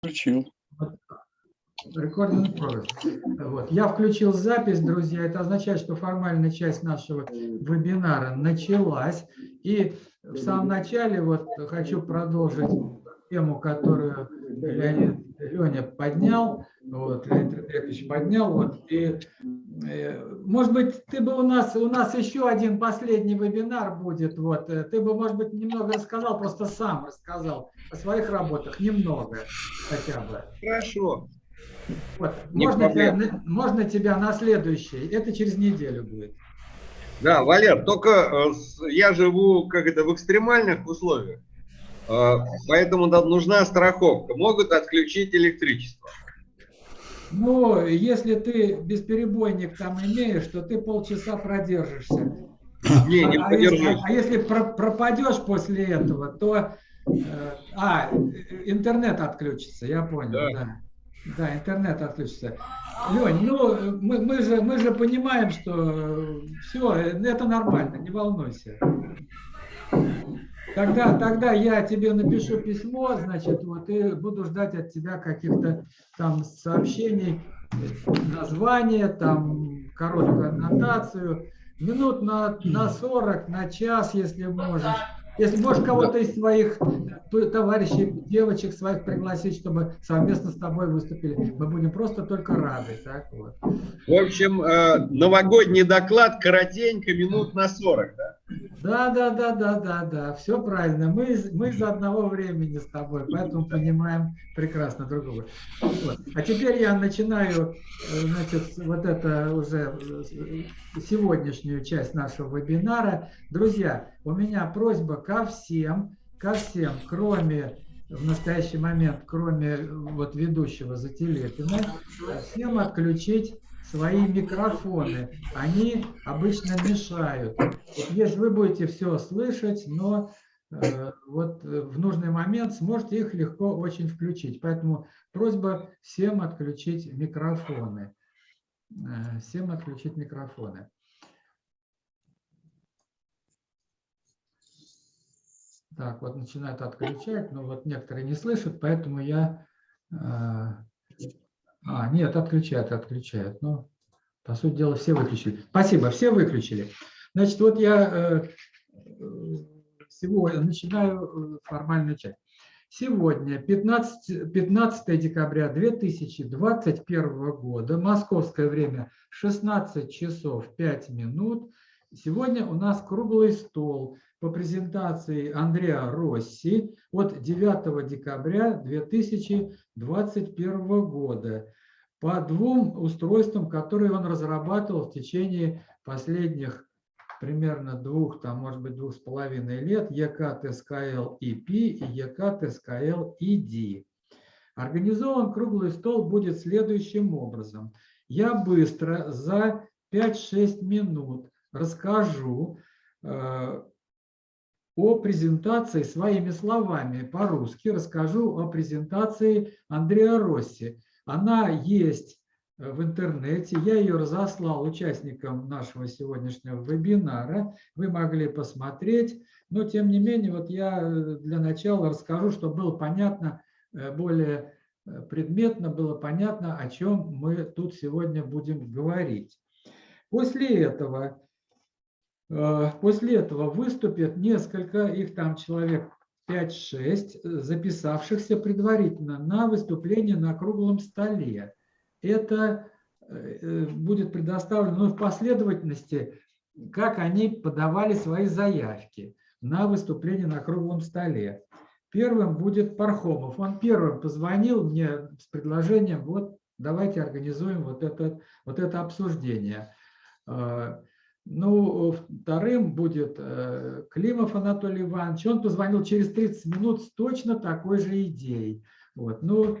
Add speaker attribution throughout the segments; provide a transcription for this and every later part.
Speaker 1: Включил.
Speaker 2: Progress. Вот. Я включил запись, друзья. Это означает, что формальная часть нашего вебинара началась. И в самом начале вот хочу продолжить тему, которую Леонид Леня поднял, вот, Леонид Андреевич поднял, вот, и, может быть, ты бы у нас, у нас еще один последний вебинар будет, вот, э, ты бы, может быть, немного рассказал, просто сам рассказал о своих работах, немного хотя бы.
Speaker 3: Хорошо.
Speaker 2: Вот,
Speaker 3: Не
Speaker 2: можно, тебя, можно тебя на следующий, это через неделю будет.
Speaker 3: Да, Валер, только э, я живу как это в экстремальных условиях, Э, поэтому нужна страховка. Могут отключить электричество.
Speaker 2: Ну, если ты бесперебойник там имеешь, то ты полчаса продержишься.
Speaker 3: Не, не
Speaker 2: а, если, а если про- пропадешь после этого, то... э, а, э, интернет отключится, я понял,
Speaker 3: Да.
Speaker 2: да. Да, интернет отключится. Лень, ну, э, мы, мы, же, мы же понимаем, что все, это нормально, не волнуйся. Тогда, тогда я тебе напишу письмо, значит, вот, и буду ждать от тебя каких-то там сообщений, название, там, короткую аннотацию, минут на, на 40, на час, если можешь. Если можешь кого-то из своих товарищей, девочек своих пригласить, чтобы совместно с тобой выступили, мы будем просто только рады. Так вот.
Speaker 3: В общем, э, новогодний доклад коротенько, минут на 40. Да?
Speaker 2: Да, да, да, да, да, да, все правильно. Мы, мы из одного времени с тобой, поэтому понимаем прекрасно друг друга. Вот. А теперь я начинаю, э, значит, вот это уже э, сегодняшнюю часть нашего вебинара. Друзья, у меня просьба ко всем, ко всем, кроме в настоящий момент, кроме э, вот ведущего Зателепина, всем отключить свои микрофоны. Они обычно мешают. Если вы будете все слышать, но э, вот э, в нужный момент сможете их легко очень включить. Поэтому просьба всем отключить микрофоны. Э, Всем отключить микрофоны. Так, вот начинают отключать, но вот некоторые не слышат, поэтому я... А, нет, отключают, отключают. Ну, по сути дела, все выключили. Спасибо, все выключили. Значит, вот я э, э, сегодня начинаю э, формальную часть. Сегодня, 15, 15 декабря 2021 года, московское время 16 часов 5 минут. Сегодня у нас круглый стол по презентации Андреа Росси от 9 декабря 2021 года по двум устройствам, которые он разрабатывал в течение последних примерно двух, там, может быть, двух с половиной лет, EK-TSKL EP и EK-TSKL ED. Организован круглый стол будет следующим образом. Я быстро за 5-6 минут расскажу э, о презентации своими словами по-русски, расскажу о презентации Андреа Росси. Она есть э, в интернете, я ее разослал участникам нашего сегодняшнего вебинара, вы могли посмотреть, но тем не менее, вот я э, для начала расскажу, чтобы было понятно, э, более предметно было понятно, о чем мы тут сегодня будем говорить. После этого, после этого выступят несколько, их там человек 5-6, записавшихся предварительно на выступление на круглом столе. Это э, будет предоставлено ну, в последовательности, как они подавали свои заявки на выступление на круглом столе. Первым будет Пархомов. Он первым позвонил мне с предложением, вот давайте организуем вот это, вот это обсуждение. Э, Ну, вторым будет э, Климов Анатолий Иванович. Он позвонил через 30 минут с точно такой же идеей. Вот, ну,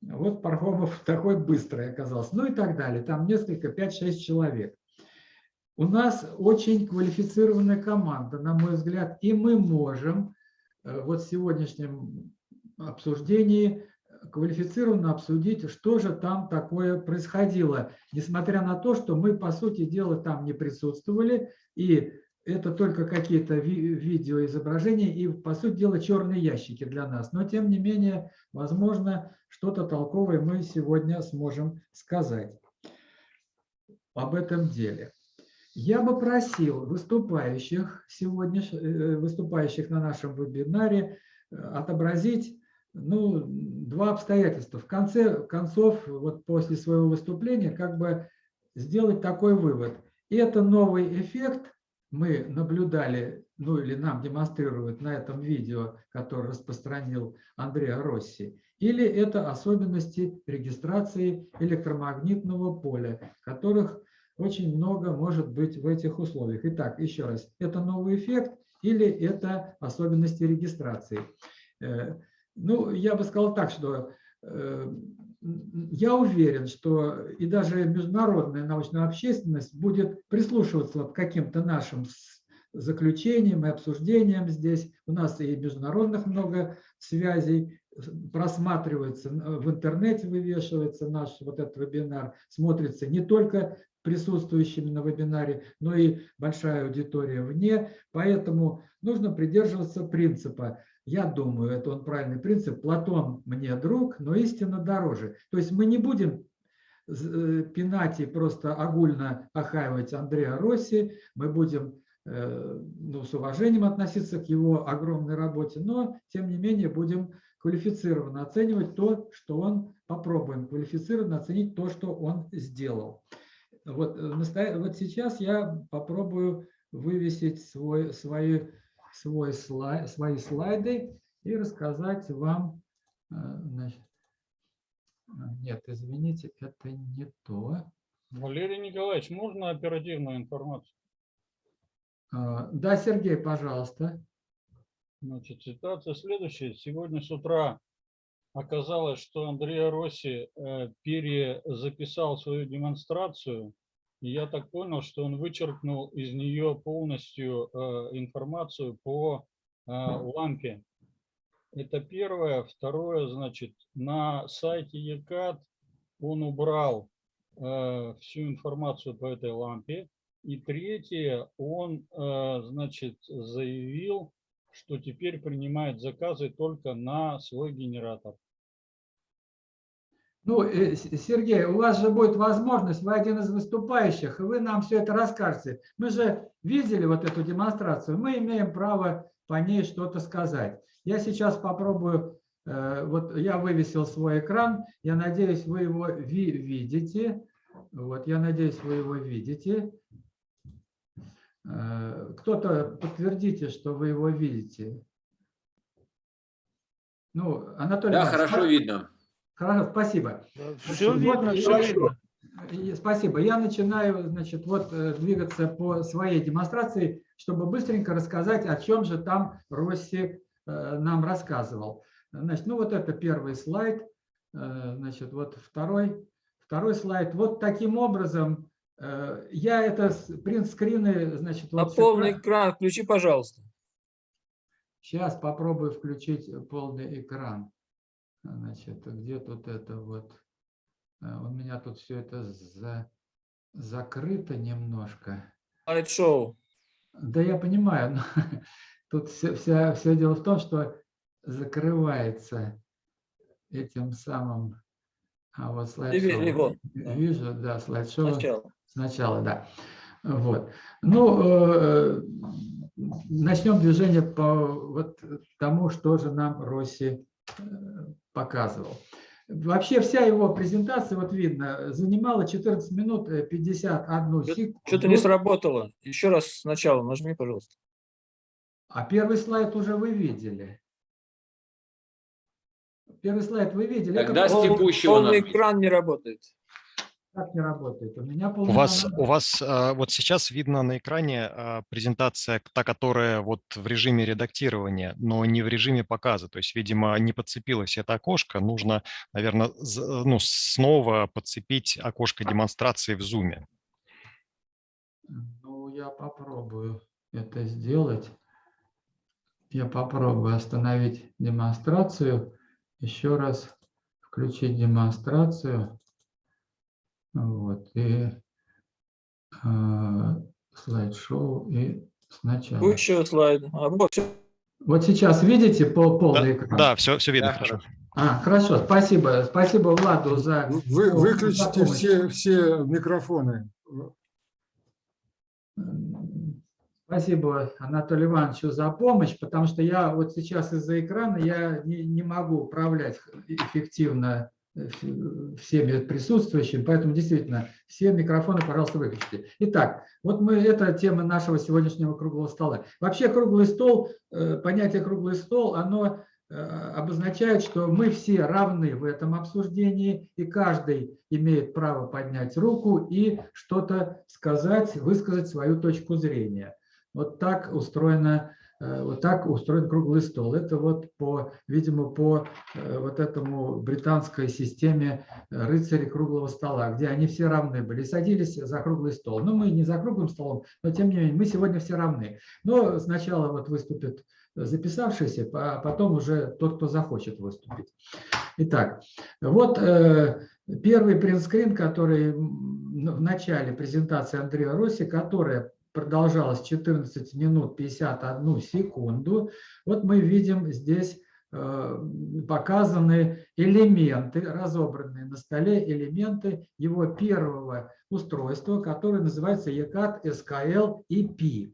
Speaker 2: вот Пархомов такой быстрый оказался. Ну и так далее. Там несколько, 5-6 человек. У нас очень квалифицированная команда, на мой взгляд, и мы можем э, вот в сегодняшнем обсуждении квалифицированно обсудить, что же там такое происходило, несмотря на то, что мы, по сути дела, там не присутствовали, и это только какие-то ви видеоизображения и, по сути дела, черные ящики для нас. Но, тем не менее, возможно, что-то толковое мы сегодня сможем сказать об этом деле. Я бы просил выступающих сегодня, э, выступающих на нашем вебинаре, э, отобразить ну, два обстоятельства. В конце концов, вот после своего выступления, как бы сделать такой вывод. Это новый эффект мы наблюдали, ну или нам демонстрируют на этом видео, которое распространил Андреа Росси, или это особенности регистрации электромагнитного поля, которых очень много может быть в этих условиях. Итак, еще раз, это новый эффект или это особенности регистрации? Э, ну, я бы сказал так, что э, я уверен, что и даже международная научная общественность будет прислушиваться к каким-то нашим заключениям и обсуждениям здесь. У нас и международных много связей просматривается, в интернете вывешивается наш вот этот вебинар, смотрится не только присутствующими на вебинаре, но и большая аудитория вне. Поэтому нужно придерживаться принципа. Я думаю, это он правильный принцип. Платон мне друг, но истина дороже. То есть мы не будем э, пинать и просто огульно охаивать Андреа Росси, мы будем э, ну, с уважением относиться к его огромной работе, но тем не менее будем квалифицированно оценивать то, что он, попробуем квалифицированно оценить то, что он сделал. Вот, э, вот сейчас я попробую вывесить свой, свои, свой слайд, свои слайды и рассказать вам. Э, значит, нет, извините, это не то.
Speaker 1: Валерий Николаевич, можно оперативную информацию?
Speaker 2: Э, да, Сергей, пожалуйста.
Speaker 1: Значит, ситуация следующая. Сегодня с утра оказалось, что Андреа Росси э, перезаписал свою демонстрацию. Я так понял, что он вычеркнул из нее полностью э, информацию по э, лампе. Это первое. Второе, значит, на сайте ЕКАТ он убрал всю информацию по этой лампе. И третье, он, значит, заявил, что теперь принимает заказы только на свой генератор.
Speaker 2: Ну, э, Сергей, у вас же будет возможность, вы один из выступающих, и вы нам все это расскажете. Мы же видели вот эту демонстрацию, мы имеем право по ней что-то сказать. Я сейчас попробую, э, вот я вывесил свой экран, я надеюсь, вы его видите. Вот, я надеюсь, вы его видите. Э, кто-то подтвердите, что вы его видите. Ну, Анатолий.
Speaker 4: Да, хорошо видно.
Speaker 2: Хорошо, спасибо.
Speaker 5: Все видно, все видно.
Speaker 2: Спасибо. Я начинаю, значит, вот э, двигаться по своей демонстрации, чтобы быстренько рассказать, о чем же там Росси э, нам рассказывал. Значит, ну вот это первый слайд. Значит, вот второй, второй слайд. Вот таким образом Э, я это принт скрины, значит...
Speaker 5: На вот полный экран. экран включи, пожалуйста.
Speaker 2: Сейчас попробую включить полный экран. Значит, где тут это вот? Э, у меня тут все это за, закрыто немножко.
Speaker 5: Слайд-шоу.
Speaker 2: Да, я понимаю, но тут все, все, все дело в том, что закрывается этим самым... А вот слайд-шоу. Вижу, да, слайд-шоу. Сначала. Сначала, да. Вот. Ну, э, начнем движение по вот тому, что же нам Росси э, показывал. Вообще вся его презентация, вот видно, занимала 14 минут 51 секунду.
Speaker 5: Что-то не сработало. Еще раз сначала нажми, пожалуйста.
Speaker 2: А первый слайд уже вы видели. Первый слайд вы видели.
Speaker 4: Тогда с текущего...
Speaker 5: Полный экран не работает.
Speaker 2: Как не работает? У меня
Speaker 6: у вас, у вас а, вот сейчас видно на экране а, презентация, та, которая вот в режиме редактирования, но не в режиме показа. То есть, видимо, не подцепилось это окошко. Нужно, наверное, ну, снова подцепить окошко демонстрации в Zoom.
Speaker 2: Ну, я попробую это сделать. Я попробую остановить демонстрацию. Еще раз включить демонстрацию. Вот, и э, слайд-шоу, и Сначала.
Speaker 5: Текущего слайда. А, вот, всё.
Speaker 2: Вот сейчас видите пол, полный
Speaker 6: Да,
Speaker 2: экран?
Speaker 6: да, все, все видно
Speaker 4: Да,
Speaker 6: хорошо.
Speaker 2: А, хорошо, спасибо. Спасибо Владу за...
Speaker 7: Вы,
Speaker 2: за
Speaker 7: выключите
Speaker 2: помощь.
Speaker 7: все, все микрофоны.
Speaker 2: Спасибо Анатолию Ивановичу за помощь, потому что я вот сейчас из-за экрана я не, не могу управлять эффективно э, всеми присутствующими, поэтому действительно все микрофоны, пожалуйста, выключите. Итак, вот мы, это тема нашего сегодняшнего круглого стола. Вообще круглый стол, э, понятие круглый стол, оно э, обозначает, что мы все равны в этом обсуждении, и каждый имеет право поднять руку и что-то сказать, высказать свою точку зрения. Вот так устроено, э, вот так устроен круглый стол. Это вот по, видимо, по э, вот этому британской системе э, рыцарей круглого стола, где они все равны были, садились за круглый стол. Но мы не за круглым столом, но тем не менее мы сегодня все равны. Но сначала вот выступит записавшийся, а потом уже тот, кто захочет выступить. Итак, вот э, первый принтскрин, который в начале презентации Андрея Росси, которая продолжалась 14 минут 51 секунду. Вот мы видим здесь э, показаны элементы, разобранные на столе элементы его первого устройства, которое называется ECAT SKL EP.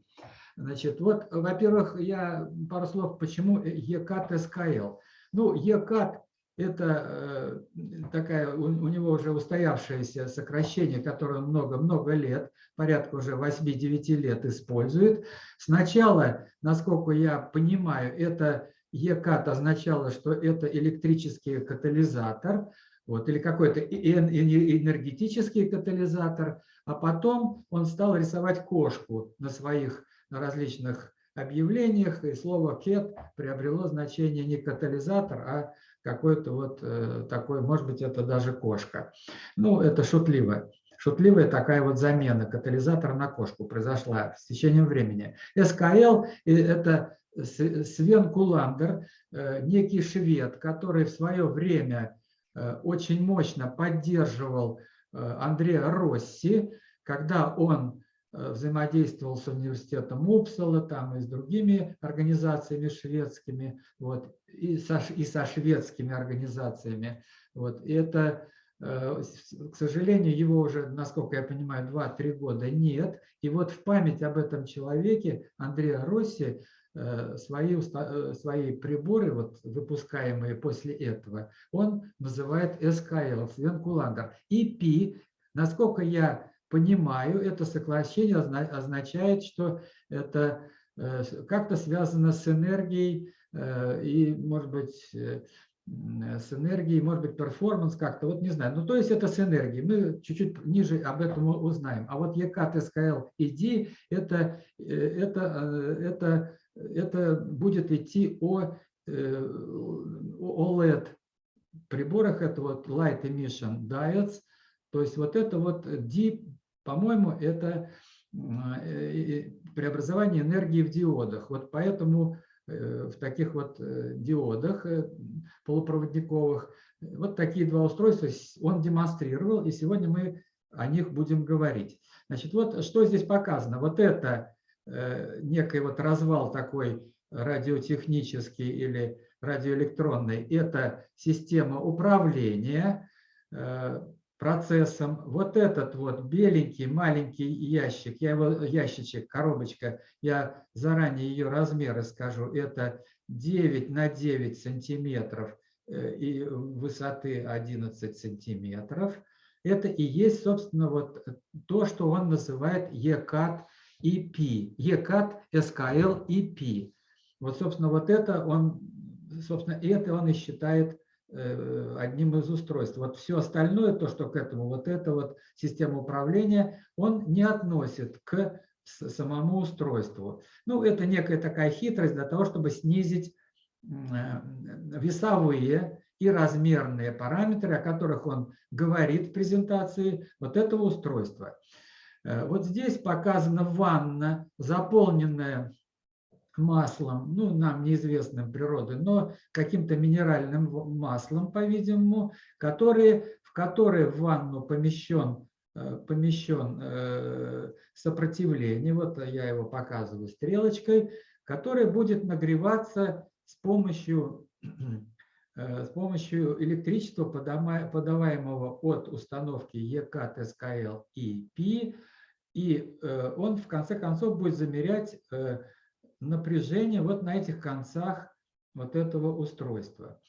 Speaker 2: Значит, вот, во-первых, я пару слов, почему ECAT SKL. Ну, ECAT это э, такая, у, него уже устоявшееся сокращение, которое много-много лет, порядка уже 8-9 лет использует. Сначала, насколько я понимаю, это ЕКАТ означало, что это электрический катализатор, вот, или какой-то эн- эн- энергетический катализатор, а потом он стал рисовать кошку на своих на различных объявлениях, и слово «кет» приобрело значение не катализатор, а какой-то вот э, такой, может быть, это даже кошка. Ну, это шутливо. Шутливая такая вот замена катализатора на кошку произошла с течением времени. СКЛ – это Свен Куландер, э, некий швед, который в свое время э, очень мощно поддерживал Андреа Росси, когда он взаимодействовал с университетом Упсала там и с другими организациями шведскими, вот, и со, и со шведскими организациями. Вот. И это, э, к сожалению, его уже, насколько я понимаю, 2-3 года нет. И вот в память об этом человеке Андреа Росси э, свои, э, свои приборы, вот, выпускаемые после этого, он называет СКЛ, Свен Куландер. И Пи, насколько я понимаю, это сокращение озна- означает, что это э, как-то связано с энергией э, и, может быть, э, с энергией, может быть, перформанс как-то, вот не знаю. Ну, то есть это с энергией. Мы чуть-чуть ниже об этом узнаем. А вот ECAT, SKL и D, это, это, это, это будет идти о, OLED приборах, это вот Light Emission Diodes, то есть вот это вот D, по-моему, это м, э, преобразование энергии в диодах. Вот поэтому э, в таких вот э, диодах э, полупроводниковых вот такие два устройства он демонстрировал, и сегодня мы о них будем говорить. Значит, вот что здесь показано. Вот это э, некий вот развал такой радиотехнический или радиоэлектронный. Это система управления э, процессом. Вот этот вот беленький маленький ящик, я его ящичек, коробочка, я заранее ее размеры скажу, это 9 на 9 сантиметров э, и высоты 11 сантиметров. Это и есть, собственно, вот то, что он называет ECAT EP, ECAT SKL EP. Вот, собственно, вот это он, собственно, это он и считает одним из устройств. Вот все остальное, то, что к этому, вот эта вот система управления, он не относит к самому устройству. Ну, это некая такая хитрость для того, чтобы снизить э, весовые и размерные параметры, о которых он говорит в презентации вот этого устройства. Э, Вот здесь показана ванна, заполненная маслом, ну, нам неизвестным природы, но каким-то минеральным маслом, по-видимому, которые, в которое в ванну помещен э, помещен э, сопротивление, вот я его показываю стрелочкой, которое будет нагреваться с помощью, э, с помощью электричества, подаваемого от установки ЕК-ТСКЛ и ПИ, и он в конце концов будет замерять напряжение вот на этих концах вот этого устройства.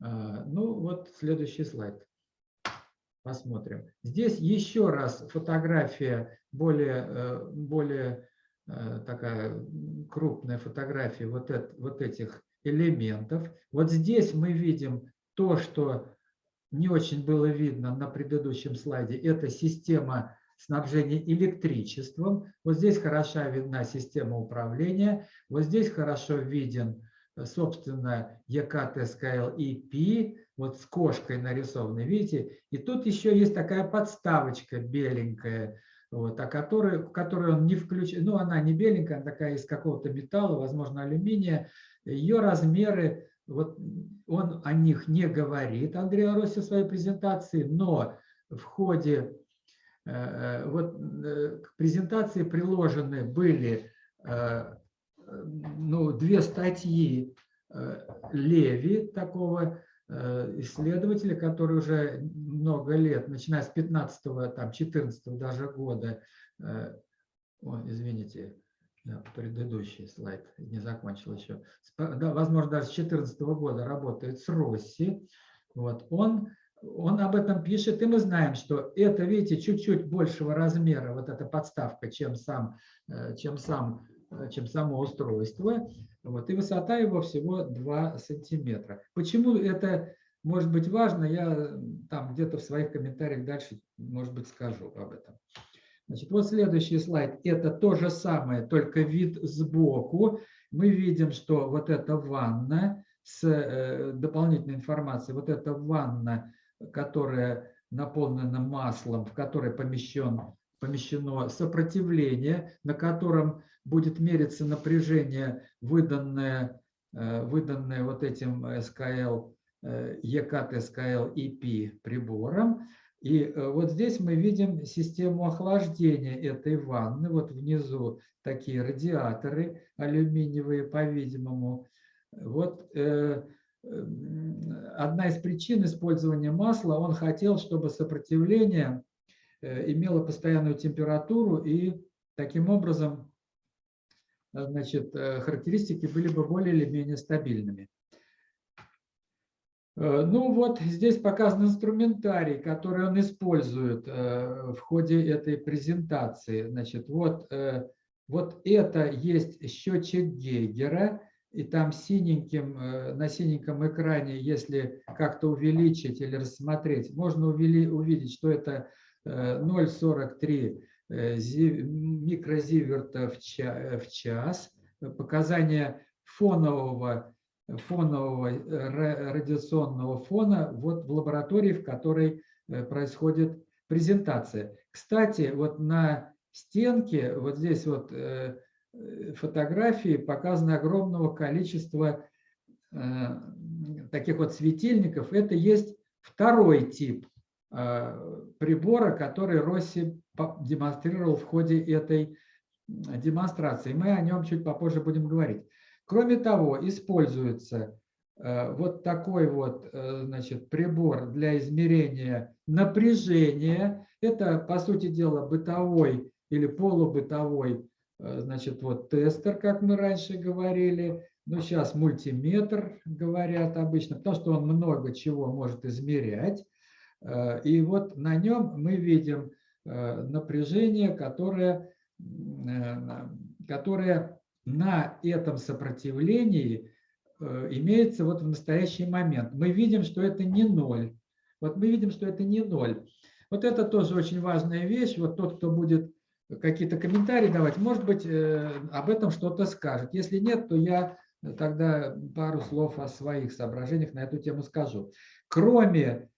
Speaker 2: А, Ну вот следующий слайд. Посмотрим. Здесь еще раз фотография, более, э, более э, такая крупная фотография вот, эт- вот этих элементов. Вот здесь мы видим то, что не очень было видно на предыдущем слайде. Это система снабжения электричеством. Вот здесь хороша видна система управления. Вот здесь хорошо виден, э, собственно, ЕК-ТСКЛ ПИ, вот с кошкой нарисованной, видите? И тут еще есть такая подставочка беленькая, вот, о которой, которую он не включен. Ну, она не беленькая, она такая из какого-то металла, возможно, алюминия. Ее размеры, вот он о них не говорит, Андрей Ороси в своей презентации, но в ходе вот э, к презентации приложены были э, ну, две статьи э, Леви, такого э, исследователя, который уже много лет, начиная с 15-го, там, 14 даже года, э, о, извините, предыдущий слайд не закончил еще, да, возможно, даже с 14 года работает с Росси, вот, он, он об этом пишет, и мы знаем, что это, видите, чуть-чуть большего размера, вот эта подставка, чем сам, э, чем сам, э, чем само устройство, вот, и высота его всего 2 сантиметра. Почему это может быть важно, я э, там где-то в своих комментариях дальше, может быть, скажу об этом. Значит, вот следующий слайд. Это то же самое, только вид сбоку. Мы видим, что вот эта ванна с дополнительной информацией, вот эта ванна, которая наполнена маслом, в которой помещен, помещено сопротивление, на котором будет мериться напряжение, выданное, э, выданное вот этим э, ЕКТ СКЛ EP прибором. И э, вот здесь мы видим систему охлаждения этой ванны. Вот внизу такие радиаторы алюминиевые, по-видимому. Вот э, одна из причин использования масла, он хотел, чтобы сопротивление э, имело постоянную температуру и таким образом э, значит, э, характеристики были бы более или менее стабильными. Ну вот здесь показан инструментарий, который он использует в ходе этой презентации. Значит, вот, вот это есть счетчик Гейгера, и там синеньким, э, на синеньком экране, если как-то увеличить или рассмотреть, можно увели- увидеть, что это э, 0,43 э, зи- микрозиверта в ча- в час. Показания фонового фонового э, ра- радиационного фона вот в лаборатории, в которой э, происходит презентация. Кстати, вот на стенке, вот здесь вот э, э, фотографии показано огромного количества э, таких вот светильников. Это есть второй тип э, прибора, который Росси демонстрировал в ходе этой демонстрации. Мы о нем чуть попозже будем говорить. Кроме того, используется э, вот такой вот э, значит, прибор для измерения напряжения. Это, по сути дела, бытовой или полубытовой э, значит, вот тестер, как мы раньше говорили. Ну, сейчас мультиметр, говорят обычно, потому что он много чего может измерять. Э, И вот на нем мы видим э, напряжение, которое, э, которое на этом сопротивлении э, имеется вот в настоящий момент. Мы видим, что это не ноль. Вот мы видим, что это не ноль. Вот это тоже очень важная вещь. Вот тот, кто будет какие-то комментарии давать, может быть, э, об этом что-то скажет. Если нет, то я тогда пару слов о своих соображениях на эту тему скажу. Кроме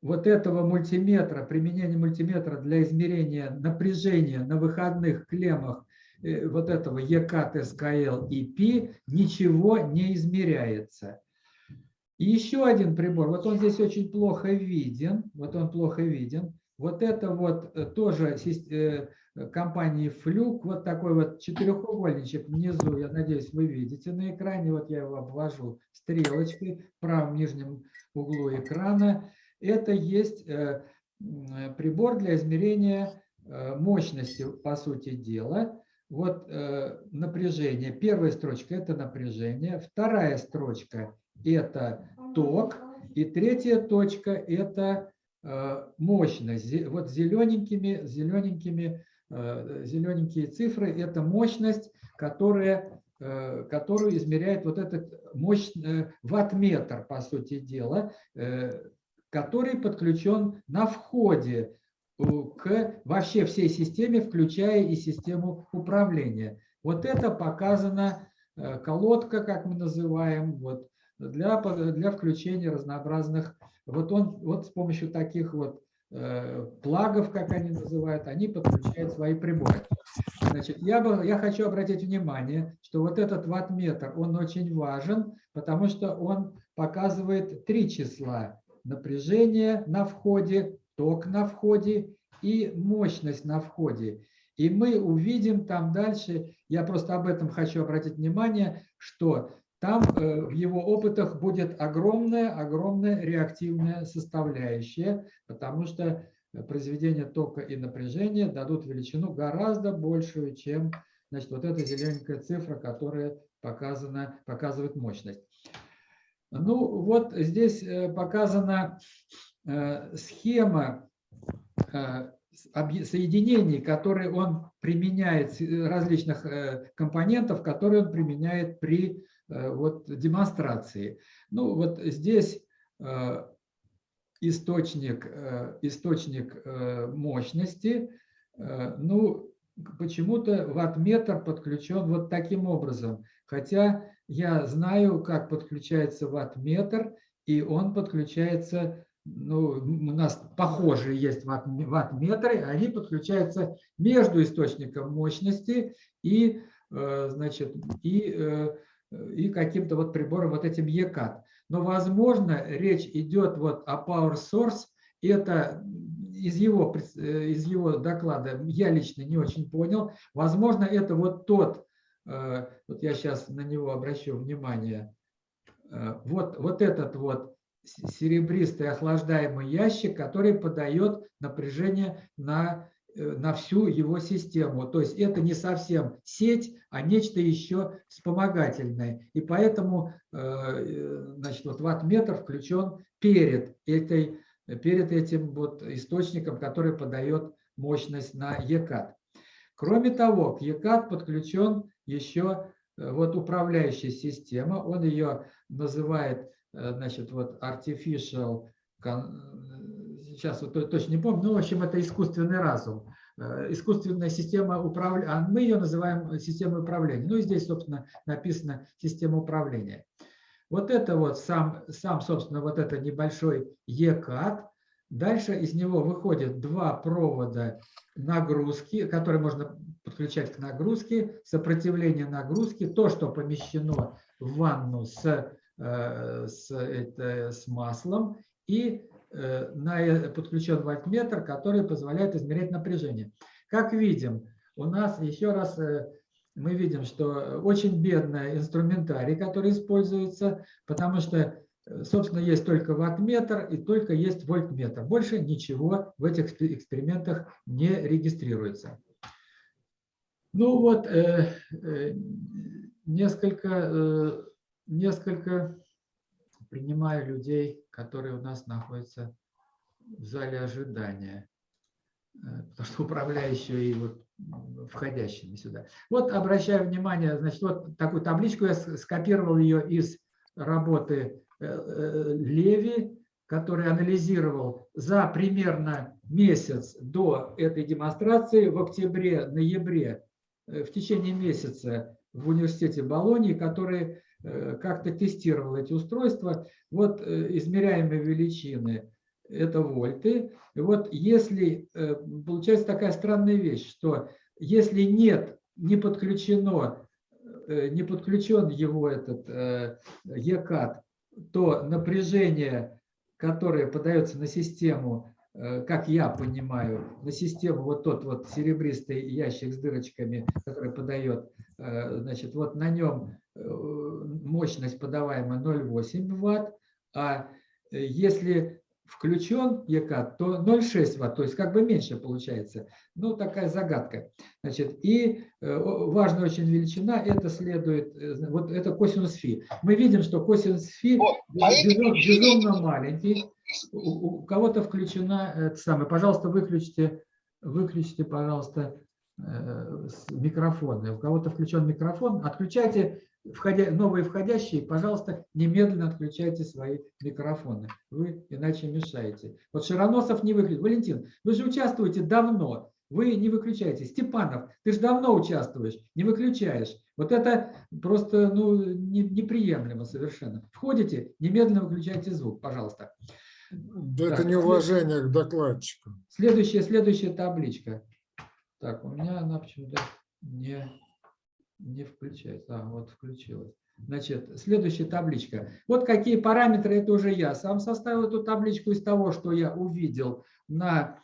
Speaker 2: вот этого мультиметра, применения мультиметра для измерения напряжения на выходных клеммах э, вот этого ЕК, ТСКЛ и ПИ ничего не измеряется. И еще один прибор, вот он здесь очень плохо виден, вот он плохо виден, Вот это вот э, тоже э, компании Флюк, вот такой вот четырехугольничек внизу, я надеюсь, вы видите на экране, вот я его обвожу стрелочкой в правом нижнем углу экрана. Это есть э, прибор для измерения мощности, по сути дела. Вот напряжение. Первая строчка – это напряжение. Вторая строчка – это ток. И третья точка – это мощность. Зе- Вот зелененькими, зелененькими, э, зелененькие цифры – это мощность, которая, э, которую измеряет вот этот мощь, э, ваттметр, по сути дела, э, который подключен на входе к вообще всей системе, включая и систему управления. Вот это показана э, колодка, как мы называем, вот, для, для включения разнообразных. Вот он, вот с помощью таких вот э, плагов, как они называют, они подключают свои приборы. Значит, я, бы, я хочу обратить внимание, что вот этот ваттметр, он очень важен, потому что он показывает три числа. Напряжение на входе, ток на входе и мощность на входе. И мы увидим там дальше, я просто об этом хочу обратить внимание, что там э, в его опытах будет огромная, огромная реактивная составляющая, потому что э, произведение тока и напряжения дадут величину гораздо большую, чем значит, вот эта зелененькая цифра, которая показана, показывает мощность. Ну вот здесь э, показана схема соединений, которые он применяет, различных компонентов, которые он применяет при вот, демонстрации. Ну вот здесь э, источник, э, источник э, мощности. Э, Ну, почему-то ваттметр подключен вот таким образом. Хотя я знаю, как подключается ваттметр, и он подключается, ну, у нас похожие есть ватт- ваттметры, они подключаются между источником мощности и, э, значит, и, э, и каким-то вот прибором, вот этим ECAT. Но, возможно, речь идет вот о Power Source, это из его, э, из его доклада я лично не очень понял. Возможно, это вот тот, э, вот я сейчас на него обращу внимание, Э, вот, вот этот вот серебристый охлаждаемый ящик, который подает напряжение на, э, на всю его систему. То есть это не совсем сеть, а нечто еще вспомогательное. И поэтому э, э, значит, вот ваттметр включен перед, этой, перед этим вот источником, который подает мощность на ECAT. Кроме того, к ECAT подключен еще э, вот управляющая система. Он ее называет, э, значит, вот artificial, э, сейчас вот то- точно не помню, ну, в общем, это искусственный разум. Э, Искусственная система управления, а мы ее называем системой управления. Ну и здесь, собственно, написано система управления. Вот это вот сам, сам собственно, вот это небольшой ECAT. Дальше из него выходят два провода нагрузки, которые можно подключать к нагрузке, сопротивление нагрузки, то, что помещено в ванну с, э, с, это, с маслом, и э, на, э, подключен вольтметр, который позволяет измерять напряжение. Как видим, у нас еще раз э, мы видим, что очень бедный инструментарий, который используется, потому что, э, собственно, есть только ваттметр и только есть вольтметр. Больше ничего в этих экспе- экспериментах не регистрируется. Ну вот, э, э, несколько, э, несколько принимаю людей, которые у нас находятся в зале ожидания, э, потому что управляющие и вот входящими сюда. Вот обращаю внимание, значит, вот такую табличку я скопировал ее из работы э, э, Леви, который анализировал за примерно месяц до этой демонстрации в октябре-ноябре в течение месяца в университете Болонии, который как-то тестировал эти устройства. Вот э, измеряемые величины – это вольты. И вот если, э, получается такая странная вещь, что если нет, не подключено, э, не подключен его этот э, ECAT, то напряжение, которое подается на систему, э, как я понимаю, на систему вот тот вот серебристый ящик с дырочками, который подает, э, значит, вот на нем э, мощность подаваемая 0,8 ватт, а э, если включен ЕК, то 0,6 ватт, то есть как бы меньше получается. Ну, такая загадка. Значит, и э, важная очень величина, это следует, э, вот это косинус фи. Мы видим, что косинус фи безу- безумно маленький. У, у кого-то включена, это самое, пожалуйста, выключите, выключите, пожалуйста, э, микрофоны. У кого-то включен микрофон, отключайте входя, новые входящие, пожалуйста, немедленно отключайте свои микрофоны. Вы иначе мешаете. Вот Широносов не выключил. Валентин, вы же участвуете давно. Вы не выключаете. Степанов, ты же давно участвуешь, не выключаешь. Вот это просто ну, не- неприемлемо совершенно. Входите, немедленно выключайте звук, пожалуйста.
Speaker 7: Да
Speaker 2: Так,
Speaker 7: это неуважение к докладчику.
Speaker 2: Следующая, следующая табличка. Так, у меня она почему-то не, не включается. А, вот включилась. Значит, следующая табличка. Вот какие параметры, это уже я сам составил эту табличку из того, что я увидел на,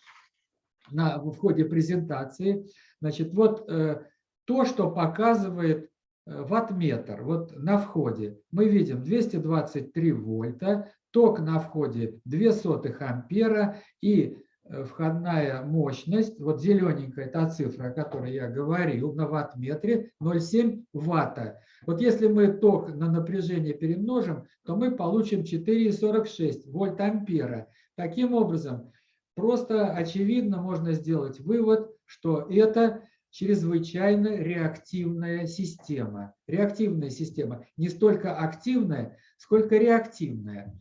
Speaker 2: на, в ходе презентации. Значит, вот э, то, что показывает э, ваттметр. Вот на входе мы видим 223 вольта, ток на входе 0,02 ампера и входная мощность, вот зелененькая та цифра, о которой я говорил, на ваттметре 0,7 ватта. Вот если мы ток на напряжение перемножим, то мы получим 4,46 вольт ампера. Таким образом, просто очевидно можно сделать вывод, что это чрезвычайно реактивная система. Реактивная система не столько активная, сколько реактивная.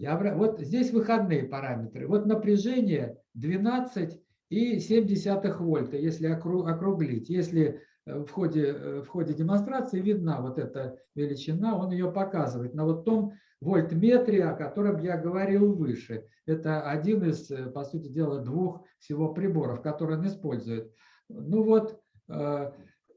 Speaker 2: Я, вот здесь выходные параметры. Вот напряжение 12,7 вольта, если окру- округлить. Если э, в ходе, э, в ходе демонстрации видна вот эта величина, он ее показывает на вот том вольтметре, о котором я говорил выше. Это один из, э, по сути дела, двух всего приборов, которые он использует. Ну вот,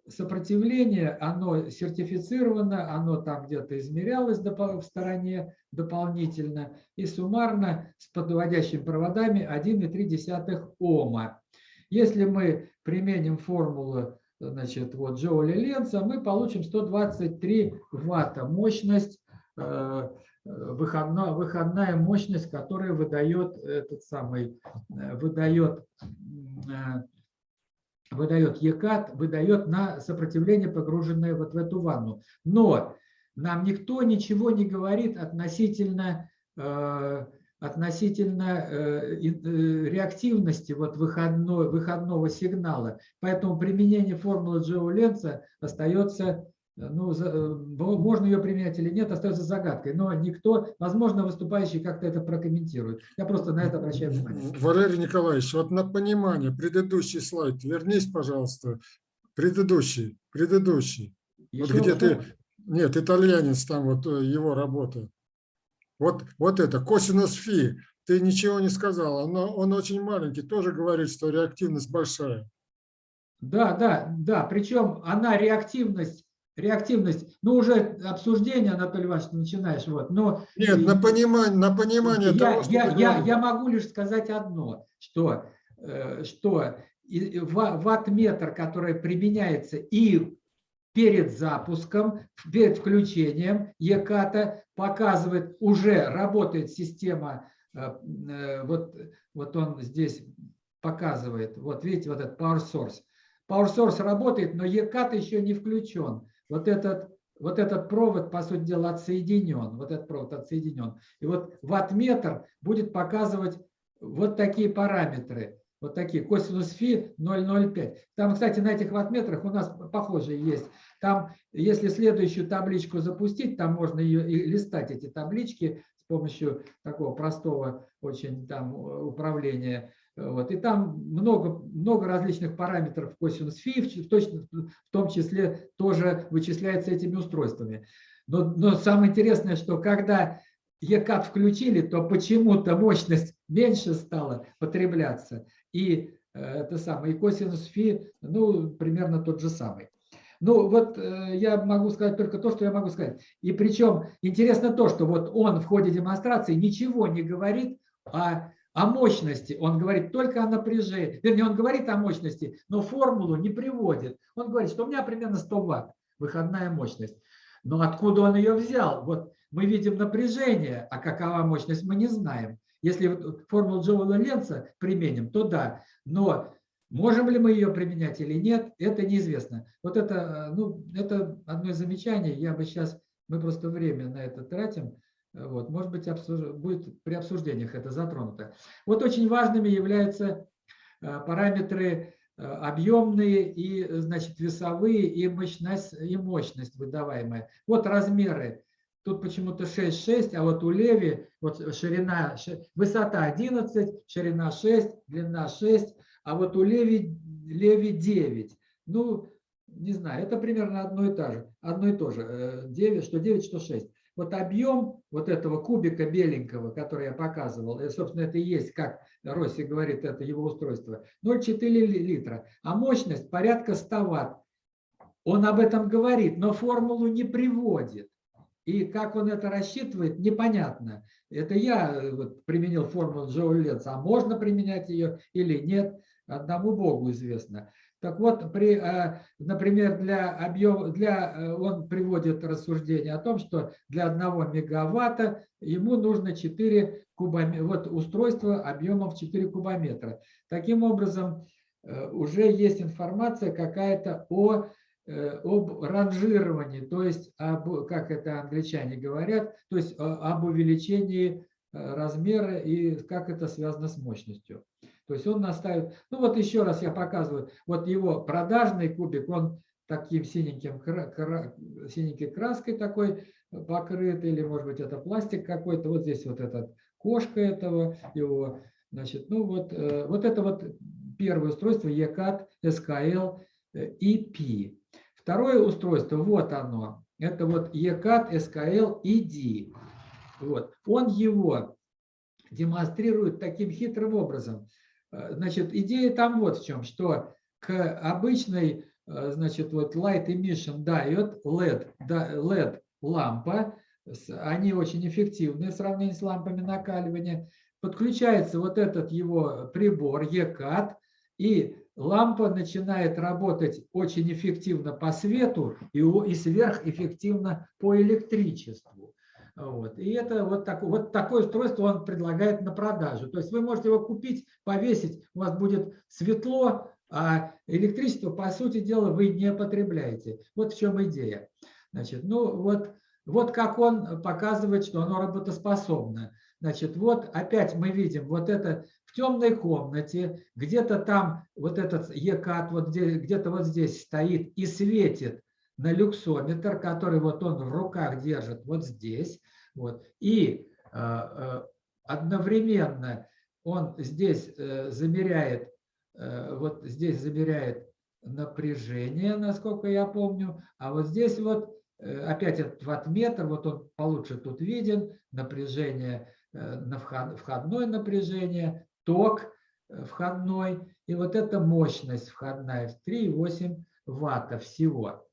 Speaker 2: сопротивление, оно сертифицировано, оно там где-то измерялось в стороне дополнительно, и суммарно с подводящими проводами 1,3 Ома. Если мы применим формулу значит, вот, Джоуля Ленца, мы получим 123 ватта мощность, э, выходная, выходная мощность, которая выдает этот самый, э, выдает э, выдает ЕКАТ, выдает на сопротивление, погруженное вот в эту ванну. Но нам никто ничего не говорит относительно, э, относительно э, э, реактивности вот выходной, выходного сигнала. Поэтому применение формулы Джоу Ленца остается, ну, за- э, можно ее применять или нет, остается загадкой. Но никто, возможно, выступающий как-то это прокомментирует. Я просто на это обращаю внимание.
Speaker 7: Валерий Николаевич, вот на понимание, предыдущий слайд, вернись, пожалуйста. Предыдущий, предыдущий. Вот
Speaker 2: Еще
Speaker 7: где
Speaker 2: вот
Speaker 7: ты, нет, итальянец, там вот э, его работа. Вот, вот это, косинус фи, ты ничего не сказал, но он очень маленький, тоже говорит, что реактивность большая.
Speaker 2: Да, да, да. Причем она реактивность, реактивность, ну уже обсуждение, Анатолий Иванович, ты начинаешь, вот. Но
Speaker 7: Нет, на понимание, на понимание
Speaker 2: я,
Speaker 7: того,
Speaker 2: я, я,
Speaker 7: говоришь.
Speaker 2: я могу лишь сказать одно, что, э, что и- и ва- ваттметр, который применяется и перед запуском, перед включением ЕКАТа, показывает, уже работает система, э, э, вот, вот он здесь показывает, вот видите, вот этот Power Source. Power Source работает, но ЕКАТ еще не включен. Вот этот, вот этот провод, по сути дела, отсоединен. Вот этот провод отсоединен. И вот ваттметр будет показывать вот такие параметры. Вот такие. Косинус фи 0,05. Там, кстати, на этих ваттметрах у нас похожие есть. Там, если следующую табличку запустить, там можно ее и листать, эти таблички, с помощью такого простого очень там управления. Вот. И там много, много различных параметров косинус фи, в, том числе тоже вычисляется этими устройствами. Но, но самое интересное, что когда ЕКАТ включили, то почему-то мощность меньше стала потребляться. И э, это самое, и косинус фи, ну, примерно тот же самый. Ну, вот э, я могу сказать только то, что я могу сказать. И причем интересно то, что вот он в ходе демонстрации ничего не говорит о, о мощности, он говорит только о напряжении, вернее, он говорит о мощности, но формулу не приводит. Он говорит, что у меня примерно 100 ватт выходная мощность. Но откуда он ее взял? Вот мы видим напряжение, а какова мощность мы не знаем. Если формулу Джоула Ленца применим, то да. Но можем ли мы ее применять или нет, это неизвестно. Вот это, э, ну, это одно из замечаний. Я бы сейчас, мы просто время на это тратим. Вот, может быть, обсуж- будет при обсуждениях это затронуто. Вот очень важными являются э, параметры э, объемные и, э, значит, весовые и мощность, и мощность выдаваемая. Вот размеры. Тут почему-то 6,6, а вот у Леви вот ширина, ши- высота 11, ширина 6, длина 6, а вот у Леви, Леви 9. Ну, не знаю, это примерно одно и то же. Одно и то же. э, 9, что 9, что 6. Вот объем вот этого кубика беленького, который я показывал, и, собственно, это и есть, как Росси говорит, это его устройство, 0,4 ли- литра, а мощность порядка 100 ватт. Он об этом говорит, но формулу не приводит. И как он это рассчитывает, непонятно. Это я э, применил формулу Джоуля Ленца, а можно применять ее или нет, одному Богу известно. Так вот, при, э, например, для объема, для, э, он приводит рассуждение о том, что для 1 мегаватта ему нужно 4 кубометра, вот устройство объемом в 4 кубометра. Таким образом, э, уже есть информация какая-то о об ранжировании, то есть, об, как это англичане говорят, то есть об увеличении размера и как это связано с мощностью. То есть он наставит, ну вот еще раз я показываю, вот его продажный кубик, он таким синеньким, синенькой краской такой покрыт, или может быть это пластик какой-то, вот здесь вот этот кошка этого его, значит, ну вот, э, вот это вот первое устройство ECAT SKL э, EP. Второе устройство, вот оно, это вот ECAT SKL ED. Вот. Он его демонстрирует таким хитрым образом. Э, Значит, идея там вот в чем, что к обычной, э, значит, вот light emission diode, LED, LED лампа, они очень эффективны в сравнении с лампами накаливания, подключается вот этот его прибор ECAT, и лампа начинает работать очень эффективно по свету и сверхэффективно по электричеству. Вот. И это вот, так, вот такое устройство он предлагает на продажу. То есть вы можете его купить, повесить, у вас будет светло, а электричество, по сути дела, вы не потребляете. Вот в чем идея. Значит, ну вот, вот как он показывает, что оно работоспособно. Значит, вот опять мы видим вот это в темной комнате, где-то там вот этот ECAT вот где- где-то вот здесь стоит и светит на люксометр, который вот он в руках держит вот здесь. Вот. И э, э, одновременно он здесь э, замеряет, вот здесь замеряет напряжение, насколько я помню, а вот здесь вот опять этот ваттметр, вот он получше тут виден, напряжение, на вход- входное напряжение, ток входной, и вот эта мощность входная в 3,8 ватта всего.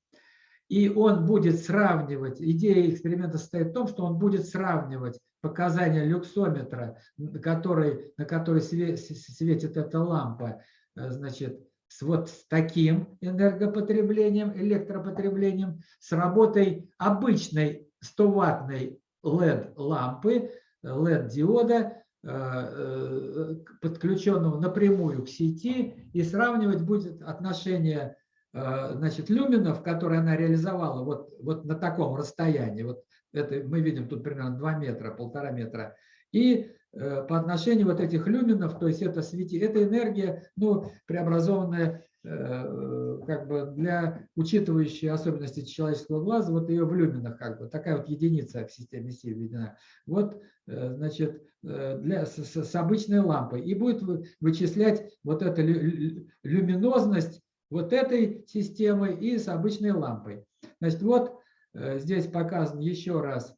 Speaker 2: И он будет сравнивать, идея эксперимента состоит в том, что он будет сравнивать показания люксометра, который, на который светит эта лампа, э, значит, с вот с таким энергопотреблением, электропотреблением, с работой обычной 100-ваттной LED-лампы, LED-диода, э, подключенного напрямую к сети, и сравнивать будет отношение э, значит, люминов, которые она реализовала вот, вот на таком расстоянии, вот это мы видим тут примерно 2 метра, полтора метра, и э, по отношению вот этих люминов, то есть это свети, это энергия, ну, преобразованная э, как бы для учитывающей особенности человеческого глаза, вот ее в люминах как бы, такая вот единица в системе Си введена. Вот, э, значит, э, для, с, с- обычной лампой. И будет вы- вычислять вот эту лю- лю- люминозность вот этой системы и с обычной лампой. Значит, вот э, здесь показан еще раз.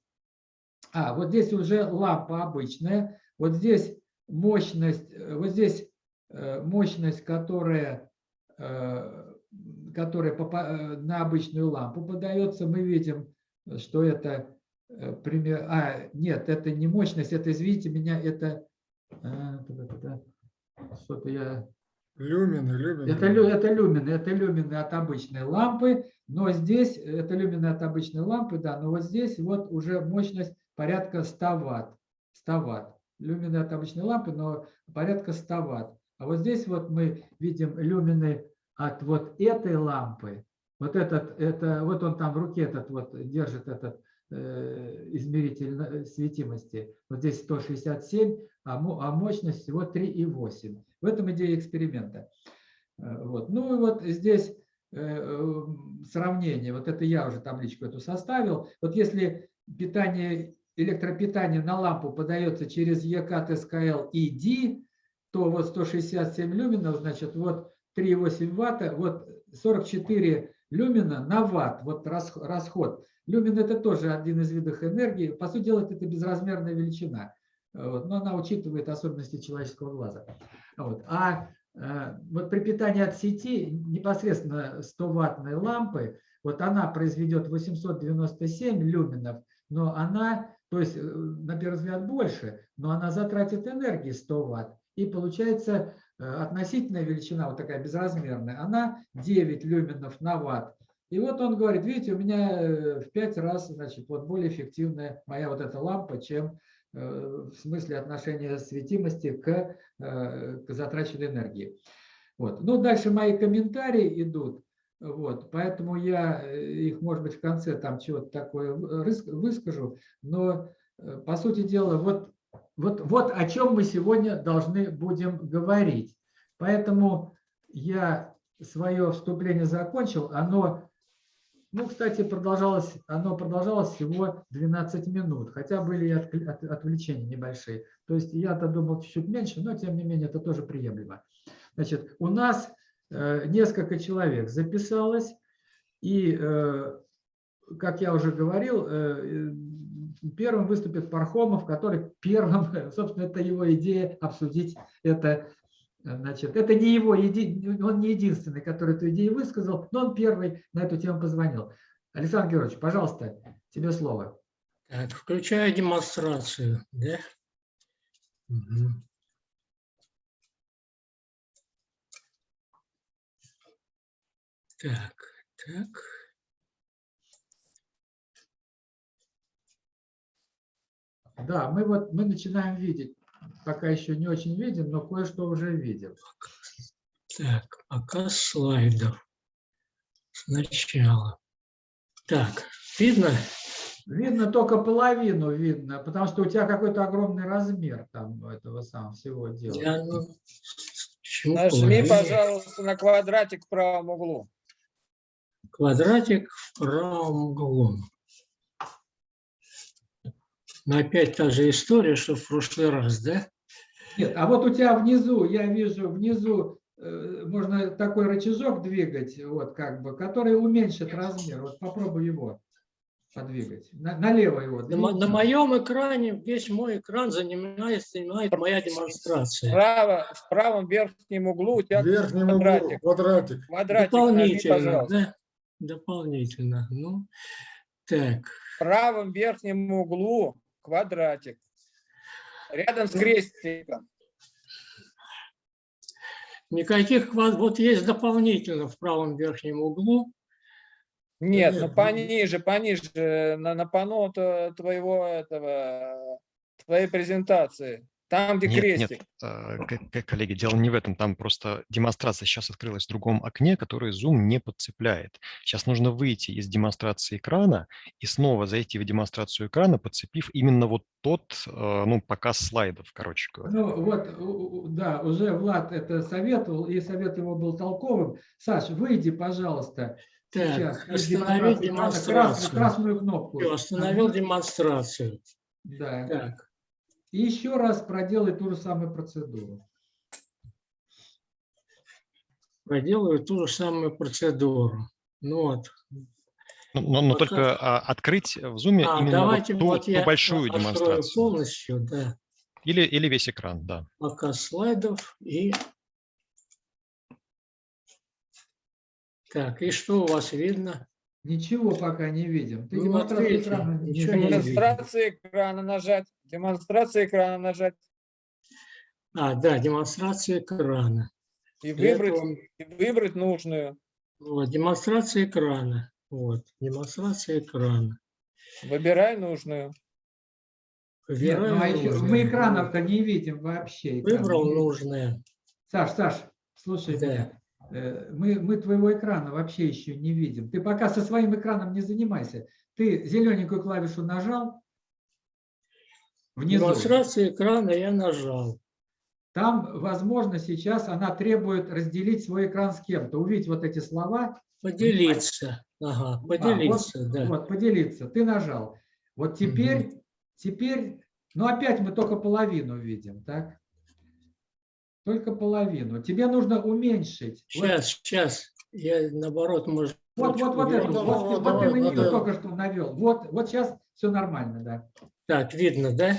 Speaker 2: А, вот здесь уже лампа обычная. Вот здесь мощность, э, вот здесь э, мощность, которая, которая на обычную лампу подается. Мы видим, что это пример. А, нет, это не мощность, это, извините меня, это. Что-то я
Speaker 7: Люмины, люмины.
Speaker 2: Это, это люмины, это люмины от обычной лампы, но здесь, это люмины от обычной лампы, да, но вот здесь вот уже мощность порядка 100 ватт. 100 ватт. Люмины от обычной лампы, но порядка 100 ватт. А вот здесь вот мы видим люмины от вот этой лампы. Вот этот, это, вот он там в руке этот вот держит этот э, измеритель на- светимости. Вот здесь 167, а, а мощность всего 3,8. В этом идея эксперимента. Э, Вот. Ну и вот здесь э, э, сравнение. Вот это я уже табличку эту составил. Вот если питание, электропитание на лампу подается через ЕК, ТСКЛ и то вот 167 люминов, значит, вот 3,8 ватта, вот 44 люмина на ватт, вот рас- расход. Люмин это тоже один из видов энергии. По сути дела, это безразмерная величина. Э, Вот, но она учитывает особенности человеческого глаза. Вот. А э, вот при питании от сети непосредственно 100-ваттной лампы, вот она произведет 897 люминов, но она, то есть э, на первый взгляд больше, но она затратит энергии 100 ватт. И получается относительная величина, вот такая безразмерная, она 9 люминов на ватт. И вот он говорит, видите, у меня в 5 раз, значит, вот более эффективная моя вот эта лампа, чем в смысле отношения светимости к, э, к затраченной энергии. Вот. Ну, дальше мои комментарии идут. Вот, поэтому я э, их, может быть, в конце там чего-то такое выскажу. Но, э, по сути дела, вот, вот, вот о чем мы сегодня должны будем говорить. Поэтому я свое вступление закончил. Оно, ну, кстати, продолжалось, оно продолжалось всего 12 минут, хотя были и отвлечения небольшие. То есть я-то думал чуть-чуть меньше, но тем не менее это тоже приемлемо. Значит, у нас э, несколько человек записалось, и, э, как я уже говорил, э, первым выступит Пархомов, который первым, собственно, это его идея обсудить это. Значит, это не его, он не единственный, который эту идею высказал, но он первый на эту тему позвонил. Александр Георгиевич, пожалуйста, тебе слово.
Speaker 8: Так, включаю демонстрацию, да? Мгм. Так, так.
Speaker 2: Да, мы вот мы начинаем видеть, пока еще не очень видим, но кое-что уже видим.
Speaker 8: Так, показ слайдов. Сначала. Так, видно?
Speaker 2: Видно только половину видно, потому что у тебя какой-то огромный размер там этого самого всего дела.
Speaker 8: Я, ну,
Speaker 5: Нажми, пожалуйста, на квадратик в правом углу.
Speaker 8: Квадратик в правом углу. Но опять та же история, что в прошлый раз, да?
Speaker 2: Нет, а вот у тебя внизу, я вижу, внизу э, можно такой рычажок двигать, вот как бы, который уменьшит размер. Вот попробуй его подвигать. На- налево его.
Speaker 8: На, на моем экране, весь мой экран занимает, занимает моя демонстрация.
Speaker 5: Справа, в правом верхнем углу у тебя
Speaker 7: В верхнем углу
Speaker 5: квадратик.
Speaker 7: квадратик.
Speaker 5: Квадратик нажми,
Speaker 8: Дополнительно,
Speaker 5: пожалуйста.
Speaker 8: да? Дополнительно. Ну, так.
Speaker 5: В правом верхнем углу квадратик. Рядом с крестиком.
Speaker 8: Никаких. Вот есть дополнительно в правом верхнем углу.
Speaker 5: Нет, ну пониже, пониже, на, на панно т- твоего этого, твоей презентации. Там, где
Speaker 6: Нет,
Speaker 5: крестик.
Speaker 6: нет, э, коллеги, дело не в этом. Там просто демонстрация сейчас открылась в другом окне, которое Zoom не подцепляет. Сейчас нужно выйти из демонстрации экрана и снова зайти в демонстрацию экрана, подцепив именно вот тот, э, ну, показ слайдов, короче говоря.
Speaker 2: Ну вот, да, уже Влад это советовал, и совет его был толковым. Саш, выйди, пожалуйста,
Speaker 8: Так,
Speaker 2: сейчас. Крас-
Speaker 8: демонстрацию.
Speaker 2: красную кнопку.
Speaker 8: Всё, остановил демонстрацию.
Speaker 2: Да.
Speaker 8: Так,
Speaker 2: И еще раз проделай ту же самую процедуру.
Speaker 8: проделаю ту же самую процедуру. Ну вот.
Speaker 6: Но, но- но
Speaker 8: Пока-
Speaker 6: только а, открыть в Zoom
Speaker 8: А,
Speaker 6: именно вот ту,
Speaker 8: вот
Speaker 6: ту большую демонстрацию.
Speaker 8: полностью, да,
Speaker 6: Или, или весь экран, да.
Speaker 8: показ слайдов и... Так, и что у вас видно?
Speaker 2: Ничего пока не видим. Ты
Speaker 8: Ну,
Speaker 2: демонстрацию экрана не
Speaker 8: ничего.
Speaker 5: Демонстрация экрана нажать. Демонстрация экрана нажать.
Speaker 8: А, да, демонстрация экрана.
Speaker 5: И
Speaker 8: Для
Speaker 5: выбрать,
Speaker 8: этого-
Speaker 5: и выбрать нужную.
Speaker 8: Вот, демонстрация экрана. Вот, демонстрация экрана.
Speaker 5: Выбирай нужную.
Speaker 2: Нет, ну, а
Speaker 8: Выбираю
Speaker 2: мы экранов-то не видим вообще. экран
Speaker 8: Выбрал нужное.
Speaker 2: Саш, Саш, слушай
Speaker 8: Да.
Speaker 2: меня. Э, Мы, мы твоего экрана вообще еще не видим. Ты пока со своим экраном не занимайся. Ты зелененькую клавишу нажал. Внизу.
Speaker 8: Демонстрация экрана я нажал.
Speaker 2: Там, возможно, сейчас она требует разделить свой экран с кем-то. Увидеть вот эти слова.
Speaker 8: Поделиться. Ага,
Speaker 2: А,
Speaker 8: поделиться,
Speaker 2: вот,
Speaker 8: да.
Speaker 2: Вот, поделиться. Ты нажал. Вот теперь, теперь, ну опять мы только половину видим, так? Только половину. Тебе нужно уменьшить. Вот-
Speaker 8: Сейчас, сейчас. Я наоборот, может
Speaker 2: Вот, вот, вот,
Speaker 8: вверх.
Speaker 2: вот, вот
Speaker 7: давай,
Speaker 2: ты на нее только что навел. Вот, вот сейчас все нормально, да.
Speaker 8: Так, видно, да?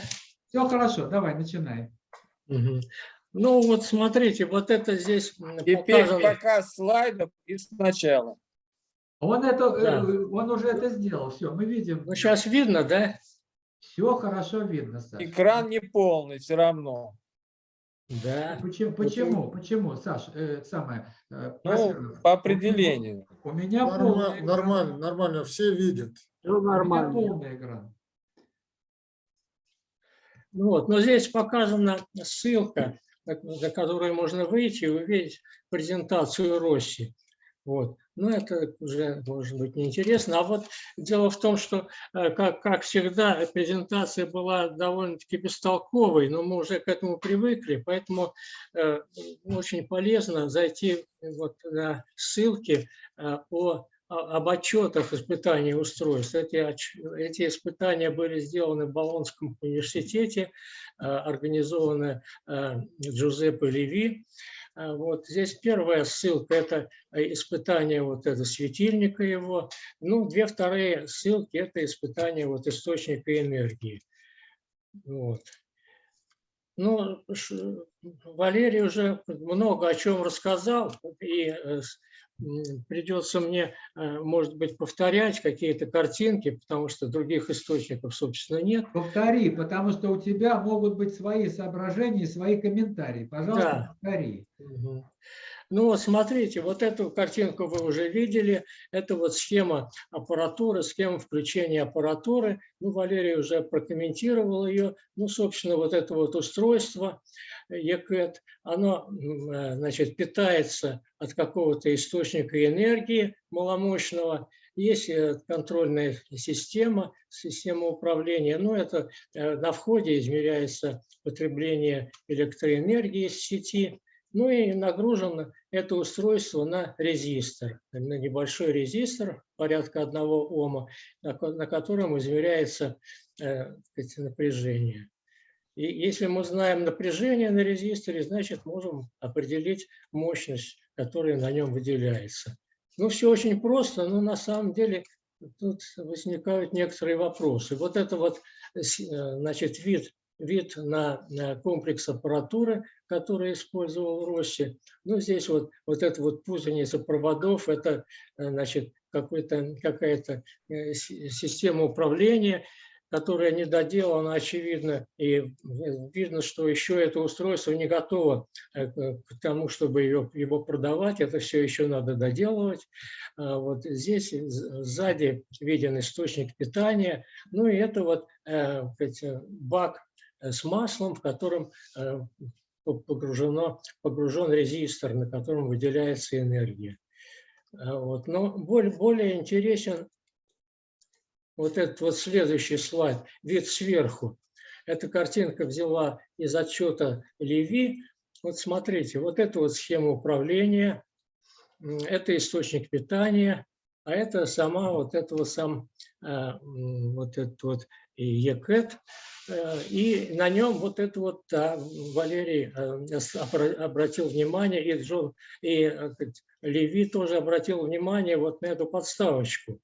Speaker 2: Все хорошо, давай, начинай.
Speaker 8: Мгм. Ну вот смотрите, вот это здесь
Speaker 5: Теперь
Speaker 8: показано.
Speaker 5: показ слайдов и сначала.
Speaker 2: Он, это, э,
Speaker 8: Да.
Speaker 2: он уже это сделал, все, мы видим.
Speaker 8: Ну сейчас видно, да?
Speaker 2: Все хорошо видно, Саш.
Speaker 5: Экран не полный все равно.
Speaker 8: Да.
Speaker 2: Почему, почему, почему, Саш, э, самое, э,
Speaker 5: Ну, по определению.
Speaker 2: У меня
Speaker 7: Норма-
Speaker 2: полный экран.
Speaker 7: Нормально, нормально, все видят.
Speaker 8: Все
Speaker 2: У меня
Speaker 8: нормально.
Speaker 2: полный экран.
Speaker 8: Ну Вот, но здесь показана ссылка, на которую можно выйти и увидеть презентацию Росси. Вот. Но это уже может быть неинтересно. А вот дело в том, что, э, как, как всегда, презентация была довольно-таки бестолковой, но мы уже к этому привыкли, поэтому э, очень полезно зайти вот на ссылки э, о, об отчетах испытаний устройств. Эти, эти испытания были сделаны в Болонском университете, э, организованы э, Джузеппе Леви. Э, Вот здесь первая ссылка – это э, испытание вот это светильника его. Ну, две вторые ссылки – это испытание вот источника энергии. Вот. Ну, Валерий уже много о чем рассказал, и э, придется мне, э, может быть, повторять какие-то картинки, потому что других источников, собственно, нет.
Speaker 2: Повтори, потому что у тебя могут быть свои соображения, свои комментарии. Пожалуйста, повтори.
Speaker 8: Мгм. Ну вот смотрите, вот эту картинку вы уже видели. Это вот схема аппаратуры, схема включения аппаратуры. Ну, Валерий уже прокомментировал ее. Ну, собственно, вот это вот устройство ECAT, оно, э, значит, питается от какого-то источника энергии маломощного. Есть э, контрольная система, система управления. Ну, это э, на входе измеряется потребление электроэнергии из сети. Ну и нагружено это устройство на резистор, на небольшой резистор порядка одного ома, на ко- на котором измеряется сказать, напряжение. И если мы знаем напряжение на резисторе, значит можем определить мощность, которая на нем выделяется. Ну все очень просто, но на самом деле тут возникают некоторые вопросы. Вот это вот э, значит, вид, вид на, на комплекс аппаратуры, который использовал Росси. Ну, здесь вот, вот эта вот путаница проводов, это, э, значит, какая-то э, си- система управления, которая не доделана, очевидно, и видно, что еще это устройство не готово э, к тому, чтобы ее, его продавать, это все еще надо доделывать. А Вот здесь сзади виден источник питания, ну и это вот э, бак э, с маслом, в котором по- погружено, погружен резистор, на котором выделяется энергия. А Вот. Но более, более интересен вот этот вот следующий слайд, вид сверху. Эта картинка взяла из отчета Леви. Вот смотрите, вот это вот схема управления, это источник питания, а это сама вот это вот сам м, вот этот вот ЕКЭТ, Э, и на нем вот это вот да, Валерий э, обратил внимание, и Джон, и э, Леви тоже обратил внимание вот на эту подставочку.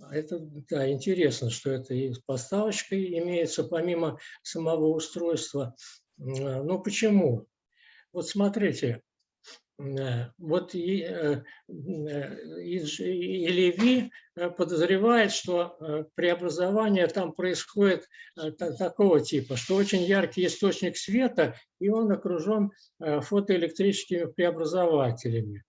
Speaker 8: А, Это да, интересно, что это и подставочка имеется помимо самого устройства. М, Ну почему? Вот смотрите, э, вот и, э, э, и Леви подозревает, что преобразование там происходит та- такого типа, что очень яркий источник света, и он окружен фотоэлектрическими преобразователями.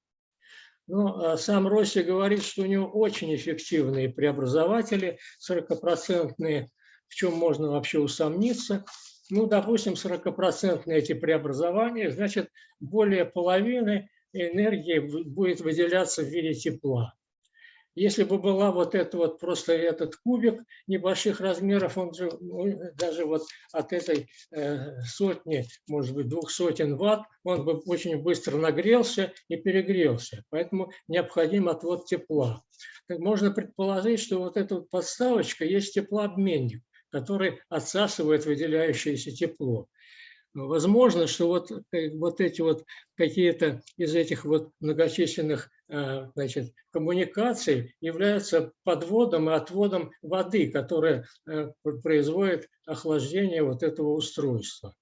Speaker 8: Но а, сам Росси говорит, что у него очень эффективные преобразователи, 40-процентные, в чем можно вообще усомниться. Ну, допустим, 40-процентные эти преобразования, значит, более половины энергии будет выделяться в виде тепла. Если бы была вот это вот просто этот кубик небольших размеров, он же ну, даже вот от этой э, сотни, может быть, двух сотен ватт, он бы очень быстро нагрелся и перегрелся. Поэтому необходим отвод тепла. Можно предположить, что вот эта вот подставочка есть теплообменник, который отсасывает выделяющееся тепло. Возможно, что вот, э, вот эти вот какие-то из этих вот многочисленных э, значит, коммуникаций являются подводом и отводом воды, которая э, пр- производит охлаждение вот этого устройства.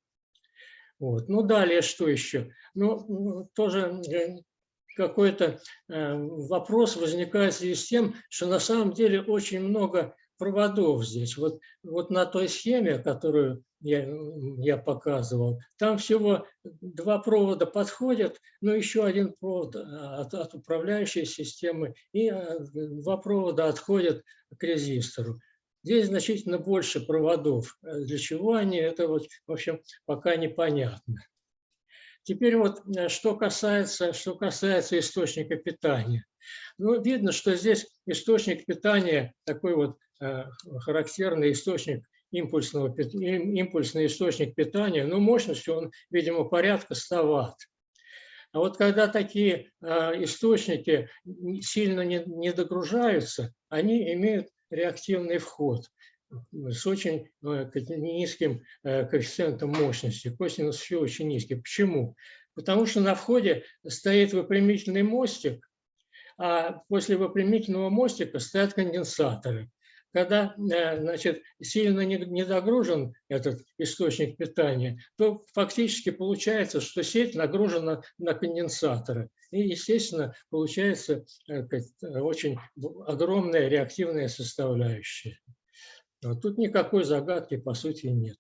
Speaker 8: Вот. Ну, далее что еще? Ну, тоже какой-то вопрос возникает в связи с тем, что на самом деле очень много проводов здесь. Вот, вот на той схеме, которую я, я показывал, там всего два провода подходят, но еще один провод а, от, от управляющей системы и а, два провода отходят к резистору. Здесь значительно больше проводов. Для чего они, это вот, в общем, пока непонятно. Теперь вот э, что касается, что касается источника питания. Ну, видно, что здесь источник питания, такой вот характерный источник импульсного, импульсный источник питания, ну, мощностью он, видимо, порядка 100 ватт. А вот когда такие э, источники сильно не, не догружаются, они имеют реактивный вход с очень э, низким э, коэффициентом мощности. Косинус фи очень низкий. Почему? Потому что на входе стоит выпрямительный мостик, а после выпрямительного мостика стоят конденсаторы. Когда э, значит, сильно не догружен этот источник питания, то фактически получается, что сеть нагружена на конденсаторы. И, естественно, получается э, э, очень огромная реактивная составляющая. Вот Тут никакой загадки, по сути, нет.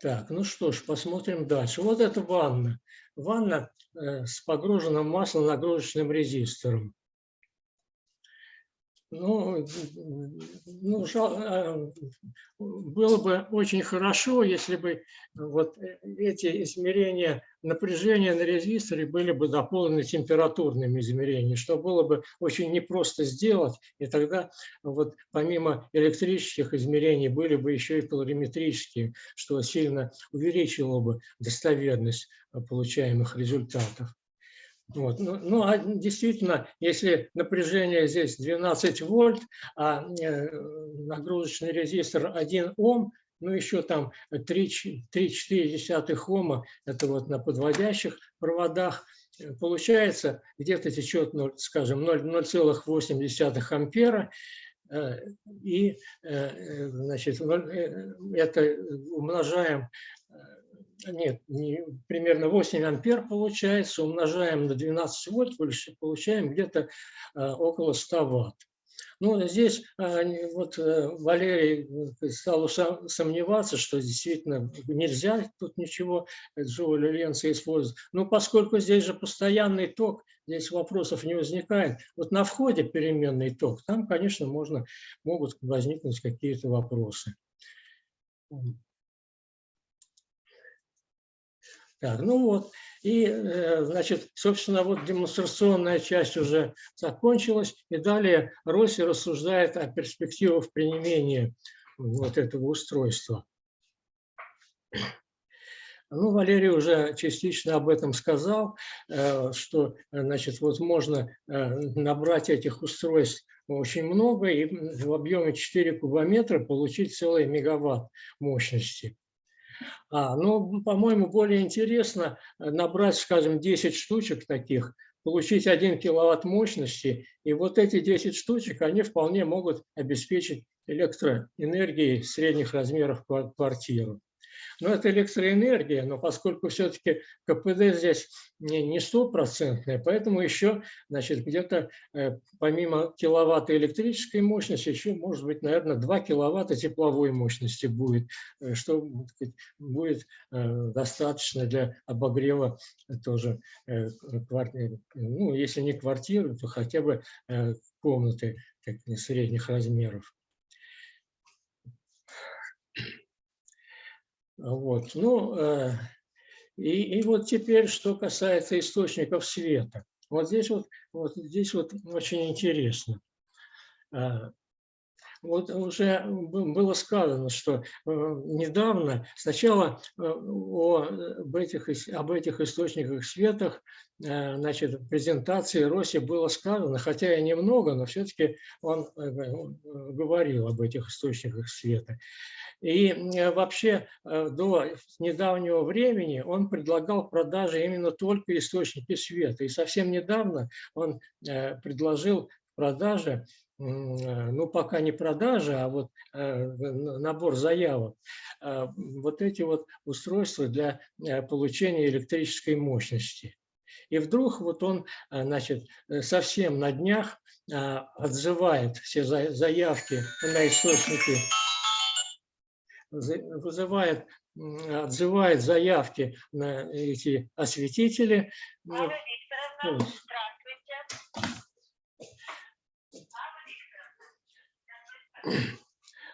Speaker 8: Так, ну что ж, посмотрим дальше. Вот это ванна. Ванна с погруженным маслом нагрузочным резистором. Ну, ну, жал- а, было бы очень хорошо, если бы вот э, эти измерения напряжения на резисторе были бы дополнены температурными измерениями, что было бы очень непросто сделать, и тогда вот помимо электрических измерений были бы еще и калориметрические, что сильно увеличило бы достоверность э, получаемых результатов. Вот. Ну, ну, а действительно, если напряжение здесь 12 вольт, а э, нагрузочный резистор 1 Ом, ну еще там 3-4 Ома, это вот на подводящих проводах, э, получается где-то течет, скажем, 0 0,8 ампера, э, и значит, это умножаем нет, не- примерно 8 ампер получается, умножаем на 12 вольт, получ- получаем где-то а, около 100 ватт. Ну, здесь а, вот э, Валерий э, стал сомневаться, что действительно нельзя тут ничего Джоуля Ленца использовать. Но поскольку здесь же постоянный ток, здесь вопросов не возникает. Вот на входе переменный ток, там, конечно, можно, могут возникнуть какие-то вопросы. Так, ну вот, и, э, значит, собственно, вот демонстрационная часть уже закончилась, и далее Росси рассуждает о перспективах применения вот этого устройства. Ну, Валерий уже частично об этом сказал, э, что, значит, вот можно э, набрать этих устройств очень много и в объеме 4 кубометра получить целый мегаватт мощности. А, ну, по-моему, более интересно э, набрать, скажем, 10 штучек таких, получить 1 киловатт мощности, и вот эти 10 штучек, они вполне могут обеспечить электроэнергией средних размеров ква- квартиру. Но это электроэнергия, но поскольку все-таки КПД здесь не не стопроцентное, поэтому еще значит, где-то э, помимо киловатта электрической мощности, еще может быть, наверное, 2 киловатта тепловой мощности будет, э, что будет э, достаточно для обогрева тоже э, квартиры. Ну, если не квартиры, то хотя бы комнаты средних размеров. Вот, ну, э, и, и вот теперь, что касается источников света. Вот здесь вот, вот здесь вот очень интересно. А, Вот уже было сказано, что э, недавно сначала э, о, об, этих, об этих источниках света, э, значит, в презентации Роси было сказано, хотя и немного, но все-таки он э, говорил об этих источниках света. И э, вообще э, до недавнего времени он предлагал в продаже именно только источники света. И совсем недавно он э, предложил э, ну пока не продажа, а вот набор заявок, вот эти вот устройства для получения электрической мощности. И вдруг вот он, значит, совсем на днях отзывает все за- заявки на источники вызывает, отзывает заявки на эти осветители. Ну,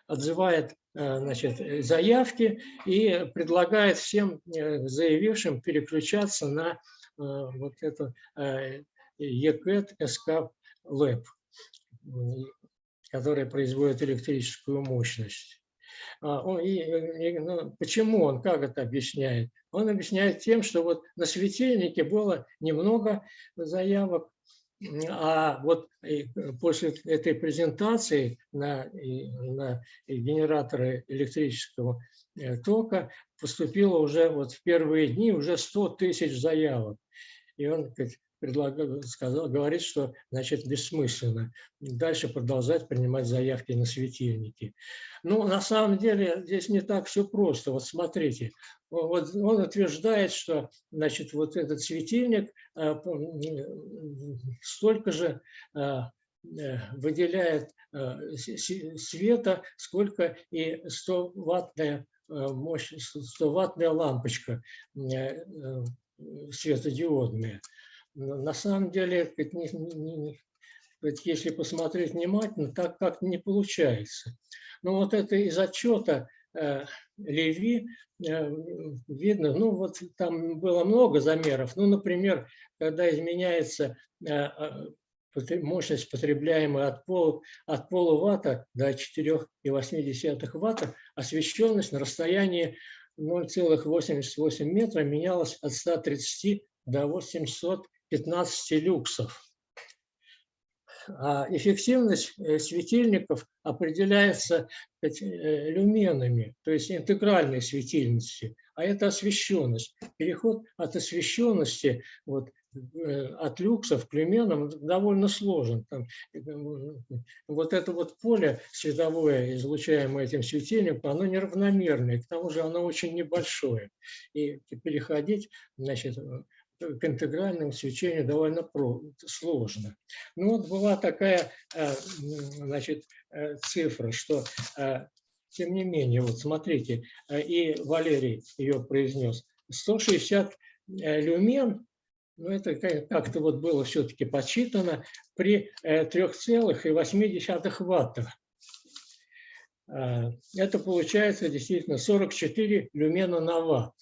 Speaker 8: отзывает э, значит, заявки и предлагает всем э, заявившим переключаться на э, вот это SCAP Lab, м, который производит электрическую мощность. А, он- и, и, ну, почему он, как это объясняет? Он объясняет тем, что вот на светильнике было немного заявок, а вот э, после этой презентации на, на генераторы электрического э, тока поступило уже вот в первые дни уже 100 тысяч заявок. И он говорит, предлагал, сказал, говорит, что значит бессмысленно дальше продолжать принимать заявки на светильники. Ну, на самом деле здесь не так все просто. Вот смотрите, вот он утверждает, что значит, вот этот светильник м, столько же э, э, выделяет с- света, сколько и 100-ваттная мощь, 100-ваттная лампочка э, э, светодиодная. На самом деле, если посмотреть внимательно, так как не получается. Но вот это из отчета э, Леви э, видно, ну вот там было много замеров. Ну, например, когда изменяется э, мощность, потребляемая от, пол, от полуватта до 4,8 ватта, освещенность на расстоянии 0,88 метра менялась от 130 до 815 люксов. А эффективность э, светильников определяется э, люменами, то есть интегральной светильностью, а это освещенность. Переход от освещенности вот, э, от люксов к люменам довольно сложен. Там, вот это вот поле световое, излучаемое этим светильником, оно неравномерное, к тому же оно очень небольшое. И переходить значит, к интегральному свечению довольно сложно. Ну вот была такая э, значит, э, цифра, что э, тем не менее, вот смотрите, и Валерий ее произнес, 160 э, люмен, ну это ка- как-то вот было все-таки подсчитано, при э, 3,8 ваттах. Э, Это получается действительно 44 люмена на ватт.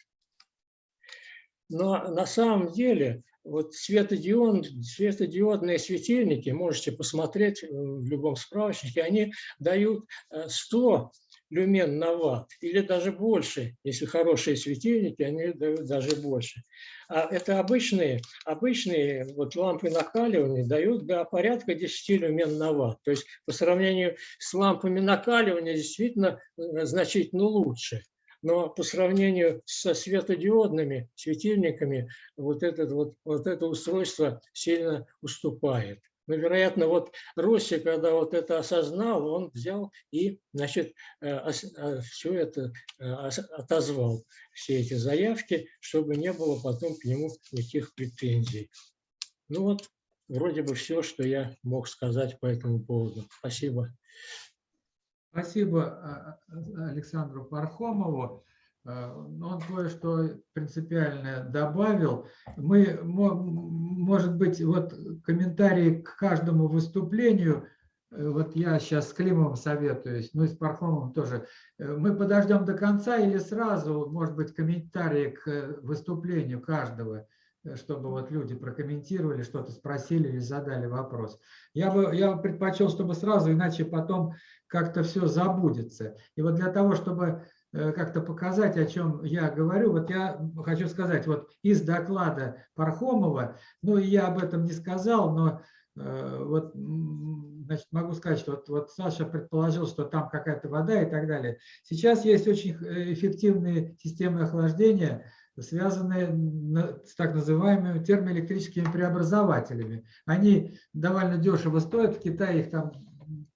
Speaker 8: Но на самом деле вот светодиод, светодиодные светильники, можете посмотреть э, в любом справочнике, они дают э, 100 люмен на ватт или даже больше. Если хорошие светильники, они дают даже больше. А это обычные, обычные вот лампы накаливания дают до порядка 10 люмен на ватт. То есть по сравнению с лампами накаливания действительно э, значительно лучше но по сравнению со светодиодными светильниками вот, этот вот, вот это устройство сильно уступает. Но, вероятно, вот Росси, когда вот это осознал, он взял и, значит, все это э, отозвал, все эти заявки, чтобы не было потом к нему никаких претензий. Ну вот, вроде бы все, что я мог сказать по этому поводу. Спасибо.
Speaker 2: Спасибо а, а, Александру Пархомову. А, Он кое-что принципиальное добавил. Мы, мо- может быть, вот комментарии к каждому выступлению, э, вот я сейчас с Климовым советуюсь, ну и с Пархомовым тоже. Э, Мы подождем до конца или сразу, может быть, комментарии к э, выступлению каждого, чтобы вот люди прокомментировали, что-то спросили или задали вопрос. Я бы, я бы предпочел, чтобы сразу, иначе потом как-то все забудется. И вот для того, чтобы э, как-то показать, о чем я говорю, вот я хочу сказать, вот из доклада Пархомова, ну я об этом не сказал, но э, вот значит, могу сказать, что вот, вот Саша предположил, что там какая-то вода и так далее. Сейчас есть очень э, эффективные системы охлаждения, связанные с так называемыми термоэлектрическими преобразователями. Они довольно дешево стоят, в Китае их там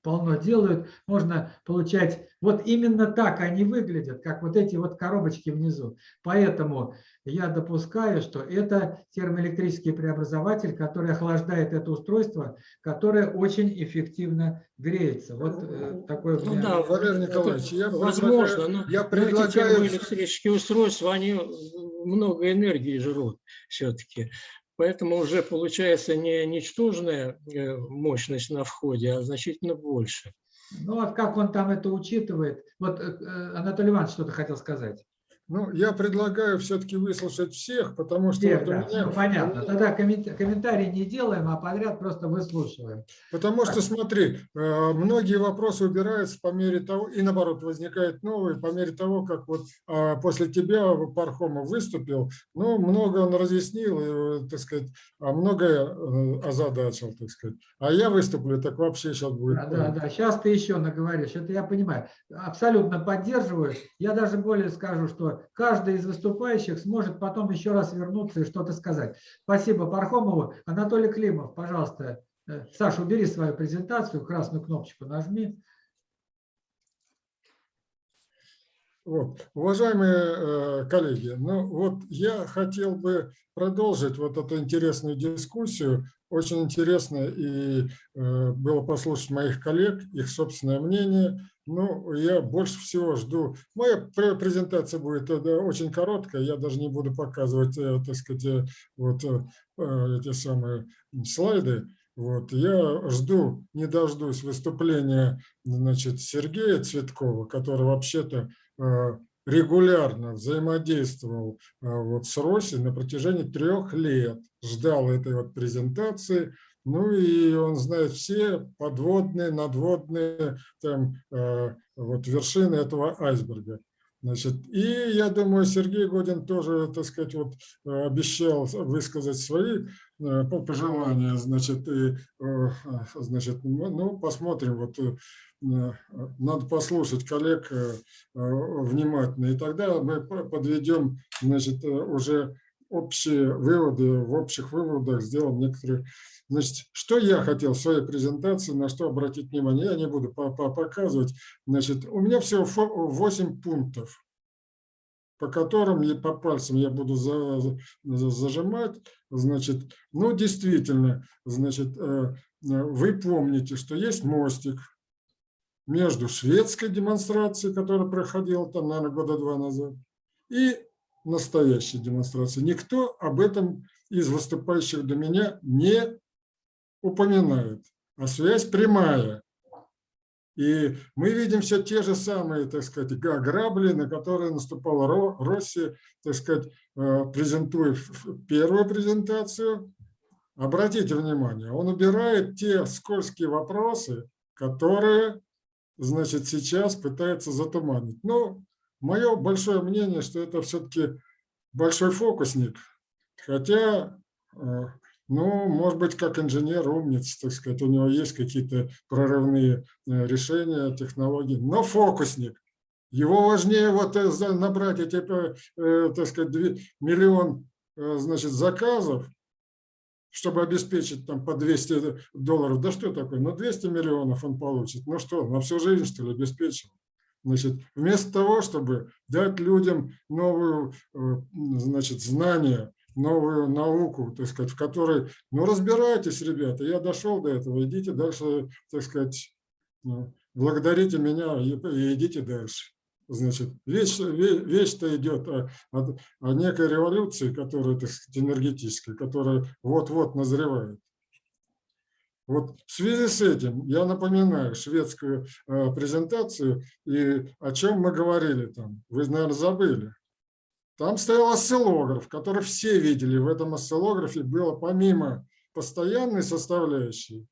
Speaker 2: полно делают, можно получать, вот именно так они выглядят, как вот эти вот коробочки внизу. Поэтому я допускаю, что это термоэлектрический преобразователь, который охлаждает это устройство, которое очень эффективно греется. Вот э, такой у
Speaker 8: Ну да,
Speaker 7: Валерий
Speaker 8: это
Speaker 7: Николаевич, я
Speaker 8: возможно, но,
Speaker 7: я
Speaker 8: но эти
Speaker 7: предлагаю-
Speaker 8: термоэлектрические устройства, они много энергии жрут все-таки. Поэтому уже получается не ничтожная э, мощность на входе, а значительно больше.
Speaker 2: Ну вот как он там это учитывает? Вот э, э, Анатолий Иванович что-то хотел сказать.
Speaker 7: Ну, я предлагаю все-таки выслушать всех, потому что
Speaker 2: Всех,
Speaker 7: вот
Speaker 2: да,
Speaker 7: меня-
Speaker 2: ну, понятно. Тогда коммен- комментарий не делаем, а подряд просто выслушиваем.
Speaker 7: Потому что, смотри, э, многие вопросы убираются по мере того, и наоборот, возникают новые по мере того, как вот а, после тебя Пархомов выступил, ну, много он разъяснил, и, э, так сказать, а многое э, озадачил, так сказать. А я выступлю, так вообще сейчас будет.
Speaker 2: Да, да, да. Сейчас ты еще наговоришь. Это я понимаю. Абсолютно поддерживаю. Я даже более скажу, что каждый из выступающих сможет потом еще раз вернуться и что-то сказать. Спасибо Пархомову. Анатолий Климов, пожалуйста. Э, Саша, убери свою презентацию, красную кнопочку нажми.
Speaker 7: Вот. Уважаемые э, коллеги, ну вот я хотел бы продолжить вот эту интересную дискуссию. Очень интересно и э, было послушать моих коллег, их собственное мнение. Ну, я больше всего жду. Моя пре- презентация будет э, очень короткая, я даже не буду показывать, э, так сказать, э, вот эти самые слайды. Вот, я жду, не дождусь выступления значит, Сергея Цветкова, который вообще-то регулярно взаимодействовал вот с Роси на протяжении трех лет, ждал этой вот презентации, ну и он знает все подводные, надводные там, э, вот вершины этого айсберга. Значит, и я думаю, Сергей Годин тоже, так сказать, вот э, обещал высказать свои э, по- пожелания, значит, и, э, значит, ну, ну, посмотрим, вот надо послушать коллег внимательно, и тогда мы по- подведем, значит, уже общие выводы, в общих выводах сделаем некоторые. Значит, что я хотел в своей презентации, на что обратить внимание, я не буду по- по- показывать. Значит, у меня всего 8 пунктов, по которым я по пальцам я буду за- за- зажимать. Значит, ну, действительно, значит, э, вы помните, что есть мостик между шведской демонстрацией, которая проходила там, наверное, года два назад, и настоящей демонстрацией. Никто об этом из выступающих до меня не упоминает. А связь прямая. И мы видим все те же самые, так сказать, грабли, на которые наступала Ро- Россия, так сказать, э, презентуя первую презентацию. Обратите внимание, он убирает те скользкие вопросы, которые, значит, сейчас пытается затуманить. Ну, мое большое мнение, что это все-таки большой фокусник, хотя э, ну, может быть, как инженер умница, так сказать, у него есть какие-то прорывные э, решения, технологии, но фокусник. Его важнее вот э, набрать эти, так сказать, миллион, значит, заказов, чтобы обеспечить там по 200 долларов. Да что такое? Ну 200 миллионов он получит. Ну что, на всю жизнь что ли обеспечил? Значит, вместо того, чтобы дать людям новую, э, значит, знания, новую науку, так сказать, в которой, ну, разбирайтесь, ребята, я дошел до этого, идите дальше, так сказать, ну, благодарите меня и, и идите дальше. Значит, вещь, ве- вещь-то идет о, о- о некой революции, которая, так сказать, энергетической, которая вот-вот назревает. Вот в связи с этим я напоминаю шведскую э, презентацию и о чем мы говорили там. Вы, наверное, забыли. Там стоял осциллограф, который все видели. В этом осциллографе было помимо постоянной составляющей,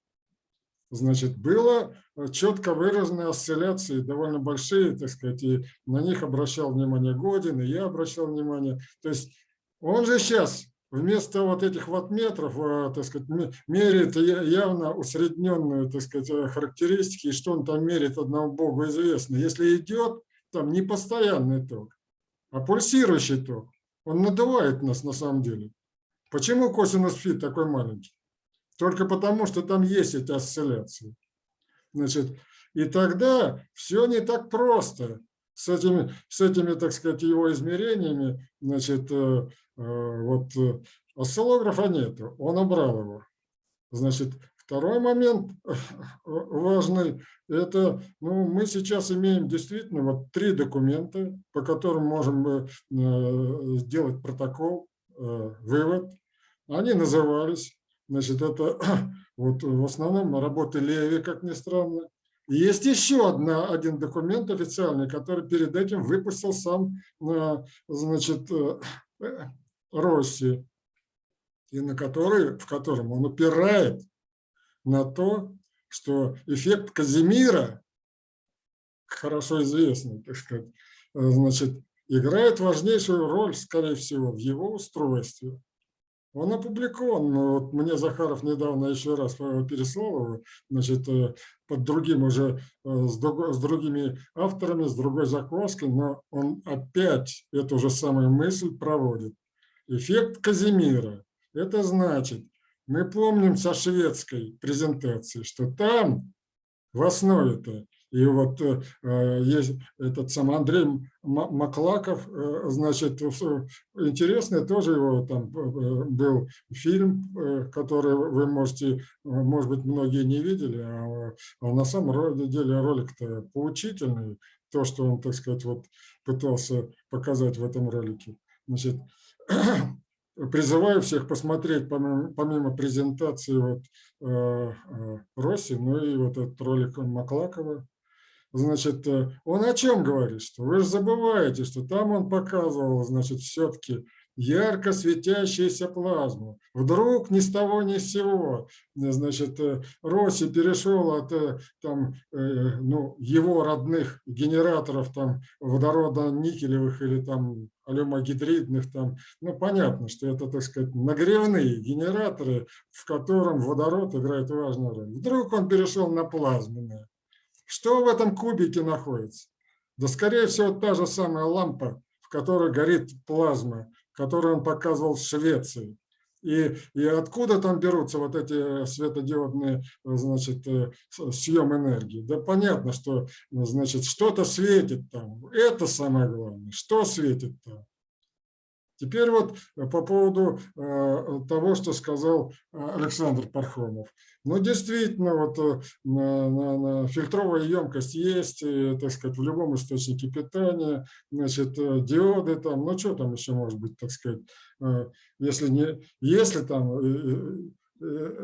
Speaker 7: значит, было э, четко выраженные осцилляции, довольно большие, так сказать, и на них обращал внимание Годин, и я обращал внимание. То есть он же сейчас вместо вот этих ваттметров, э, так сказать, ме- меряет явно усредненную, так сказать, э, характеристики, и что он там меряет, одному богу известно. Если идет там не постоянный ток, а пульсирующий ток, он надувает нас на самом деле. Почему косинус фи такой маленький? Только потому, что там есть эти осцилляции. Значит, и тогда все не так просто с этими, с этими, так сказать, его измерениями. Значит, э, э, вот э, осциллографа нету, он убрал его. Значит, второй момент важный, это, ну, мы сейчас имеем действительно вот три документа, по которым можем сделать протокол, вывод. Они назывались, значит, это вот в основном работы Леви, как ни странно. Есть еще одна, один документ официальный, который перед этим выпустил сам, э, значит, э, Росси, и на который, в котором он упирает на то, что эффект Казимира, хорошо известный, так сказать, э, значит, играет важнейшую роль, скорее всего, в его устройстве. Он опубликован, вот мне Захаров недавно еще раз переслал его, значит, э, под другим уже, э, с, друго- с другими авторами, с другой закваской, но он опять эту же самую мысль проводит. Эффект Казимира. Это значит, мы помним со шведской презентации, что там в основе-то, и вот э, э, есть этот сам Андрей Маклаков, э, значит, интересный тоже его там был фильм, который вы можете, может быть, многие не видели, а, а на самом деле ролик-то поучительный, то, что он, так сказать, вот пытался показать в этом ролике. Значит, призываю всех посмотреть помимо, помимо презентации вот, э, э, Росси, ну и вот этот ролик Маклакова. Значит, э, он о чем говорит? Что вы же забываете, что там он показывал, значит, все-таки ярко светящуюся плазму. Вдруг ни с того ни с сего, значит, э, Росси перешел от э, там, ну, его родных генераторов там водорода никелевых или там алюмогидридных там, ну понятно, что это, так сказать, нагревные генераторы, в котором водород играет важную роль. Вдруг он перешел на плазменные. Что в этом кубике находится? Да, скорее всего, та же самая лампа, в которой горит плазма, которую он показывал в Швеции. И, и откуда там берутся вот эти светодиодные, значит, э, съем энергии? Да понятно, что, значит, что-то светит там. Это самое главное. Что светит там? Теперь вот э, по поводу э, того, что сказал э, Александр Пархомов. Ну, действительно, вот на, на- на фильтровая емкость есть, так сказать, в любом источнике питания, значит, диоды там, ну, что там еще может быть, так сказать, если, не, если там,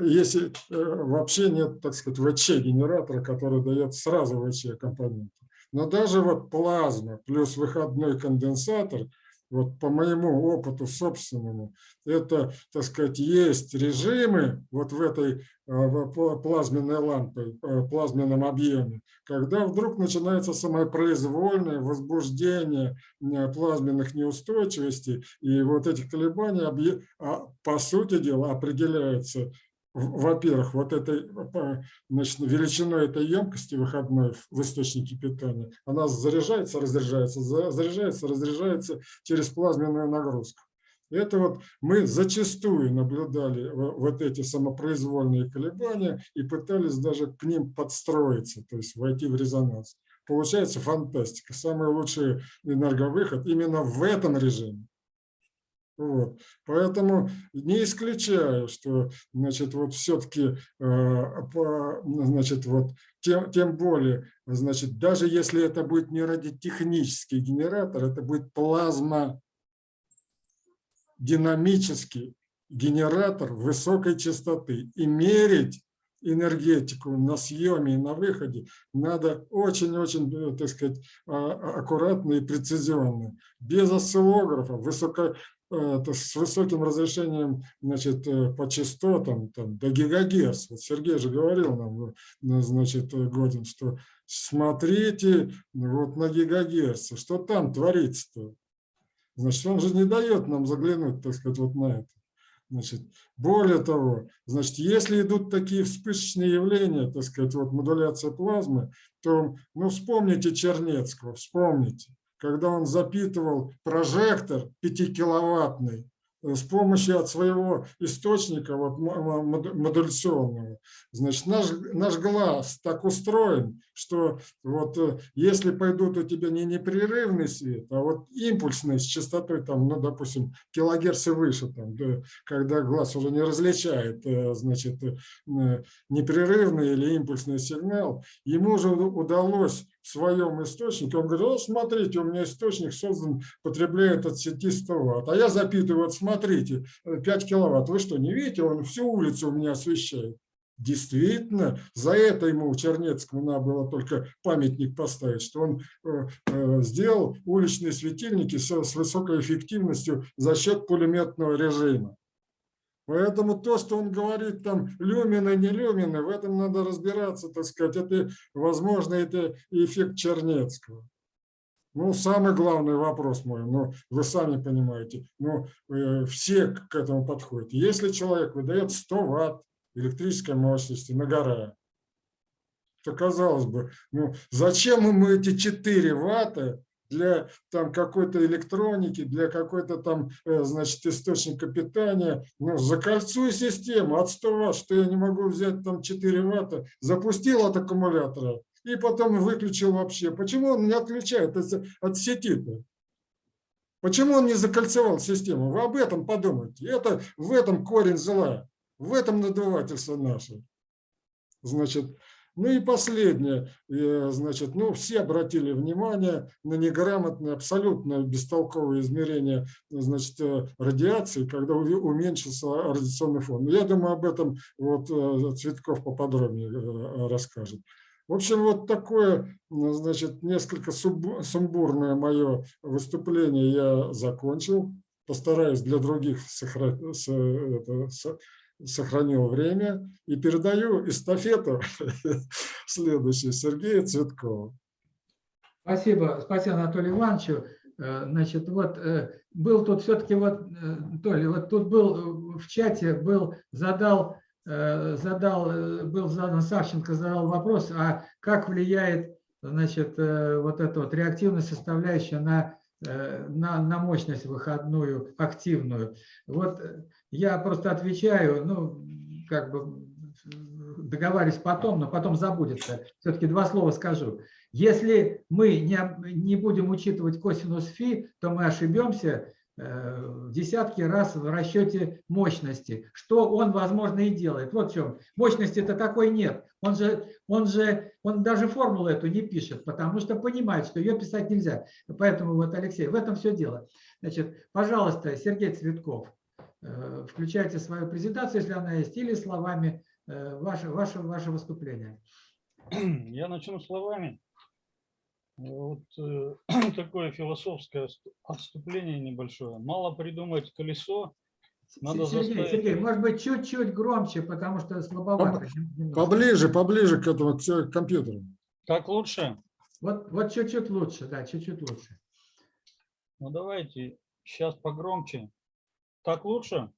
Speaker 7: если вообще нет, так сказать, ВЧ-генератора, который дает сразу ВЧ-компоненты. Но даже вот плазма плюс выходной конденсатор, вот по моему опыту собственному, это, так сказать, есть режимы вот в этой э, в пла- плазменной лампе, э, плазменном объеме, когда вдруг начинается самопроизвольное возбуждение плазменных неустойчивостей, и вот эти колебания, а, по сути дела, определяются во-первых, вот этой значит, величиной этой емкости выходной в- источнике питания, она заряжается, разряжается, за- заряжается, разряжается через плазменную нагрузку. Это вот мы зачастую наблюдали во- вот эти самопроизвольные колебания и пытались даже к ним подстроиться, то есть войти в резонанс. Получается фантастика. Самый лучший энерговыход именно в этом режиме. Вот. Поэтому не исключаю, что значит, вот все-таки, значит, вот, тем, тем более, значит, даже если это будет не радиотехнический генератор, это будет плазма динамический генератор высокой частоты. И мерить энергетику на съеме и на выходе надо очень-очень, э, так сказать, а- а- аккуратно и прецизионно. Без осциллографа, высоко, то с высоким разрешением значит, э, по частотам там, до гигагерц. Вот Сергей же говорил нам, э, значит, э, Годин, что смотрите вот на гигагерцы, что там творится-то. Значит, он же не дает нам заглянуть, так сказать, вот на это. Значит, более того, значит, если идут такие вспышечные явления, так сказать, вот модуляция плазмы, то, ну, вспомните Чернецкого, вспомните, когда он запитывал прожектор 5-киловаттный э, с помощью от своего источника вот, модуляционного. Значит, наш, наш глаз так устроен, что вот э, если пойдут у тебя не непрерывный свет, а вот импульсный с частотой, там, ну, допустим, килогерц и выше, там, да, когда глаз уже не различает, э, значит, э, непрерывный или импульсный сигнал, ему уже удалось в своем источнике, он говорит, о, смотрите, у меня источник создан, потребляет от сети 100 ватт, а я запитываю, вот смотрите, э, 5 киловатт, вы что, не видите, он всю улицу у меня освещает. Действительно, за это ему Чернецкому надо было только памятник поставить, что он э, э, сделал уличные светильники с, высокой эффективностью за счет пулеметного режима. Поэтому то, что он говорит там люмины, не люмины, в этом надо разбираться, так сказать, это, возможно, это эффект Чернецкого. Ну, самый главный вопрос мой, ну, вы сами понимаете, ну, э, все к этому подходят. Если человек выдает 100 ватт электрической мощности на гора, то, казалось бы, ну, зачем ему эти 4 ватта для там какой-то электроники, для какой-то там, э, значит, источника питания, ну, закольцуй систему от 100 ватт, что я не могу взять там 4 ватта, запустил от аккумулятора и потом выключил вообще. Почему он не отключает от, сети-то? Почему он не закольцевал систему? Вы об этом подумайте. Это в этом корень зла, в этом надувательство наше. Значит, ну и последнее, э, значит, ну все обратили внимание на неграмотное, абсолютно бестолковое измерение, значит, э, радиации, когда уменьшился радиационный фон. Я думаю, об этом вот э, Цветков поподробнее расскажет. В общем, вот такое, ну, значит, несколько сумбурное мое выступление я закончил. Постараюсь для других сохра- с- это, с- сохранил время и передаю эстафету следующей Сергею Цветкову.
Speaker 2: Спасибо, спасибо Анатолию Ивановичу. Э, Значит, вот э, был тут все-таки вот, э, Толя, вот тут был в чате, был, задал, задал, был задан Савченко, задал вопрос, а как влияет, значит, вот эта вот реактивная составляющая на, на, на мощность выходную, активную. Вот э, я просто отвечаю, ну, как бы договариваюсь потом, но потом забудется. Все-таки два слова скажу. Если мы не, не будем учитывать косинус фи, то мы ошибемся э, в десятки раз в расчете мощности, что он, возможно, и делает. Вот в чем. Мощности-то такой нет. Он же, он же, он даже формулу эту не пишет, потому что понимает, что ее писать нельзя. Поэтому вот, Алексей, в этом все дело. Значит, пожалуйста, Сергей Цветков, э, включайте свою презентацию, если она есть, или словами э, ваше, ваше, ваше выступление.
Speaker 1: Я начну словами. Вот э, такое философское отступ- отступление небольшое. Мало придумать колесо, надо
Speaker 2: Сергей,
Speaker 1: заставить-
Speaker 2: Сергей, может быть, чуть-чуть громче, потому что слабовато.
Speaker 7: Поближе, поближе к этому к те- к компьютеру.
Speaker 1: Так лучше?
Speaker 2: Вот, вот чуть-чуть лучше, да, чуть-чуть лучше.
Speaker 1: Ну давайте сейчас погромче. Так лучше?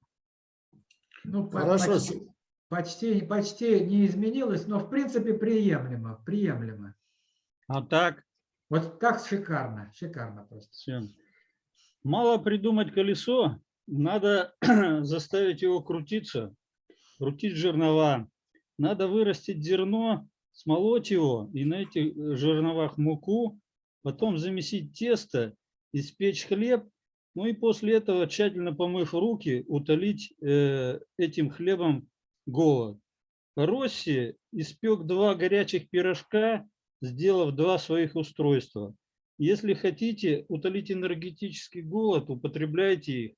Speaker 2: Ну,
Speaker 7: Хорошо,
Speaker 2: почти, почти, почти не изменилось, но в принципе приемлемо, приемлемо.
Speaker 1: А так?
Speaker 2: Вот так шикарно, шикарно просто.
Speaker 1: Всем. Мало придумать колесо, надо заставить его крутиться, крутить жернова. Надо вырастить зерно, смолоть его и на этих э, жерновах муку, потом замесить тесто, испечь хлеб, ну и после этого, тщательно помыв руки, утолить э, этим хлебом голод. Росси испек два горячих пирожка, сделав два своих устройства. Если хотите утолить энергетический голод, употребляйте их,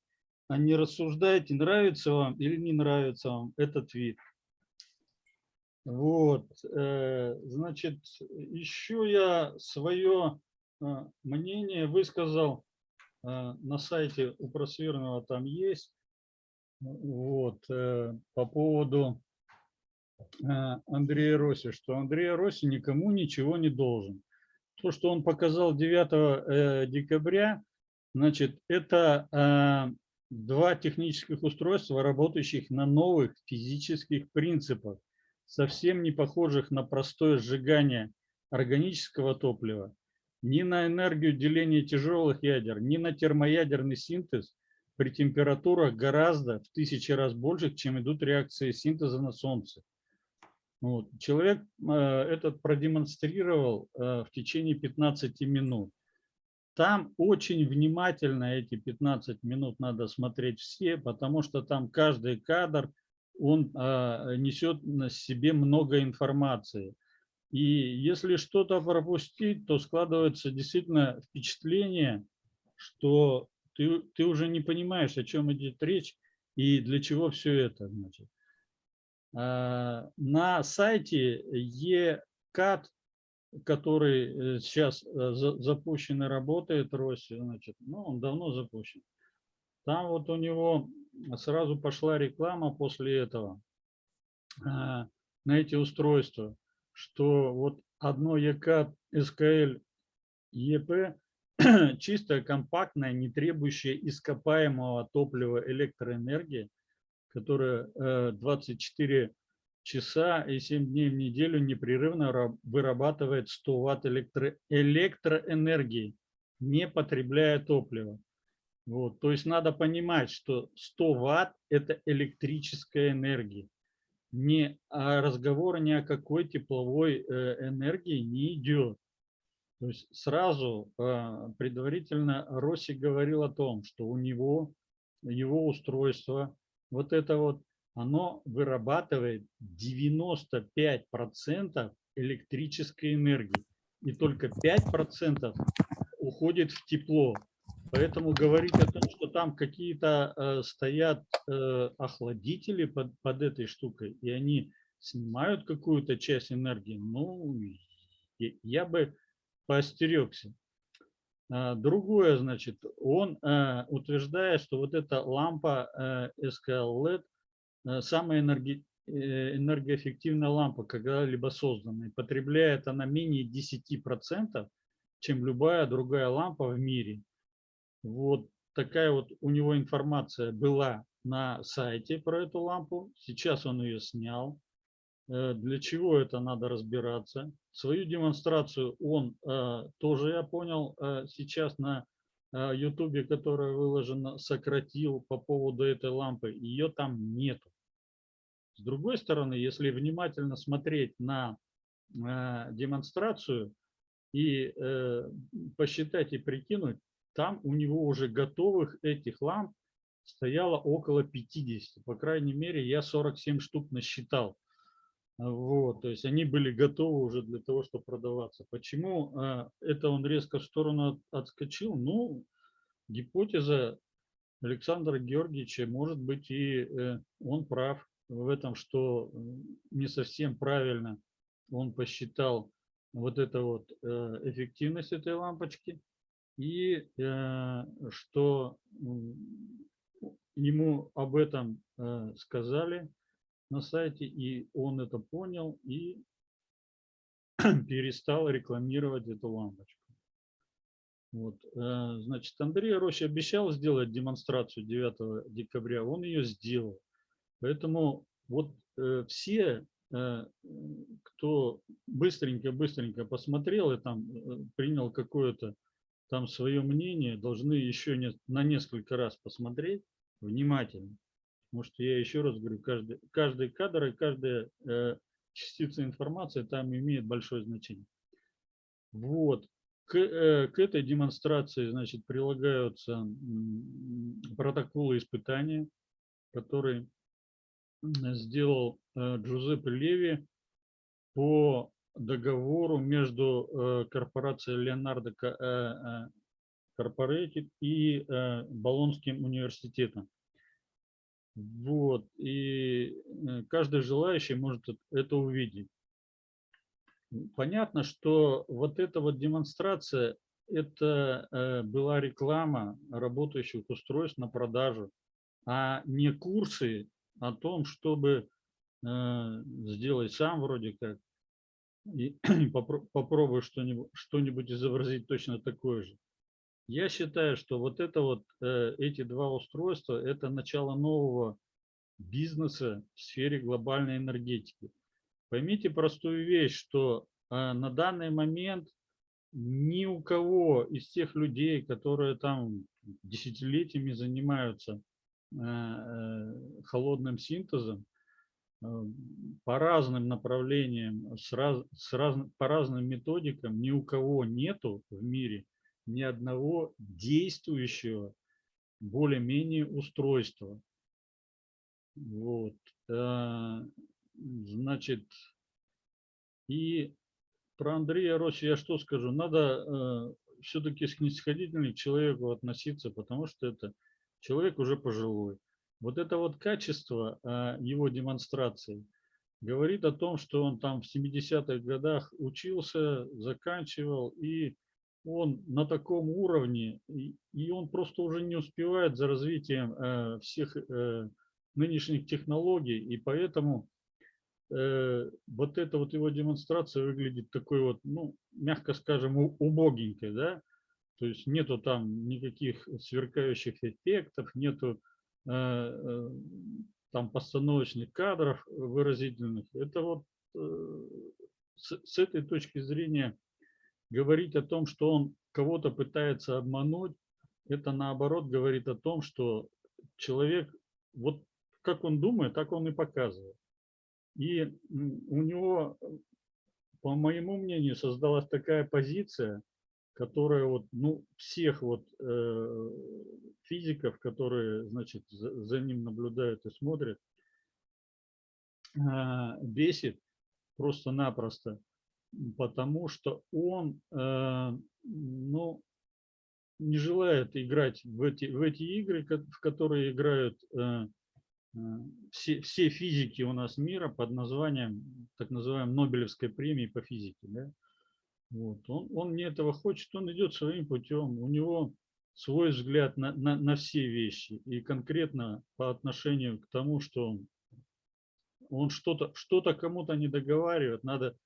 Speaker 1: а не рассуждайте, нравится вам или не нравится вам этот вид. Вот, э, значит, еще я свое э, мнение высказал э, на сайте у Просверного, там есть, вот, по поводу Андрея Роси, что Андрей Роси никому ничего не должен. То, что он показал 9 декабря, значит, это два технических устройства, работающих на новых физических принципах совсем не похожих на простое сжигание органического топлива, ни на энергию деления тяжелых ядер, ни на термоядерный синтез при температурах гораздо в тысячи раз больше, чем идут реакции синтеза на Солнце. Вот. Человек э, этот продемонстрировал э, в течение 15 минут. Там очень внимательно эти 15 минут надо смотреть все, потому что там каждый кадр – он а, несет на себе много информации. И если что-то пропустить, то складывается действительно впечатление, что ты, ты уже не понимаешь, о чем идет речь и для чего все это. Значит. А, на сайте ECAT, который э, сейчас э, запущен и работает, Росси, значит, ну, он давно запущен. Там вот у него сразу пошла реклама после этого а, на эти устройства, что вот одно ЕК СКЛ ЕП чистая, компактная, не требующая ископаемого топлива электроэнергии, которая 24 часа и 7 дней в неделю непрерывно вырабатывает 100 ватт электро электроэнергии, не потребляя топлива. Вот, то есть надо понимать, что 100 ватт – это электрическая энергия. Не а разговора ни о какой тепловой э, энергии не идет. То есть сразу а, предварительно Росси говорил о том, что у него, его устройство, вот это вот, оно вырабатывает 95% электрической энергии. И только 5% уходит в тепло. Поэтому говорить о том, что там какие-то э, стоят э, охладители под, под этой штукой, и они снимают какую-то часть энергии, ну, я бы поостерегся. А, другое, значит, он э, утверждает, что вот эта лампа SKL LED э, самая энерги, э, энергоэффективная лампа, когда-либо созданная. Потребляет она менее 10%, чем любая другая лампа в мире. Вот такая вот у него информация была на сайте про эту лампу. Сейчас он ее снял. Э, для чего это надо разбираться? Свою демонстрацию он э, тоже, я понял, э, сейчас на YouTube, которая выложена, сократил по поводу этой лампы. Ее там нету. С другой стороны, если внимательно смотреть на демонстрацию и посчитать и прикинуть, там у него уже готовых этих ламп стояло около 50. По крайней мере, я 47 штук насчитал. Вот, то есть они были готовы уже для того, чтобы продаваться. Почему э, это он резко в сторону отскочил? Ну, гипотеза Александра Георгиевича, может быть, и э, он прав в этом, что не совсем правильно он посчитал вот это вот э, эффективность этой лампочки и э, что ему об этом э, сказали на сайте, и он это понял и перестал рекламировать эту лампочку. Вот, значит, Андрей Рощ обещал сделать демонстрацию 9 декабря, он ее сделал. Поэтому вот все, кто быстренько-быстренько посмотрел и там принял какое-то там свое мнение, должны еще не, на несколько раз посмотреть внимательно. Потому что я еще раз говорю, каждый, каждый кадр и каждая э, частица информации там имеет большое значение. Вот. К, э, к этой демонстрации, значит, прилагаются протоколы испытания, которые сделал э, Джузеппе Леви по договору между э, корпорацией э, э, Corporated и э, Болонским университетом. Вот, и э, каждый желающий может эт- это увидеть. Понятно, что вот эта вот демонстрация, это э, была реклама работающих устройств на продажу, а не курсы о том, чтобы э, сделать сам вроде как и попро- попробуй что-нибудь что-нибудь изобразить точно такое же. Я считаю, что вот это вот, э, эти два устройства, это начало нового бизнеса в сфере глобальной энергетики. Поймите простую вещь, что э, на данный момент ни у кого из тех людей, которые там десятилетиями занимаются холодным синтезом, э, по разным направлениям, с раз, с раз, по разным методикам, ни у кого нету в мире ни одного действующего более-менее устройства. Вот. э, Значит, и про Андрея Росси я что скажу? Надо все-таки снисходительно к человеку относиться, потому что это человек уже пожилой. Вот это вот качество э, его демонстрации говорит о том, что он там в 70-х годах учился, заканчивал, и он на таком уровне, и, он просто уже не успевает за развитием э, всех э, нынешних технологий, и поэтому э, вот эта вот его демонстрация выглядит такой вот, ну, мягко скажем, убогенькой, да, то есть нету там никаких сверкающих эффектов, нету э, э, там постановочных кадров выразительных. Это вот э, с, с этой точки зрения говорить о том, что он кого-то пытается обмануть, это наоборот говорит о том, что человек, вот как он думает, так он и показывает. И у него, по моему мнению, создалась такая позиция, которая вот, ну, всех вот э, физиков, которые, значит, за, за ним наблюдают и смотрят, а, бесит просто-напросто, потому что он, э, ну, не желает играть в эти, в эти игры, в которые играют э, э, все, все физики у нас мира под названием, так называемой Нобелевской премии по физике. Да? Вот. Он, он не этого хочет, он идет своим путем, у него свой взгляд на, на, на все вещи. И конкретно по отношению к тому, что он, что-то что кому-то не договаривает, надо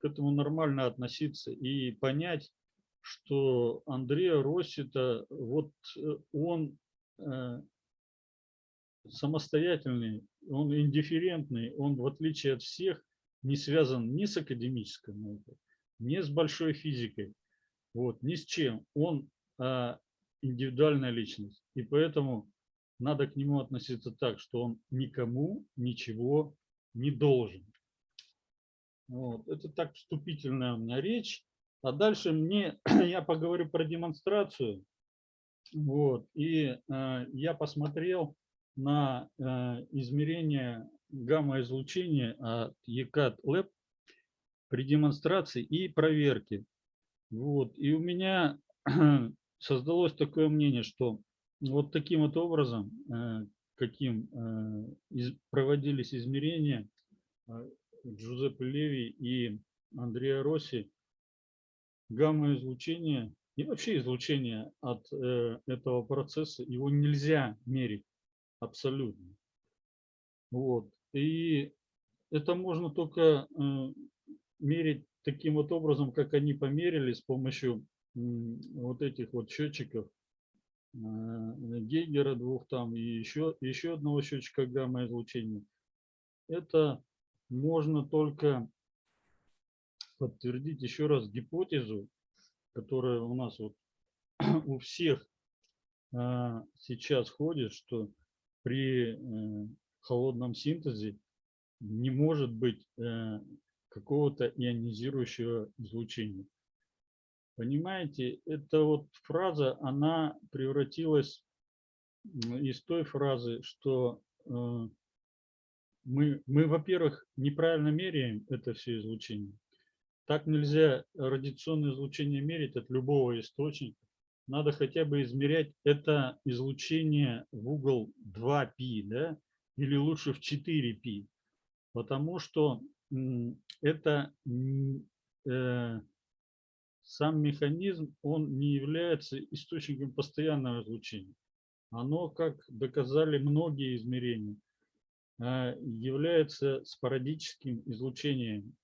Speaker 1: к этому нормально относиться и понять, что Андреа Росси-то, вот э, он э, самостоятельный, он индифферентный, он в отличие от всех не связан ни с академической наукой, ни с большой физикой, вот, ни с чем. Он а, индивидуальная личность, и поэтому надо к нему относиться так, что он никому ничего не должен. Вот. Это так вступительная у меня речь. А дальше мне, я поговорю про демонстрацию. Вот. И э, я посмотрел на э, измерение гамма-излучения от ECAT Lab при демонстрации и проверке. Вот. И у меня создалось такое мнение, что вот таким вот образом, э, каким э, проводились измерения э, Джузеппе Леви и Андреа Росси, гамма-излучение и вообще излучение от этого процесса, его нельзя мерить абсолютно. Вот. И это можно только мерить таким вот образом, как они померили с помощью вот этих вот счетчиков э, Гейгера двух там и еще, еще одного счетчика гамма-излучения. Это можно только подтвердить еще раз гипотезу, которая у нас вот у всех а, сейчас ходит, что при э, холодном синтезе не может быть э, какого-то ионизирующего излучения. Понимаете, эта вот фраза, она превратилась из той фразы, что э, мы, мы во-первых, неправильно меряем это все излучение. Так нельзя радиационное излучение мерить от любого источника. Надо хотя бы измерять это излучение в угол 2π, да, или лучше в 4π, потому что это э, сам механизм, он не является источником постоянного излучения. Оно, как доказали многие измерения, э, является спорадическим излучением,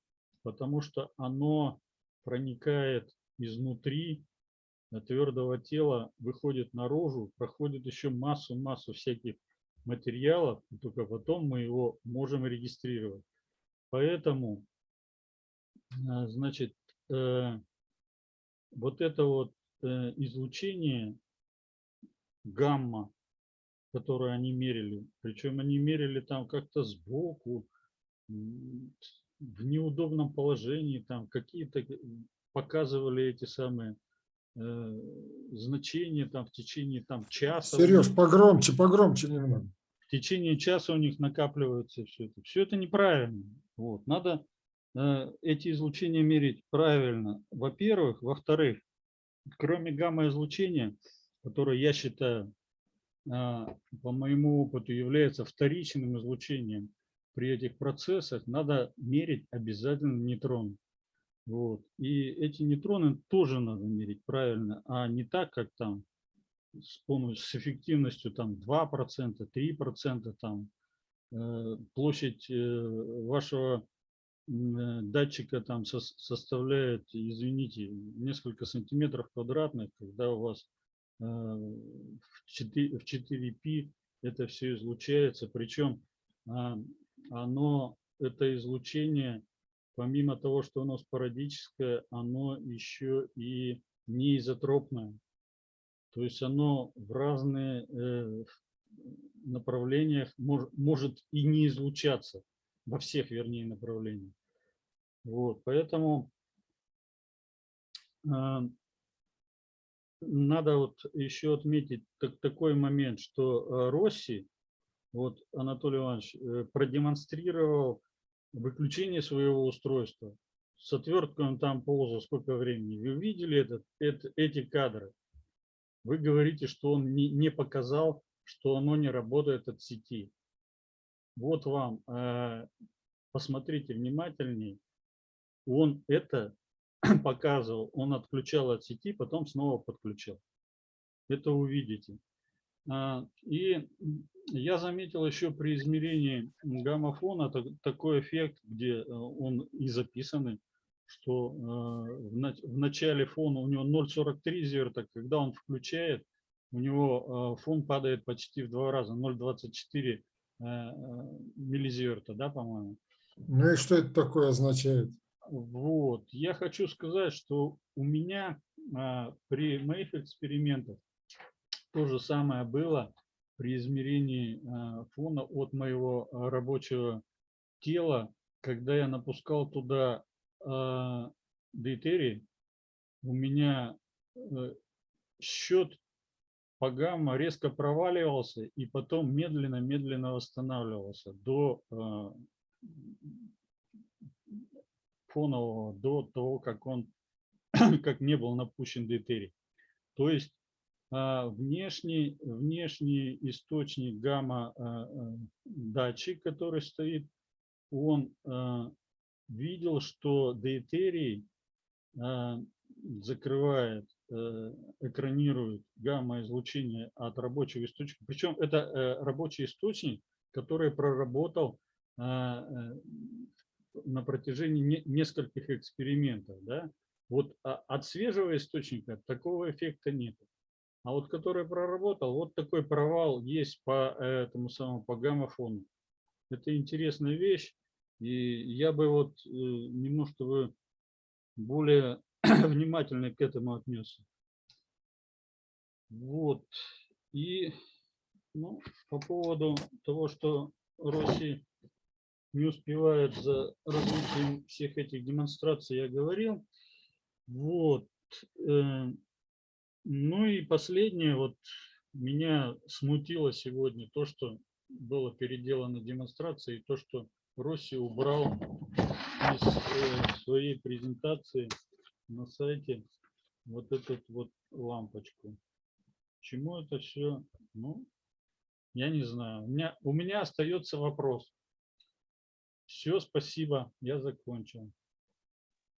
Speaker 1: потому что оно проникает изнутри э, твердого тела, выходит наружу, проходит еще массу-массу всяких материалов, и только потом мы его можем регистрировать. Поэтому, э, значит, э, вот это вот э, излучение гамма, которое они мерили, причем они мерили там как-то сбоку, в неудобном положении, там какие-то э, показывали эти самые значения там в течение там часа.
Speaker 7: Сереж, погромче, погромче немного.
Speaker 1: В течение часа у них накапливается все это. Все это неправильно. Вот. Надо э, эти излучения мерить правильно. Во-первых. Во-вторых, кроме гамма-излучения, которое я считаю, а, по моему опыту, является вторичным излучением при этих процессах, надо мерить обязательно нейтроны. Вот. И эти нейтроны тоже надо мерить правильно, а не так, как там с помощью с эффективностью там 2%, 3%, там э, площадь э, вашего э, датчика там сос- составляет, извините, несколько сантиметров квадратных, когда у вас в 4, в 4π это все излучается, причем а, оно, это излучение, помимо того, что оно спорадическое, оно еще и неизотропное. То есть оно в разные э, направлениях мож- может и не излучаться, во всех, вернее, направлениях. Вот, поэтому а, надо вот еще отметить так- такой момент, что э, Росси, вот Анатолий Иванович, э, продемонстрировал выключение своего устройства. С отверткой он там ползал сколько времени. Вы видели этот, это- эти кадры? Вы говорите, что он не, не показал, что оно не работает от сети. Вот вам, э, посмотрите внимательнее. Он это показывал, он отключал от сети, потом снова подключал. Это увидите. А, И я заметил еще при измерении гамма-фона так- такой эффект, где э, он и записанный, что э, в нач- в начале фона у него 0,43 зерта, когда он включает, у него э, фон падает почти в два раза, 0,24 э, э, миллизиверта, да, по-моему.
Speaker 7: Ну и что это такое означает?
Speaker 1: Вот, я хочу сказать, что у меня а, при моих экспериментах то же самое было при измерении а, фона от моего а, рабочего тела, когда я напускал туда а, дейтерий, у меня э, счет по гамма резко проваливался и потом медленно-медленно восстанавливался до а, фонового до того, как он как не был напущен дейтерий. То есть а, внешний, внешний источник гамма а, а, датчик, который стоит, он видел, что дейтерий а, закрывает, э, экранирует гамма-излучение от рабочего источника. Причем это э, рабочий источник, который проработал а, э, на протяжении не- нескольких экспериментов. Да? Вот а- от свежего источника такого эффекта нет. А вот который проработал, вот такой провал есть по этому самому по гамма-фону. Это интересная вещь. И я бы вот э, немножко бы более внимательно к этому отнесся. Вот. И ну, по поводу того, что Россия не успевает за развитием всех этих демонстраций, я говорил. Вот. э, Ну и последнее, вот меня смутило сегодня то, что было переделано демонстрация, и то, что Росси убрал из э, своей презентации на сайте вот эту вот лампочку. Чему это все? Ну, я не знаю. У меня, у меня остается вопрос. Все, спасибо, я закончил.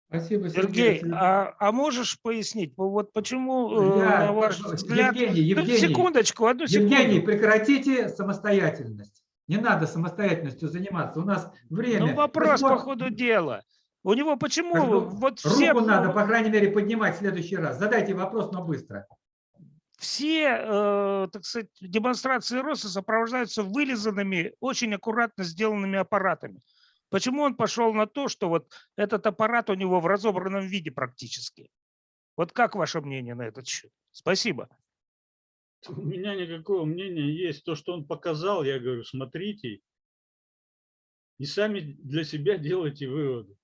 Speaker 2: Спасибо,
Speaker 9: Сергей,
Speaker 2: Сергей.
Speaker 9: а, а можешь пояснить, по- вот почему, э,
Speaker 2: Я-
Speaker 9: на ваш взгляд...
Speaker 2: Евгений, Евгений,
Speaker 9: секундочку, одну секунду.
Speaker 2: Евгений, прекратите самостоятельность. Не надо самостоятельностью заниматься. У нас время.
Speaker 9: Ну, вопрос по
Speaker 2: Спор-
Speaker 9: ходу дела. У него почему
Speaker 2: Как бы
Speaker 9: вот все,
Speaker 2: Руку надо, по крайней мере, поднимать в следующий раз. Задайте вопрос, но быстро.
Speaker 9: все, э, так сказать, демонстрации роста сопровождаются вылизанными, очень аккуратно сделанными аппаратами. Почему он пошел на то, что вот этот аппарат у него в разобранном виде практически? Вот как ваше мнение на этот счет? Спасибо.
Speaker 1: У меня никакого мнения есть. То, что он показал, я говорю, смотрите и сами для себя делайте выводы.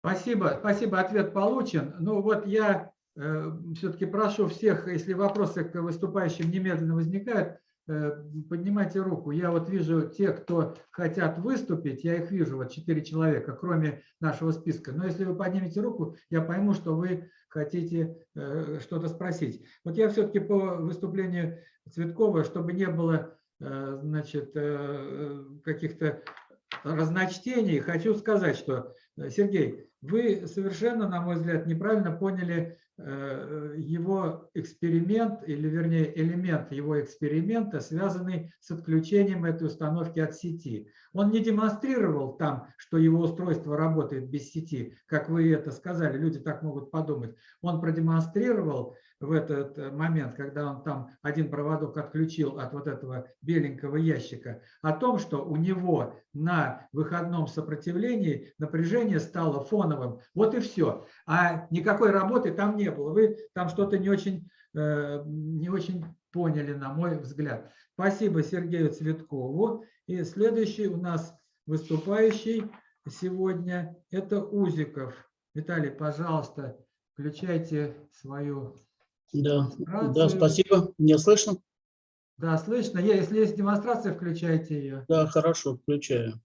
Speaker 2: Спасибо, спасибо, ответ получен. Ну вот я все-таки прошу всех, если вопросы к выступающим немедленно возникают, э, поднимайте руку. Я вот вижу те, кто хотят выступить, я их вижу, вот четыре человека, кроме нашего списка. Но если вы поднимете руку, я пойму, что вы хотите э, что-то спросить. Вот я все-таки по выступлению Цветкова, чтобы не было э, значит, э, каких-то разночтений, хочу сказать, что, э, Сергей, вы совершенно, на мой взгляд, неправильно поняли э, его эксперимент, или вернее элемент его эксперимента, связанный с отключением этой установки от сети. Он не демонстрировал там, что его устройство работает без сети, как вы это сказали, люди так могут подумать. Он продемонстрировал в этот э, момент, когда он там один проводок отключил от вот этого беленького ящика, о том, что у него на выходном сопротивлении напряжение стало фоновым. Вот и все. А никакой работы там не было. Вы там что-то не очень, э, не очень поняли, на мой взгляд. Спасибо Сергею Цветкову. И следующий у нас выступающий сегодня – это Узиков. Виталий, пожалуйста, включайте свою
Speaker 10: Да, да, спасибо. Меня слышно?
Speaker 2: Да, слышно. Если есть демонстрация, включайте ее.
Speaker 10: Да, хорошо, включаю.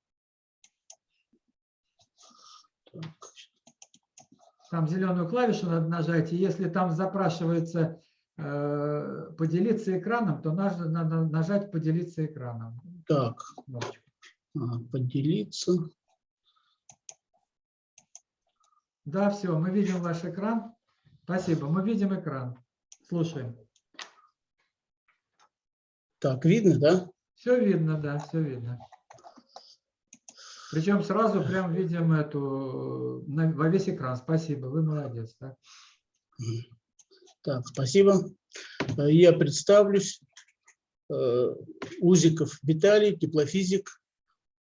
Speaker 10: Так,
Speaker 2: Там зеленую клавишу надо нажать, и если там запрашивается э, поделиться экраном, то надо, надо нажать поделиться экраном.
Speaker 10: Так, ага, поделиться.
Speaker 2: Да, все, мы видим ваш экран. Спасибо, мы видим экран. Слушаем.
Speaker 10: Так, видно, да?
Speaker 2: Все видно, да, все видно. Причем сразу прям видим эту э, на- во весь экран. Спасибо, вы молодец. да.
Speaker 10: Так, спасибо. Э, Я представлюсь. Э, Узиков Виталий, теплофизик.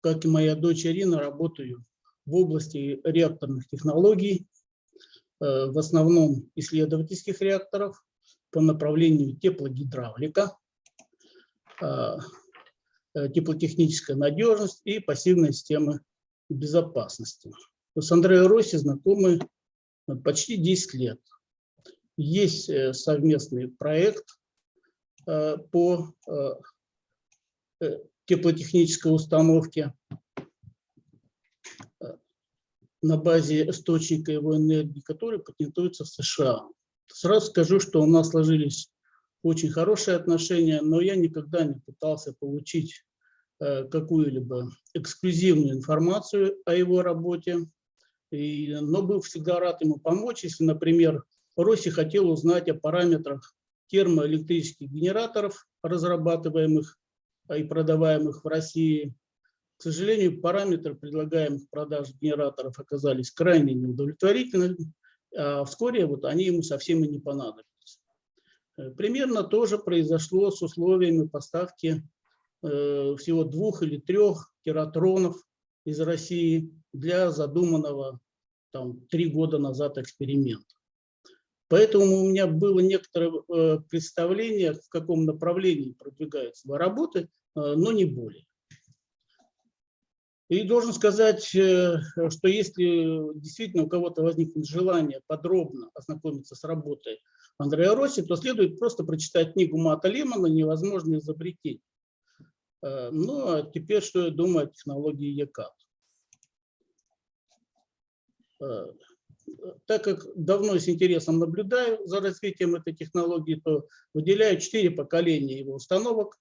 Speaker 10: Как и моя дочь Ирина, работаю в области реакторных технологий, в основном исследовательских реакторов по направлению теплогидравлика, теплотехническая надежность и пассивные системы безопасности. С Андреем Росси знакомы э, почти 10 лет. Есть э, совместный проект э, по э, э, теплотехнической установке э, на базе источника его энергии, который патентуется в США. Сразу скажу, что у нас сложились очень хорошие отношения, но я никогда не пытался получить э, какую-либо эксклюзивную информацию о его работе, и, но был всегда рад ему помочь, если, например, Росси хотел узнать о параметрах термоэлектрических генераторов, разрабатываемых а, и продаваемых в России. К сожалению, параметры предлагаемых продаж генераторов оказались крайне неудовлетворительными, а вскоре вот они ему совсем и не понадобились. Э, Примерно то же произошло с условиями поставки э, всего двух или трех тератронов из России для задуманного там три года назад эксперимента. Поэтому у меня было некоторое э, представление, в каком направлении продвигаются работы, э, но не более. И должен сказать, э, что если действительно у кого-то возникнет желание подробно ознакомиться с работой Андрея Росси, то следует просто прочитать книгу Мата Лемона «Невозможное изобретение». Э, Ну, а теперь что я думаю о технологии ЕКАТ. Э, Так как давно с интересом наблюдаю за развитием этой технологии, то выделяю четыре поколения его установок,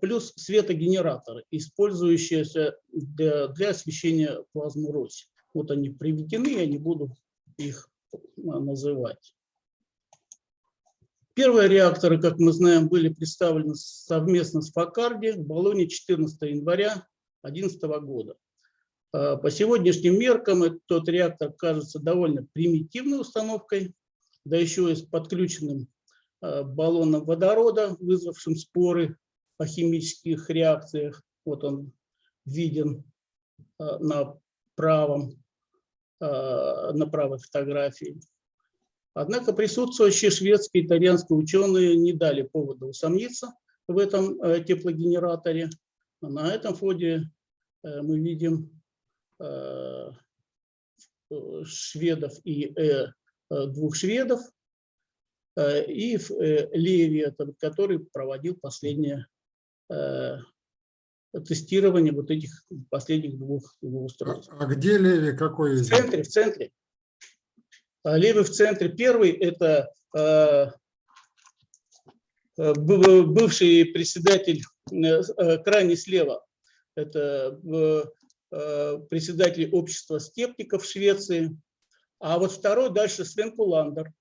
Speaker 10: плюс светогенераторы, использующиеся для, для освещения плазмы Роси. Вот они приведены, я не буду их э, называть. Первые реакторы, как мы знаем, были представлены совместно с Факарди в Болоне 14 января 2011 года. Э, По сегодняшним меркам этот реактор кажется довольно примитивной установкой, да еще и с подключенным баллоном водорода, вызвавшим споры о химических реакциях. Вот он виден э, на правом, на правой фотографии. Однако присутствующие шведские и итальянские ученые не дали повода усомниться в этом теплогенераторе. На этом фоне мы видим э, шведов и э, двух шведов, э, и э, Леви, который проводил последнее э, тестирование вот этих последних двух его устройств.
Speaker 7: А где Леви, какой
Speaker 10: В центре, в центре. А Левый в центре. Первый – это э, э, быв- бывший председатель, крайне слева, это председатель общества скептиков Швеции. А вот второй дальше Свен Куландер,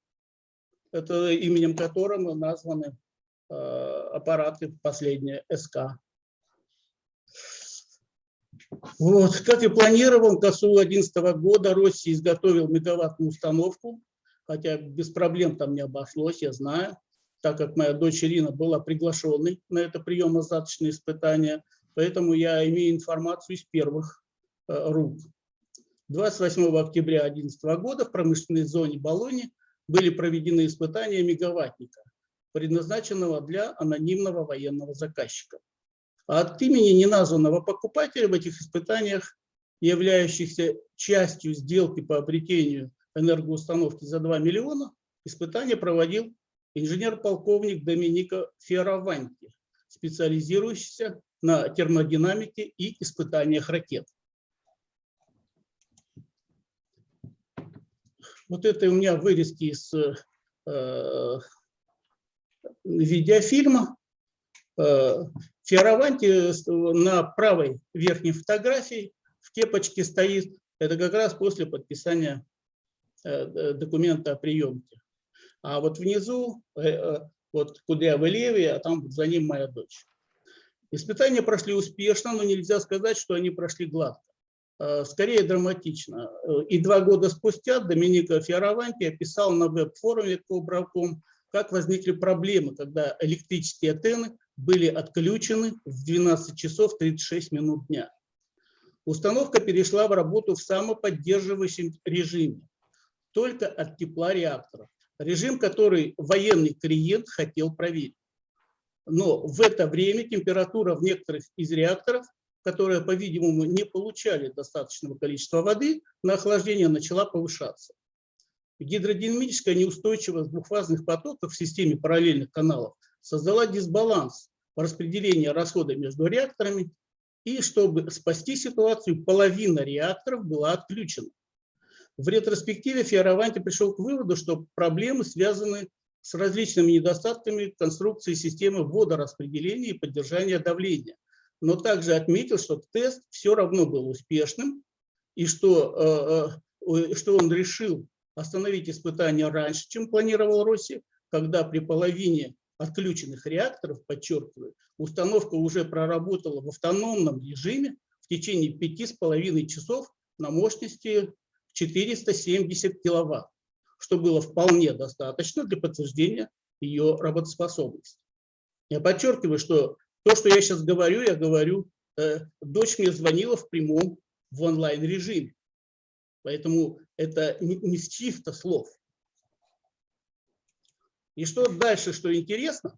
Speaker 10: это именем которого названы аппараты последние СК. Вот, как и планировал, к концу 2011 года Россия изготовил мегаваттную установку, хотя без проблем там не обошлось, я знаю, так как моя дочь Ирина была приглашенной на это приемо-заточное испытание, поэтому я имею информацию из первых э, рук. 28 октября 2011 года в промышленной зоне Болони были проведены испытания мегаваттника, предназначенного для анонимного военного заказчика. А от имени неназванного покупателя в этих испытаниях, являющихся частью сделки по обретению энергоустановки за 2 миллиона, испытание проводил инженер-полковник Доминика Фиараванти, специализирующийся на термодинамике и испытаниях ракет. Вот это у меня вырезки из э, видеофильма. Э, Фиараванти на правой верхней фотографии в кепочке стоит. Это как раз после подписания э, документа о приемке. А вот внизу, э, э, вот кудрявый левый, а там за ним моя дочь. Испытания прошли успешно, но нельзя сказать, что они прошли гладко. Э, Скорее драматично. Э, И два года спустя Доминика Фиараванти описал на веб-форуме Кобраком, как возникли проблемы, когда электрические антенны были отключены в 12 часов 36 минут дня. Установка перешла в работу в самоподдерживающем режиме, только от тепла реактора. Режим, который военный клиент хотел проверить. Но в это время температура в некоторых из реакторов, которые, по-видимому, не получали достаточного количества воды, на охлаждение начала повышаться. Гидродинамическая неустойчивость двухфазных потоков в системе параллельных каналов создала дисбаланс по распределению расхода между реакторами, и чтобы спасти ситуацию, половина реакторов была отключена. В ретроспективе Фиараванти пришел к выводу, что проблемы связаны с различными недостатками конструкции системы водораспределения и поддержания давления. Но также отметил, что тест все равно был успешным, и что, э, э, что он решил остановить испытания раньше, чем планировал Россия, когда при половине отключенных реакторов, подчеркиваю, установка уже проработала в автономном режиме в течение пяти с половиной часов на мощности 470 киловатт, что было вполне достаточно для подтверждения ее работоспособности. Я подчеркиваю, что то, что я сейчас говорю, я говорю, э, дочь мне звонила в прямом, в онлайн режиме. Поэтому это не, с чьих-то слов. И что дальше, что интересно,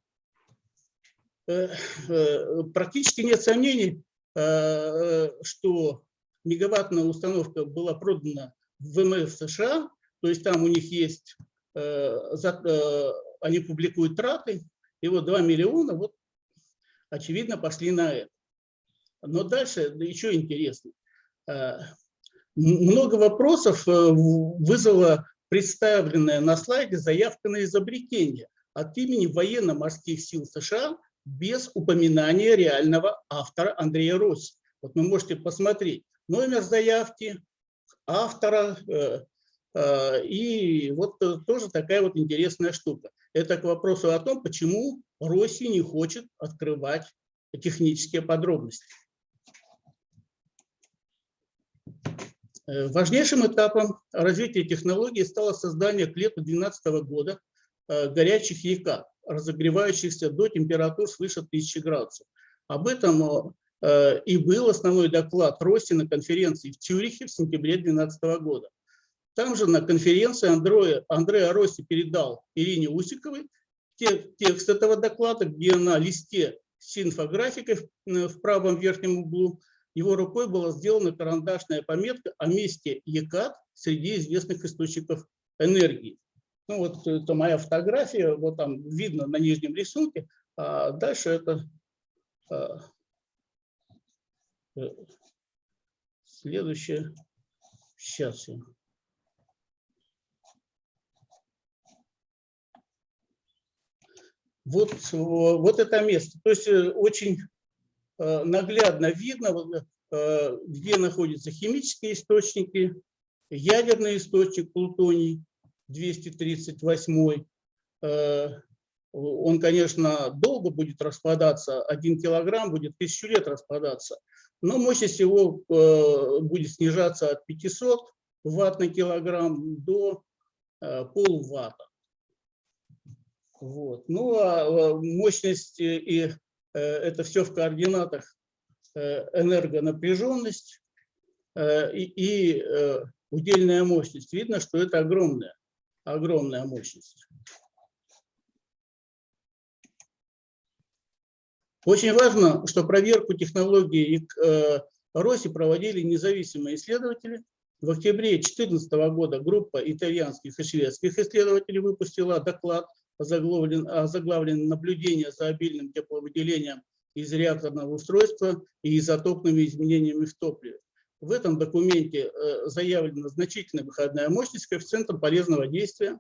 Speaker 10: э, э, практически нет сомнений, э, что мегаваттная установка была продана в ВМФ США, то есть там у них есть, они публикуют траты, и вот 2 миллиона, вот очевидно, пошли на это. Но дальше да еще интересно. Много вопросов вызвала представленная на слайде заявка на изобретение от имени военно-морских сил США без упоминания реального автора Андрея Росси. Вот вы можете посмотреть номер заявки, автора, э, э, и вот тоже такая вот интересная штука. Это к вопросу о том, почему Росси не хочет открывать технические подробности. Важнейшим этапом развития технологии стало создание к лету 2012 года э, горячих ЯК, разогревающихся до температур свыше 1000 градусов. Об этом э, и был основной доклад Росси на конференции в Цюрихе в сентябре 2012 года. Там же на конференции Андрея, Андреа Росси передал Ирине Усиковой текст этого доклада, где на листе с инфографикой в правом верхнем углу его рукой была сделана карандашная пометка о месте ЕКАТ среди известных источников энергии. Ну вот это моя фотография, вот там видно на нижнем рисунке, а дальше это а, э, следующее. Сейчас я. Вот, вот это место. То есть э, очень наглядно видно, э, где находятся химические источники, ядерный источник плутоний 238. Э, он, конечно, долго будет распадаться, один килограмм будет тысячу лет распадаться, но мощность его будет снижаться от 500 ватт на килограмм до полватта. Вот. Ну а мощность и Э, это все в координатах э, энергонапряженность э, и удельная мощность. Видно, что это огромная, огромная мощность. Очень важно, что проверку технологии Роси проводили независимые исследователи. В октябре 2014 года группа итальянских и шведских исследователей выпустила доклад озаглавлен, озаглавлен «Наблюдение за обильным тепловыделением из реакторного устройства и изотопными изменениями в топливе». В этом документе э, заявлена значительная выходная мощность коэффициентом полезного действия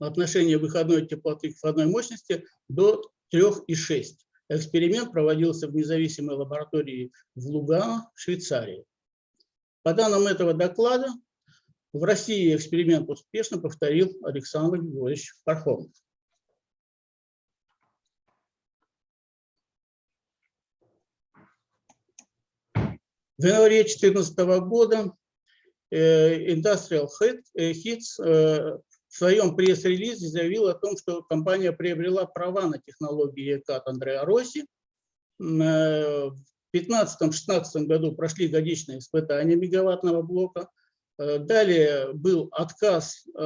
Speaker 10: в отношении выходной теплоты к входной мощности до 3,6. Эксперимент проводился в независимой лаборатории в Лугано, Швейцарии. По данным этого доклада, в России эксперимент успешно повторил Александр Григорьевич Пархомов. В январе 2014 года э, Industrial Hits э, в своем пресс-релизе заявил о том, что компания приобрела права на технологии ЕКАТ Андреа Росси. Э, в 2015-2016 году прошли годичные испытания мегаваттного блока – Э, далее был отказ э,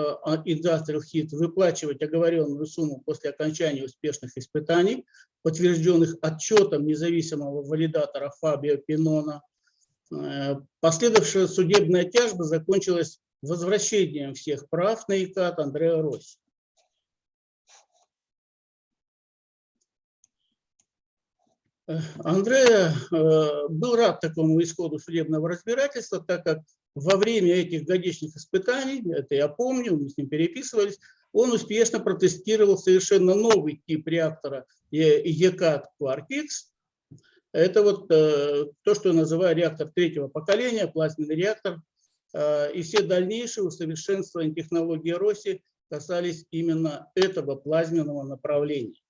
Speaker 10: Industrial Hit выплачивать оговоренную сумму после окончания успешных испытаний, подтвержденных отчетом независимого валидатора Фабио Пинона. Э, последовавшая судебная тяжба закончилась возвращением всех прав на ИКАТ Андреа Росси. Андреа был рад такому исходу судебного разбирательства, так как во время этих годичных испытаний, это я помню, мы с ним переписывались, он успешно протестировал совершенно новый тип реактора ЕКАТ QuarkX. Это вот э, то, что я называю реактор третьего поколения, плазменный реактор. Э, и все дальнейшие усовершенствования технологии Росси касались именно этого плазменного направления.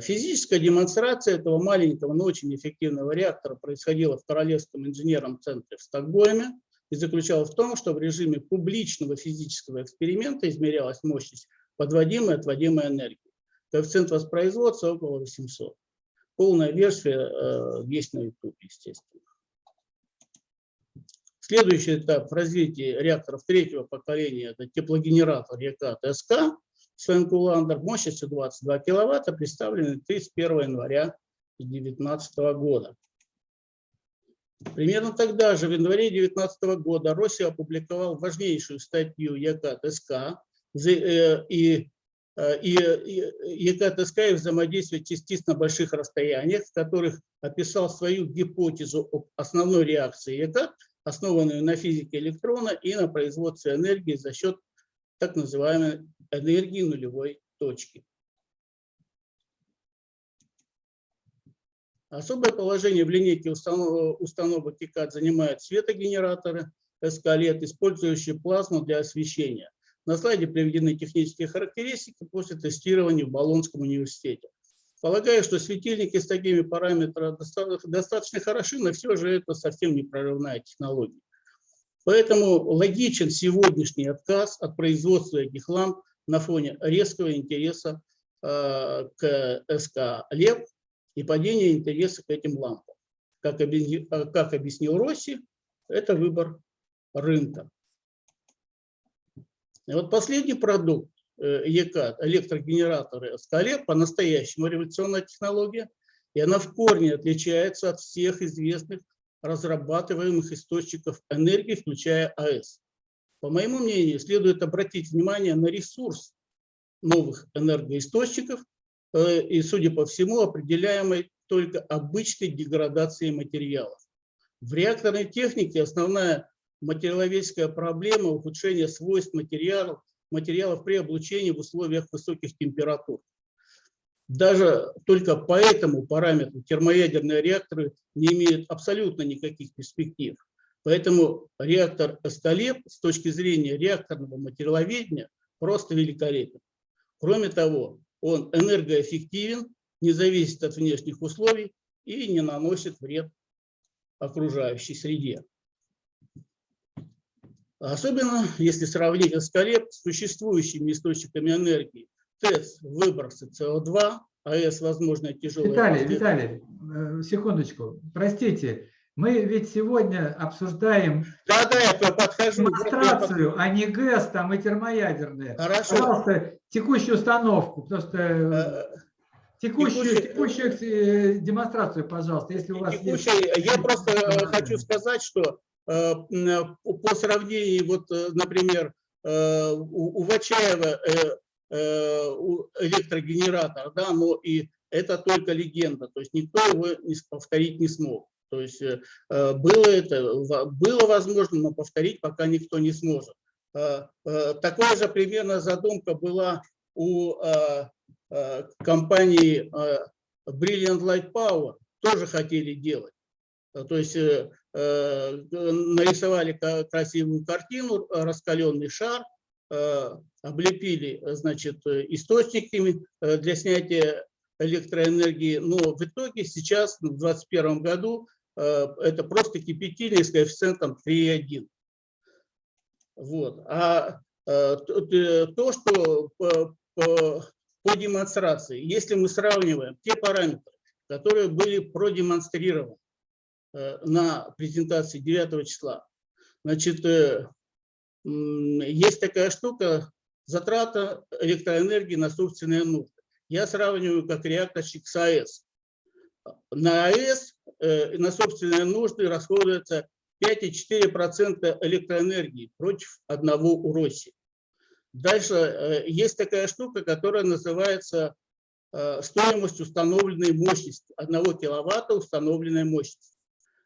Speaker 10: Физическая демонстрация этого маленького, но очень эффективного реактора происходила в Королевском инженерном центре в Стокгольме и заключалась в том, что в режиме публичного физического эксперимента измерялась мощность подводимой и отводимой энергии. Коэффициент воспроизводства около 800. Полная версия э, есть на YouTube, естественно. Следующий этап в развитии реакторов третьего поколения – это теплогенератор E-Cat SK Свен Куландер мощностью 22 киловатта, представленный 31 января 2019 года. Примерно тогда же, в январе 2019 года, Росси опубликовал важнейшую статью E-Cat SK э, э, и ЕКТСК и взаимодействие частиц на больших расстояниях, в которых описал свою гипотезу об основной реакции ЕК, основанную на физике электрона и на производстве энергии за счет так называемой энергии нулевой точки. Особое положение в линейке установ- установок ИКАД занимают светогенераторы эскалет, использующие плазму для освещения. На слайде приведены технические характеристики после тестирования в Болонском университете. Полагаю, что светильники с такими параметрами доста- достаточно хороши, но все же это совсем не прорывная технология. Поэтому логичен сегодняшний отказ от производства этих ламп на фоне резкого интереса э, к СК «Лев» и падения интереса к этим лампам. Как, как объяснил Росси, это выбор рынка. И вот последний продукт э, ЕК, электрогенераторы СК-Лев, по-настоящему революционная технология, и она в корне отличается от всех известных разрабатываемых источников энергии, включая АЭС. По моему мнению, следует обратить внимание на ресурс новых энергоисточников э, и, судя по всему, определяемой только обычной деградацией материалов. В реакторной технике основная материаловедческая проблема ухудшения свойств материалов, материалов при облучении в условиях высоких температур. Даже только по этому параметру термоядерные реакторы не имеют абсолютно никаких перспектив. Поэтому реактор Эскалеп с точки зрения реакторного материаловедения просто великолепен. Кроме того, он энергоэффективен, не зависит от внешних условий и не наносит вред окружающей среде. Особенно если сравнить Эскалеп с существующими источниками энергии. ТЭЦ – выбросы СО2, АЭС – возможно тяжелая...
Speaker 2: Виталий, Виталий, э, секундочку, простите, мы ведь сегодня обсуждаем
Speaker 10: Да, да, я подхожу.
Speaker 2: демонстрацию, а не ГЭС там и термоядерные.
Speaker 10: Хорошо.
Speaker 2: Пожалуйста, текущую установку, просто
Speaker 10: Э,
Speaker 2: текущую,
Speaker 10: текущий-
Speaker 2: текущую э, демонстрацию, пожалуйста, если у вас есть.
Speaker 10: Текущий, я просто э, хочу сказать, что э, по сравнению, вот, э, например, э, у у Вачаева э, э, электрогенератор, да, но и это только легенда, то есть никто его повторить не смог. То есть э, э, было это, было возможно, но повторить пока никто не сможет. Э, Такая же примерно задумка была у компании Brilliant Light Power, тоже хотели делать. То есть нарисовали красивую картину, раскаленный шар, облепили, значит, источниками для снятия электроэнергии, но в итоге сейчас, в 2021 году, это просто кипятильник с коэффициентом 3,1. Вот. А э, то, что по, по- по демонстрации, если мы сравниваем те параметры, которые были продемонстрированы э, на презентации 9 числа, значит, э, есть такая штука, затрата электроэнергии на собственные нужды. Я сравниваю как реакторщик с АЭС. На АЭС э, на собственные нужды расходуется 5,4% электроэнергии против одного у России. Дальше э, есть такая штука, которая называется э, стоимость установленной мощности. 1 киловатта установленной мощности.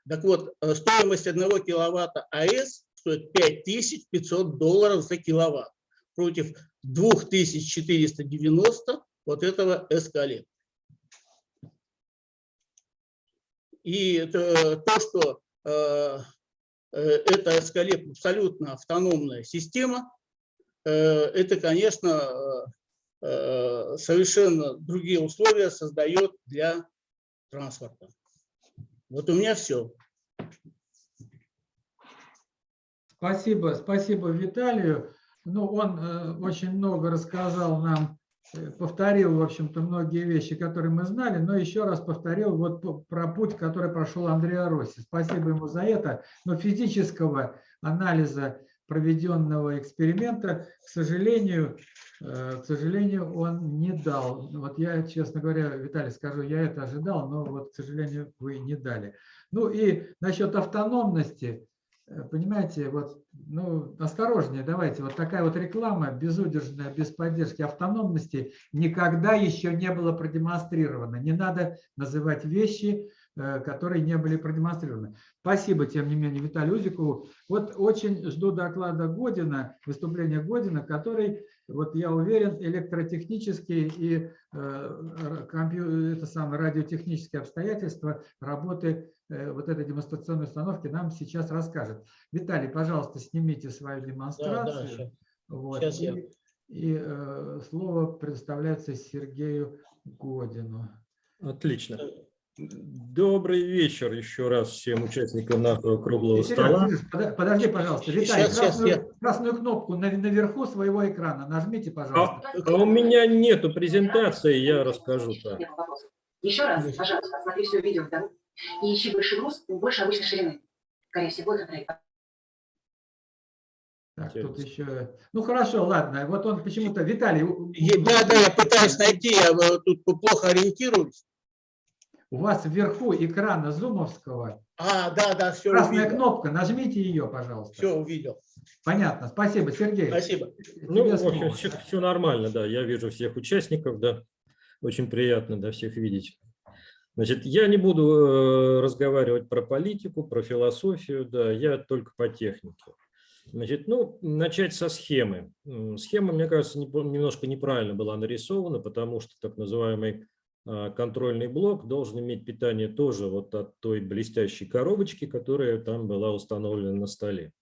Speaker 10: Так вот, э, стоимость 1 киловатта АЭС стоит 5500 долларов за киловатт против 2490 вот этого эскалет. И то, что э, э, это эскалет абсолютно автономная система, э, это, конечно, совершенно другие условия создает для транспорта. Вот у меня все.
Speaker 2: Спасибо, спасибо Виталию. Ну, он очень много рассказал нам повторил, в общем-то, многие вещи, которые мы знали, но еще раз повторил вот про путь, который прошел Андреа Росси. Спасибо ему за это. Но физического анализа проведенного эксперимента, к сожалению, э, к сожалению, он не дал. Вот я, честно говоря, Виталий, скажу, я это ожидал, но вот, к сожалению, вы не дали. Ну и насчет автономности, э, понимаете, вот, ну, осторожнее давайте. Вот такая вот реклама безудержная, без поддержки автономности никогда еще не было продемонстрировано. Не надо называть вещи, э, которые не были продемонстрированы. Спасибо, тем не менее, Виталию Узикову. Вот очень жду доклада Година, выступления Година, который, вот я уверен, электротехнические и э, компью- это самое, радиотехнические обстоятельства работы э, вот этой демонстрационной установки нам сейчас расскажет. Виталий, пожалуйста, снимите свою
Speaker 10: Да,
Speaker 2: демонстрацию.
Speaker 10: да, щас.
Speaker 2: Вот,
Speaker 10: Щас я.
Speaker 2: и и, э, слово предоставляется Сергею Годину.
Speaker 11: Отлично. Добрый вечер еще раз всем участникам нашего круглого
Speaker 2: Сереж,
Speaker 11: стола.
Speaker 2: Подожди, пожалуйста. Виталий,
Speaker 10: щас,
Speaker 2: красную, красную кнопку на- наверху своего экрана нажмите,
Speaker 11: А,
Speaker 2: пожалуйста.
Speaker 11: а у меня нету презентации, я расскажу так.
Speaker 12: Еще раз, пожалуйста, смотри все видео и ищи больше груз, больше обычной ширины. Скорее всего, это трек.
Speaker 2: Так, тут еще... Ну хорошо, ладно. Вот он почему-то... Виталий,
Speaker 10: Да, да, я пытаюсь найти, я э, тут плохо ориентируюсь.
Speaker 2: у вас вверху экрана зумовского
Speaker 10: А, да, да, все
Speaker 2: красная
Speaker 10: увидел.
Speaker 2: кнопка. Нажмите ее, пожалуйста.
Speaker 10: Все увидел.
Speaker 2: Понятно. Спасибо, Сергей.
Speaker 10: Спасибо.
Speaker 11: Ну, в общем,
Speaker 2: слово.
Speaker 11: все, нормально, да. Я вижу всех участников, да. Очень приятно, да, всех видеть. Значит, я не буду э, разговаривать про политику, про философию, да, я только по технике. Значит, ну, начать со схемы. Схема, мне кажется, не- немножко неправильно была нарисована, потому что так называемый а, контрольный блок должен иметь питание тоже вот от той блестящей коробочки, которая там была установлена на столе.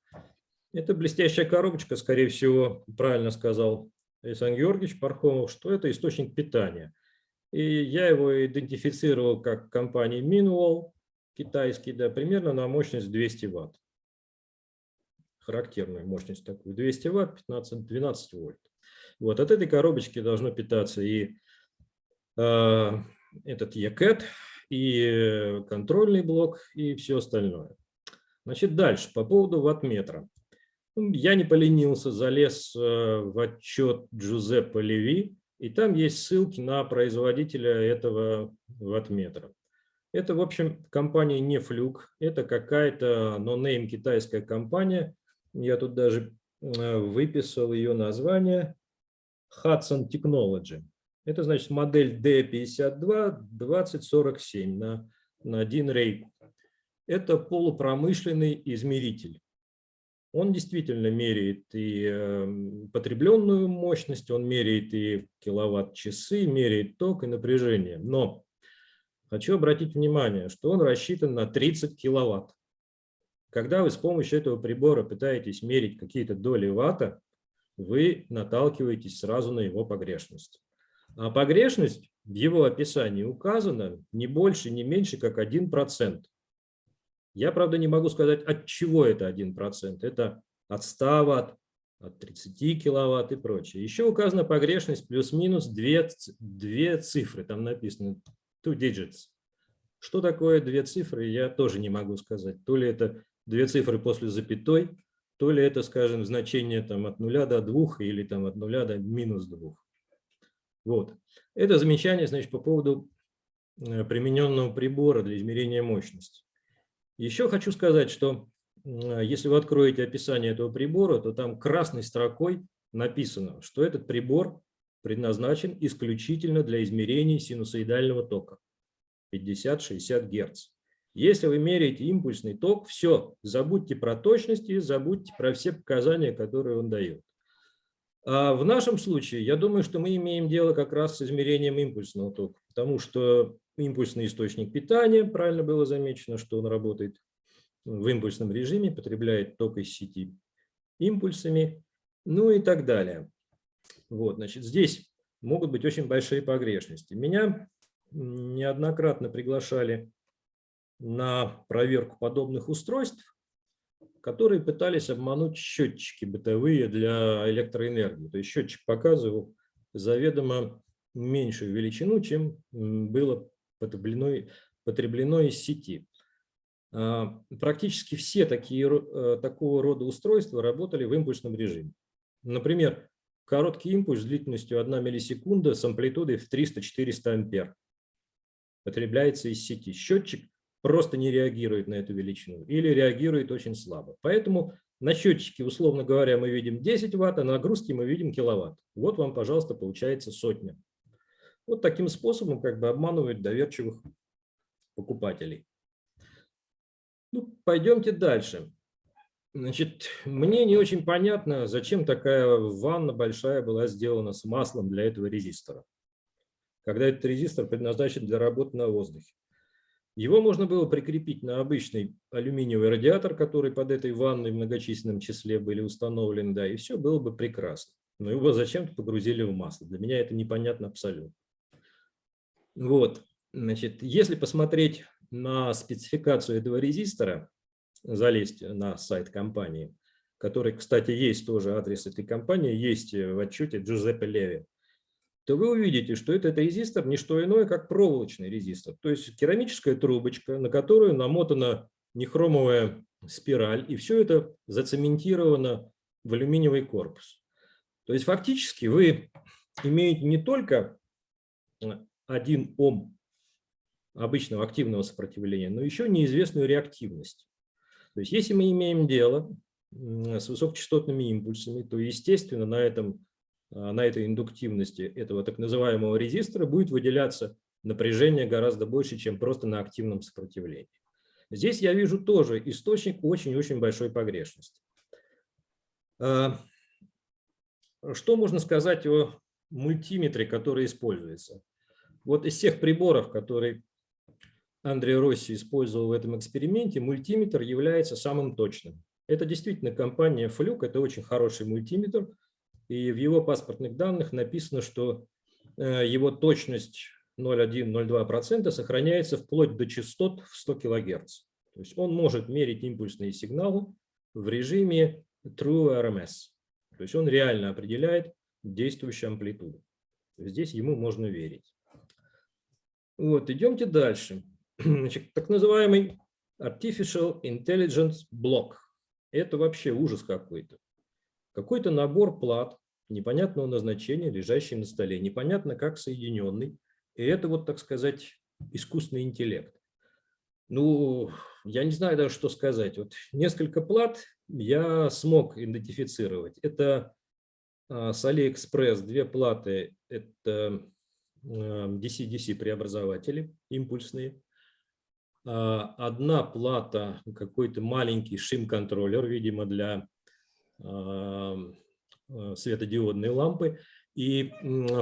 Speaker 11: Эта блестящая коробочка, скорее всего, правильно сказал Александр Георгиевич Пархомов, что это источник питания. И я его идентифицировал как компания Minwall, китайский, да, примерно на мощность 200 ватт. Характерная мощность такую, 200 ватт, 15-12 вольт. Вот от этой коробочки должно питаться и э, этот ECAT, и контрольный блок, и все остальное. Значит, дальше, по поводу ваттметра. Ну, Я не поленился, залез э, в отчет Джузеппе Леви, и там есть ссылки на производителя этого ваттметра. Это, в общем, компания не флюк, это какая-то нонейм китайская компания. Я тут даже э, выписал ее название Hudson Technology. Это значит модель D52-2047 на, на один рейк. Это полупромышленный измеритель. Он действительно меряет и э, потребленную мощность, он меряет и киловатт-часы, меряет ток и напряжение. Но хочу обратить внимание, что он рассчитан на 30 киловатт. Когда вы с помощью этого прибора пытаетесь мерить какие-то доли ватта, вы наталкиваетесь сразу на его погрешность. А погрешность в его описании указана не больше, не меньше, как 1%. Я, правда, не могу сказать, от чего это 1%. Это от 100 ватт, от 30 киловатт и прочее. Еще указана погрешность плюс-минус две, две цифры. Там написано two digits. Что такое две цифры, я тоже не могу сказать. То ли это две цифры после запятой, то ли это, скажем, значение там, от 0 до 2 или там, от 0 до минус 2. Вот. Это замечание значит, по поводу э, примененного прибора для измерения мощности. Еще хочу сказать, что если вы откроете описание этого прибора, то там красной строкой написано, что этот прибор предназначен исключительно для измерений синусоидального тока 50-60 Гц. Если вы меряете импульсный ток, все, забудьте про точность забудьте про все показания, которые он дает. А в нашем случае, я думаю, что мы имеем дело как раз с измерением импульсного тока, потому что импульсный источник питания, правильно было замечено, что он работает в импульсном режиме, потребляет ток из сети импульсами, ну и так далее. Вот, значит, здесь могут быть очень большие погрешности. Меня неоднократно приглашали на проверку подобных устройств, которые пытались обмануть счетчики бытовые для электроэнергии. То есть счетчик показывал заведомо меньшую величину, чем было потреблено, потреблено из сети. А, Практически все такие, э, такого рода устройства работали в импульсном режиме. Например, короткий импульс с длительностью 1 миллисекунда с амплитудой в 300-400 ампер потребляется из сети. Счетчик просто не реагирует на эту величину или реагирует очень слабо. Поэтому на счетчике, условно говоря, мы видим 10 ватт, а на нагрузке мы видим киловатт. Вот вам, пожалуйста, получается сотня. Вот таким способом как бы обманывают доверчивых покупателей. Ну, пойдемте дальше. Значит, мне не очень понятно, зачем такая ванна большая была сделана с маслом для этого резистора, когда этот резистор предназначен для работы на воздухе. Его можно было прикрепить на обычный алюминиевый радиатор, который под этой ванной в многочисленном числе были установлены, да, и все было бы прекрасно. Но его зачем-то погрузили в масло. Для меня это непонятно абсолютно. Вот, значит, если посмотреть на спецификацию этого резистора, залезть на сайт компании, который, кстати, есть тоже адрес этой компании, есть в отчете Джузеппе Леви, то вы увидите, что этот резистор не что иное, как проволочный резистор. То есть керамическая трубочка, на которую намотана нехромовая спираль, и все это зацементировано в алюминиевый корпус. То есть фактически вы имеете не только 1 Ом обычного активного сопротивления, но еще неизвестную реактивность. То есть если мы имеем дело с высокочастотными импульсами, то, естественно, на, этом, на этой индуктивности этого так называемого резистора будет выделяться напряжение гораздо больше, чем просто на активном сопротивлении. Здесь я вижу тоже источник очень-очень большой погрешности. Что можно сказать о мультиметре, который используется? Вот из всех приборов, которые Андреа Росси использовал в этом эксперименте, мультиметр является самым точным. Это действительно компания Fluke, это очень хороший мультиметр, и в его паспортных данных написано, что его точность 0,1-0,2% сохраняется вплоть до частот в 100 кГц. То есть он может мерить импульсные сигналы в режиме True RMS. То есть он реально определяет действующую амплитуду. Здесь ему можно верить. Вот, идемте дальше. Значит, так называемый Artificial Intelligence Block. Это вообще ужас какой-то. Какой-то набор плат непонятного назначения, лежащий на столе, непонятно как соединенный. И это вот, так сказать, искусственный интеллект. Ну, я не знаю даже, что сказать. Вот несколько плат я смог идентифицировать. Это с AliExpress две платы, это DC-DC преобразователи импульсные. Одна плата, какой-то маленький шим-контроллер, видимо, для светодиодной лампы. И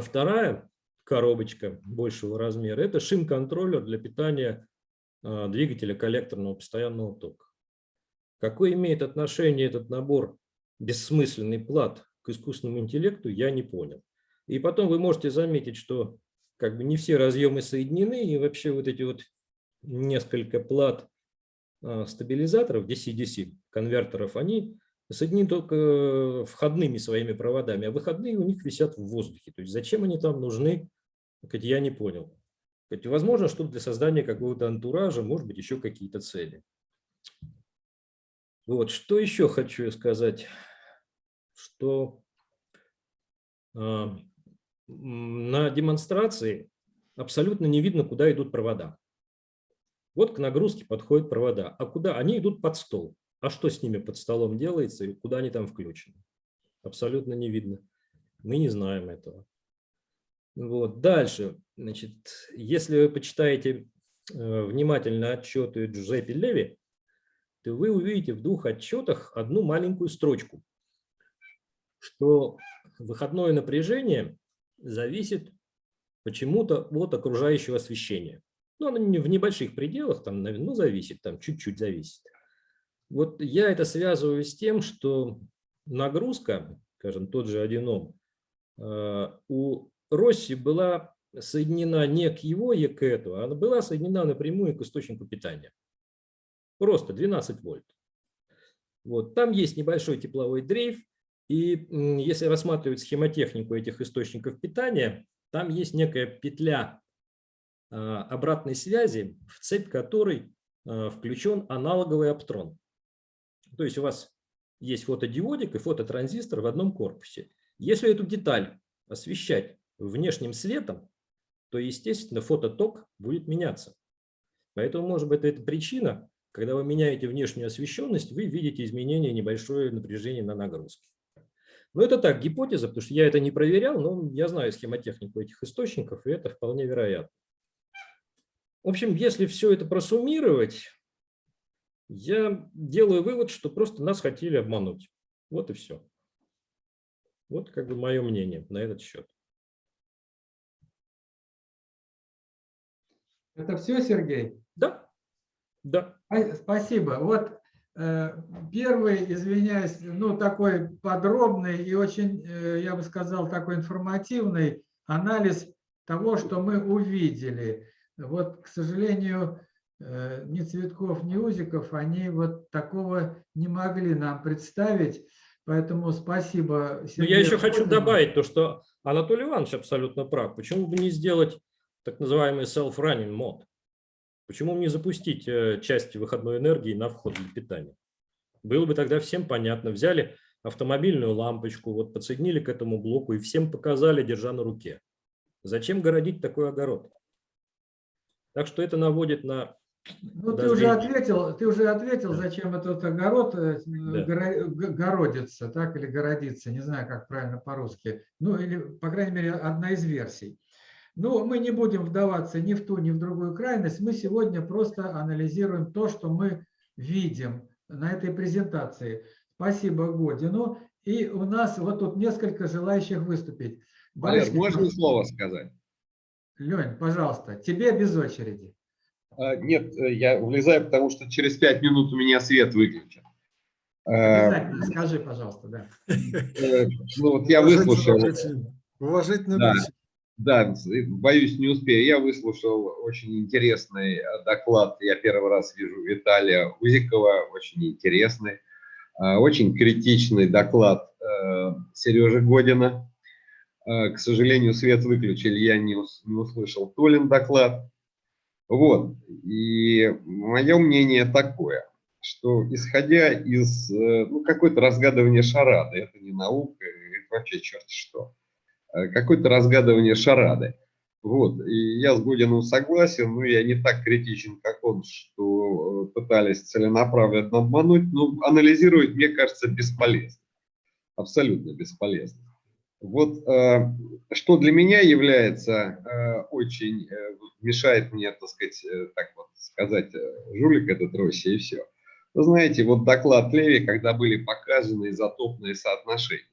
Speaker 11: вторая коробочка большего размера – это шим-контроллер для питания двигателя коллекторного постоянного тока. Какое имеет отношение этот набор бессмысленный плат к искусственному интеллекту, я не понял. И потом вы можете заметить, что как бы не все разъемы соединены, и вообще вот эти вот несколько плат стабилизаторов DC-DC конвертеров, они соединены только входными своими проводами, а выходные у них висят в воздухе. То есть зачем они там нужны, я не понял. Возможно, что для создания какого-то антуража, может быть, еще какие-то цели. Вот, что еще хочу сказать, что э, на демонстрации абсолютно не видно, куда идут провода. Вот к нагрузке подходят провода, а куда? Они идут под стол. А что с ними под столом делается и куда они там включены? Абсолютно не видно. Мы не знаем этого. Вот. Дальше, значит, если вы почитаете э, внимательно отчеты Джузеппе Леви, то вы увидите в двух отчетах одну маленькую строчку, что выходное напряжение зависит почему-то от окружающего освещения. Ну, оно в небольших пределах, там, ну, зависит, там чуть-чуть зависит. Вот я это связываю с тем, что нагрузка, скажем, тот же аденом, у Росси была соединена не к его ЕКЭТу, а она была соединена напрямую к источнику питания. Просто 12 вольт. Вот. Там есть небольшой тепловой дрейф, И если рассматривать схемотехнику этих источников питания, там есть некая петля а, обратной связи, в цепь которой а, включен аналоговый оптрон. То есть у вас есть фотодиодик и фототранзистор в одном корпусе. Если эту деталь освещать внешним светом, то, естественно, фототок будет меняться. Поэтому, может быть, это причина, когда вы меняете внешнюю освещенность, вы видите изменение небольшое напряжение на нагрузке. Но это так, гипотеза, потому что я это не проверял, но я знаю схемотехнику этих источников, и это вполне вероятно. В общем, если все это просуммировать, я делаю вывод, что просто нас хотели обмануть. Вот и все. Вот как бы мое мнение на этот счет.
Speaker 2: Это все, Сергей?
Speaker 11: Да, да.
Speaker 2: Спасибо. Вот первый, извиняюсь, ну такой подробный и очень, э, я бы сказал, такой информативный анализ того, что мы увидели. Вот, к сожалению, э, ни Цветков, ни Узиков, они вот такого не могли нам представить. Поэтому спасибо.
Speaker 11: Но
Speaker 2: Сергею
Speaker 11: я еще хочу добавить то, что Анатолий Иванович абсолютно прав. Почему бы не сделать так называемый self-running мод? Почему не запустить э, часть выходной энергии на вход для питания? Было бы тогда всем понятно. Взяли автомобильную лампочку, вот подсоединили к этому блоку и всем показали, держа на руке. Зачем городить такой огород? Так что это наводит на
Speaker 2: Ну, ты уже ответил, ты уже ответил, зачем этот огород э,
Speaker 11: Да.
Speaker 2: горо- г- городится, так, или городится, не знаю, как правильно по-русски. Ну, или, по крайней мере, одна из версий. Но мы не будем вдаваться ни в ту, ни в другую крайность. Мы сегодня просто анализируем то, что мы видим на этой презентации. Спасибо Годину. И у нас вот тут несколько желающих выступить.
Speaker 3: Валер,
Speaker 2: Борис
Speaker 3: можно
Speaker 2: Петрович,
Speaker 3: слово сказать?
Speaker 2: Лень, пожалуйста, тебе без очереди.
Speaker 3: А, Нет, э, я влезаю, потому что через пять минут у меня свет выключен. Э,
Speaker 2: Обязательно скажи, пожалуйста, да.
Speaker 3: э, Ну вот я выслушал.
Speaker 7: уважительно. Уважительно
Speaker 3: Да. Да, боюсь, не успею. Я выслушал очень интересный э, доклад. Я первый раз вижу Виталия Узикова, очень интересный. Э, Очень критичный доклад э, Сережи Година. К сожалению, свет выключили, я не, ус- не услышал Толин доклад. Вот. И мое мнение такое, что исходя из ну, какой-то разгадывания шарады, это не наука, это вообще черт что, какое-то разгадывание шарады. Вот. И я с Гудиным согласен, но я не так критичен, как он, что э, пытались целенаправленно обмануть, но анализировать, мне кажется, бесполезно. Абсолютно бесполезно. Вот э, что для меня является э, очень, э, мешает мне, так сказать, э, так вот сказать, э, жулик этот Россия и все. Вы знаете, вот доклад Леви, когда были показаны изотопные соотношения.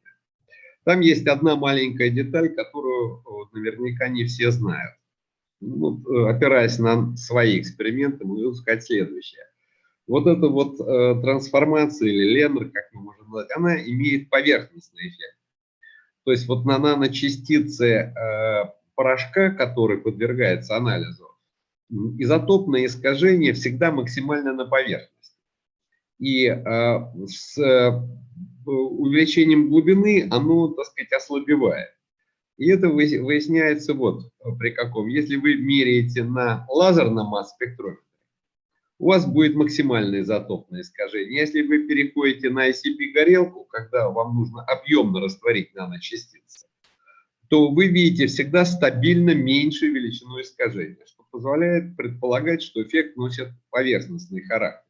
Speaker 3: Там есть одна маленькая деталь, которую вот, наверняка не все знают. Ну, э, опираясь на свои эксперименты, могу сказать следующее. Вот эта вот э, трансформация или ленр, как мы можем назвать, она имеет поверхностный эффект. То есть вот на наночастицы э, порошка, который подвергается анализу, изотопное искажение всегда максимально на поверхности. И э, с э, увеличением глубины оно, так сказать, ослабевает. И это вы- выясняется вот при каком. Если вы меряете на лазерном масс-спектрометре, у вас будет максимальное изотопное искажение. Если вы переходите на ICP-горелку, когда вам нужно объемно растворить наночастицы, то вы видите всегда стабильно меньшую величину искажения, что позволяет предполагать, что эффект носит поверхностный характер.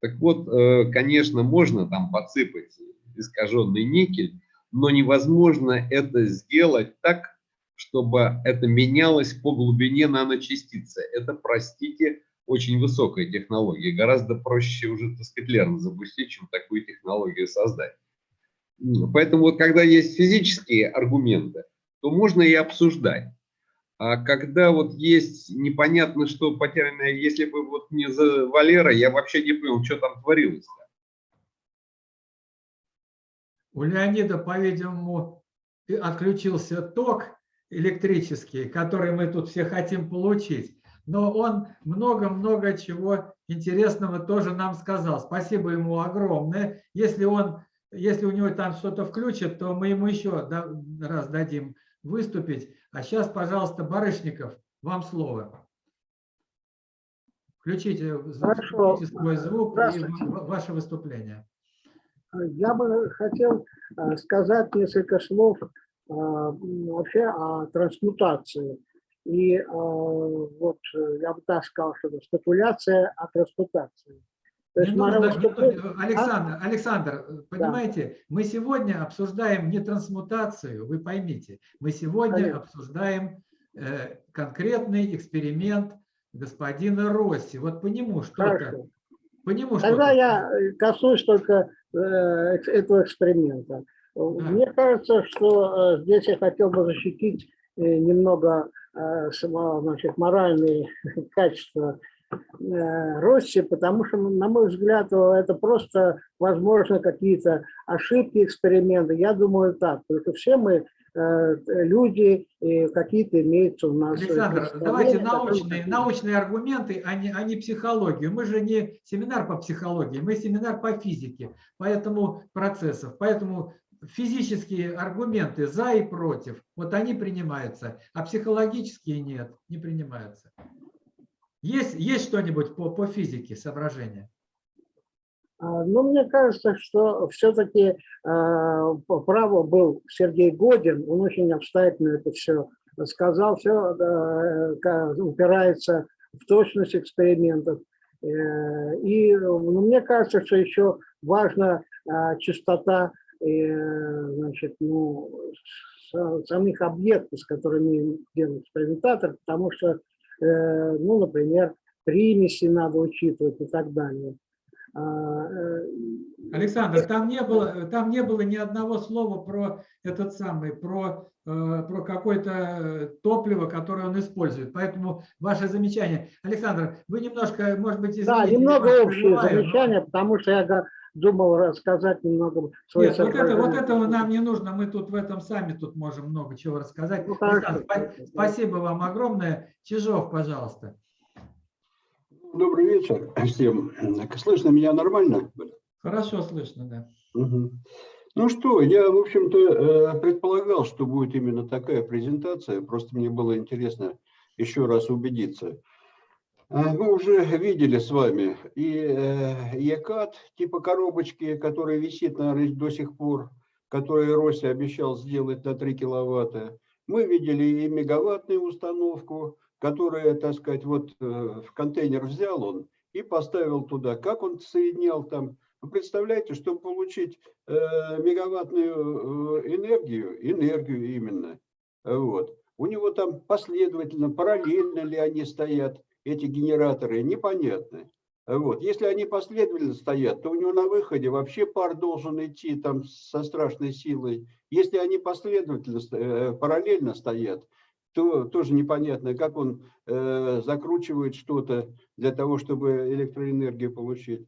Speaker 3: Так вот, э, конечно, можно там подсыпать искаженный никель, но невозможно это сделать так, чтобы это менялось по глубине наночастицы. Это, простите, очень высокая технология. Гораздо проще уже, так запустить, чем такую технологию создать. Поэтому вот когда есть физические аргументы, то можно и обсуждать. А когда вот есть непонятно что потерянное, если бы вот не за Валера, я вообще не понял, что там творилось. -то.
Speaker 2: У Леонида, по-видимому, отключился ток электрический, который мы тут все хотим получить. Но он много-много чего интересного тоже нам сказал. Спасибо ему огромное. Если он если у него там что-то включат, то мы ему еще раз дадим выступить. А сейчас, пожалуйста, Барышников, вам слово. Включите, включите свой звук и ва- ваше выступление.
Speaker 13: Я бы хотел э, сказать несколько слов э, м, вообще о трансмутации. И э, вот э, я бы так сказал, что это спекуляция о трансмутации. То есть
Speaker 2: нужно- Александр, Александр, э, понимаете, мы сегодня обсуждаем не трансмутацию, вы поймите, мы сегодня
Speaker 13: Конечно.
Speaker 2: обсуждаем э, конкретный эксперимент господина Росси. Вот по нему что-то. По нему
Speaker 13: Тогда
Speaker 2: что-то.
Speaker 13: я э, коснусь только э, этого эксперимента. Мне кажется, что э, здесь я хотел бы защитить э, немного э, значит, моральные качества э, Росси, потому что, на мой взгляд, э, это просто, возможно, какие-то ошибки эксперимента. Я думаю так, потому что все мы э, люди, и какие-то имеются у нас... э,
Speaker 2: Александр, давайте
Speaker 13: которые
Speaker 2: научные, научные аргументы, а не, а не психологию. Мы же не семинар по психологии, мы семинар по физике, поэтому процессов. Поэтому физические аргументы за и против, вот они принимаются, а психологические нет, не принимаются. Есть, есть что-нибудь по, по физике соображения?
Speaker 13: А, Ну, мне кажется, что все-таки право был Сергей Годин, он очень обстоятельно это все сказал, все упирается в точность экспериментов. Э, И ну, мне кажется, что еще важна а, частота э, значит, ну, самих объектов, с которыми делает экспериментатор, потому что, э, ну, например, примеси надо учитывать и так далее. А, э,
Speaker 2: Александр, там не было, там не было ни одного слова про этот самый, про, э, про какое-то э, топливо, которое он использует. Поэтому ваше замечание. Александр, вы немножко, может быть,
Speaker 13: Да, немного общее
Speaker 2: прерываю, но-
Speaker 13: замечание, потому что я думал рассказать немного свои
Speaker 2: Нет, вот, это, вот этого нам не нужно. Мы тут в этом сами тут можем много чего рассказать.
Speaker 13: Ну.
Speaker 2: Александр, спа- спасибо вам огромное. Чижов, пожалуйста.
Speaker 14: Добрый вечер всем. Слышно меня нормально?
Speaker 2: Хорошо слышно, да.
Speaker 14: Мгм. Ну что, я, в общем-то, э, предполагал, что будет именно такая презентация. Просто мне было интересно еще раз убедиться. А, Мы уже видели с вами и э, ЕКАТ типа коробочки, который висит, наверное, до сих пор, который Росси обещал сделать на 3 киловатта. Мы видели и мегаваттную установку, которая, так сказать, вот э, в контейнер взял он и поставил туда. Как он соединял там? Вы представляете, чтобы получить э, мегаваттную э, энергию, энергию именно, вот, у него там последовательно, параллельно ли они стоят, эти генераторы, непонятно. Вот. Если они последовательно стоят, то у него на выходе вообще пар должен идти там со страшной силой. Если они последовательно, параллельно стоят, то тоже непонятно, как он э, закручивает что-то для того, чтобы электроэнергию получить.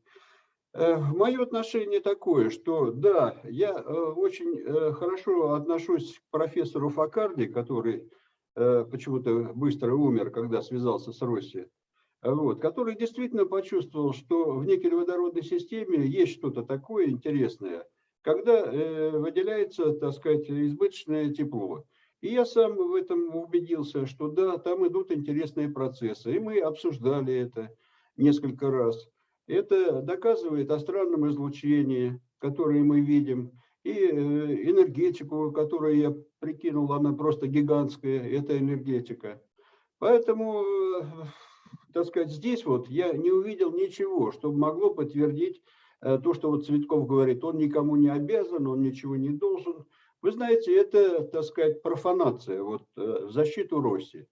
Speaker 14: Мое отношение такое, что да, я э, очень э, хорошо отношусь к профессору Факарди, который э, почему-то быстро умер, когда связался с Россией, вот, который действительно почувствовал, что в никель-водородной системе есть что-то такое интересное, когда э, выделяется, так сказать, избыточное тепло. И я сам в этом убедился, что да, там идут интересные процессы. И мы обсуждали это несколько раз. Это доказывает о странном излучении, которое мы видим, и э, энергетику, которую я прикинул, она просто гигантская, это энергетика. Поэтому, э, так сказать, здесь вот я не увидел ничего, что могло подтвердить э, то, что вот Цветков говорит, он никому не обязан, он ничего не должен. Вы знаете, это, так сказать, профанация вот, э, в защиту России,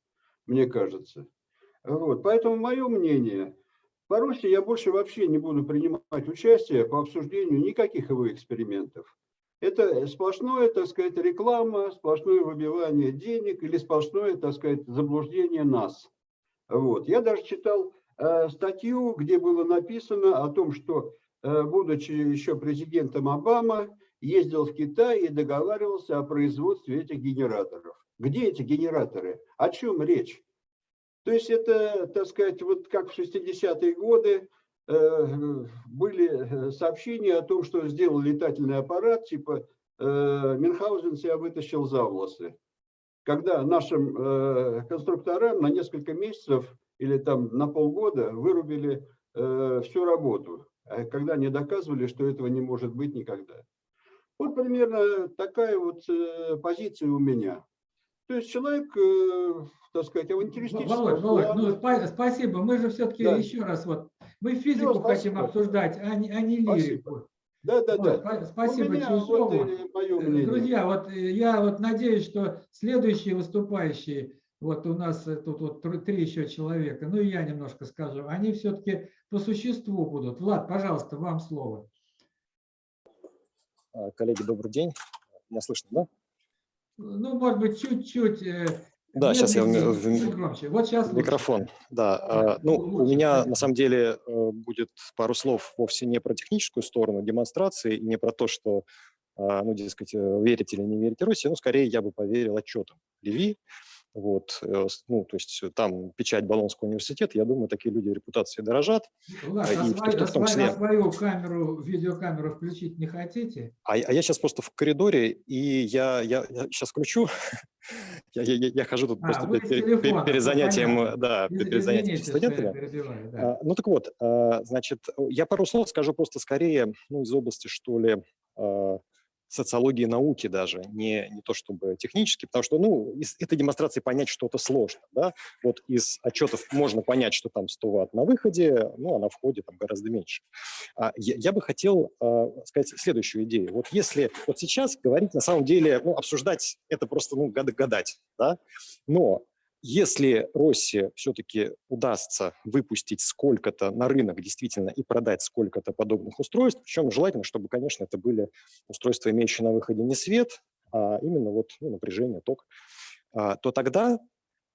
Speaker 14: мне кажется. Вот. Поэтому мое мнение, по Руси я больше вообще не буду принимать участие по обсуждению никаких его экспериментов. Это сплошное, так сказать, реклама, сплошное выбивание денег или сплошное, так сказать, заблуждение нас. Вот. Я даже читал э, статью, где было написано о том, что, э, будучи еще президентом Обама, ездил в Китай и договаривался о производстве этих генераторов. Где эти генераторы? О чем речь? То есть это, так сказать, вот как в 60-е годы э, были сообщения о том, что сделал летательный аппарат, типа э, Мюнхгаузен себя вытащил за волосы. Когда нашим э, конструкторам на несколько месяцев или там на полгода вырубили э, всю работу, а когда они доказывали, что этого не может быть никогда. Вот примерно такая вот э, позиция у меня. То есть человек, э, так сказать, авантюристический.
Speaker 2: Володь, Володь, ну, спа- спасибо. Мы же все-таки
Speaker 14: Да.
Speaker 2: еще раз вот, мы физику
Speaker 14: Всё,
Speaker 2: хотим
Speaker 14: спасибо.
Speaker 2: обсуждать, а не, а не лирику.
Speaker 14: Да, да,
Speaker 2: Вот,
Speaker 14: да.
Speaker 2: Спасибо
Speaker 14: меня вот, э.
Speaker 2: Друзья, вот я вот надеюсь, что следующие выступающие, вот у нас тут вот тр- три еще человека, ну и я немножко скажу, они все-таки по существу будут. Влад, пожалуйста, вам слово.
Speaker 6: А, Коллеги, добрый день. Меня слышно, да?
Speaker 2: Ну, может быть, чуть-чуть. э,
Speaker 6: Да, сейчас я
Speaker 2: громче. Вот сейчас лучше.
Speaker 6: Микрофон, да. а, Ну, у
Speaker 2: лучше,
Speaker 6: меня
Speaker 2: конечно.
Speaker 6: на самом деле э, будет пару слов вовсе не про техническую сторону демонстрации и не про то, что, а, ну, дескать, э, верить или не верить Руси, ну, скорее я бы поверил отчетам Леви, вот, э, ну, то есть э, там печать Болонского университета, я думаю, такие люди репутацией дорожат,
Speaker 2: Влад,
Speaker 6: а,
Speaker 2: а,
Speaker 6: и в,
Speaker 2: свою,
Speaker 6: в
Speaker 2: а
Speaker 6: том
Speaker 2: свою- а
Speaker 6: числе.
Speaker 2: свою камеру, видеокамеру включить не хотите?
Speaker 6: А, а я сейчас просто в коридоре, и я, я, сейчас включу. Я, я, я- я хожу тут
Speaker 2: А,
Speaker 6: просто перед,
Speaker 2: телефона,
Speaker 6: перед
Speaker 2: ну,
Speaker 6: занятием,
Speaker 2: понятно.
Speaker 6: да,
Speaker 2: Из-
Speaker 6: перед занятием
Speaker 2: я
Speaker 6: студентами.
Speaker 2: да.
Speaker 6: А, Ну так вот, а, значит, я пару слов скажу просто скорее ну, из области, что ли, а, социологии науки даже, не, не то чтобы технически, потому что, ну, из этой демонстрации понять что-то сложно, да, вот из отчетов можно понять, что там 100 ватт на выходе, ну, а на входе там гораздо меньше. А, Я, я бы хотел а, сказать следующую идею. Вот если вот сейчас говорить, на самом деле, ну, обсуждать это просто, ну, гад- гадать, да, но если Росси все-таки удастся выпустить сколько-то на рынок действительно и продать сколько-то подобных устройств, причем желательно, чтобы, конечно, это были устройства, имеющие на выходе не свет, а именно вот ну, напряжение, ток, а, то тогда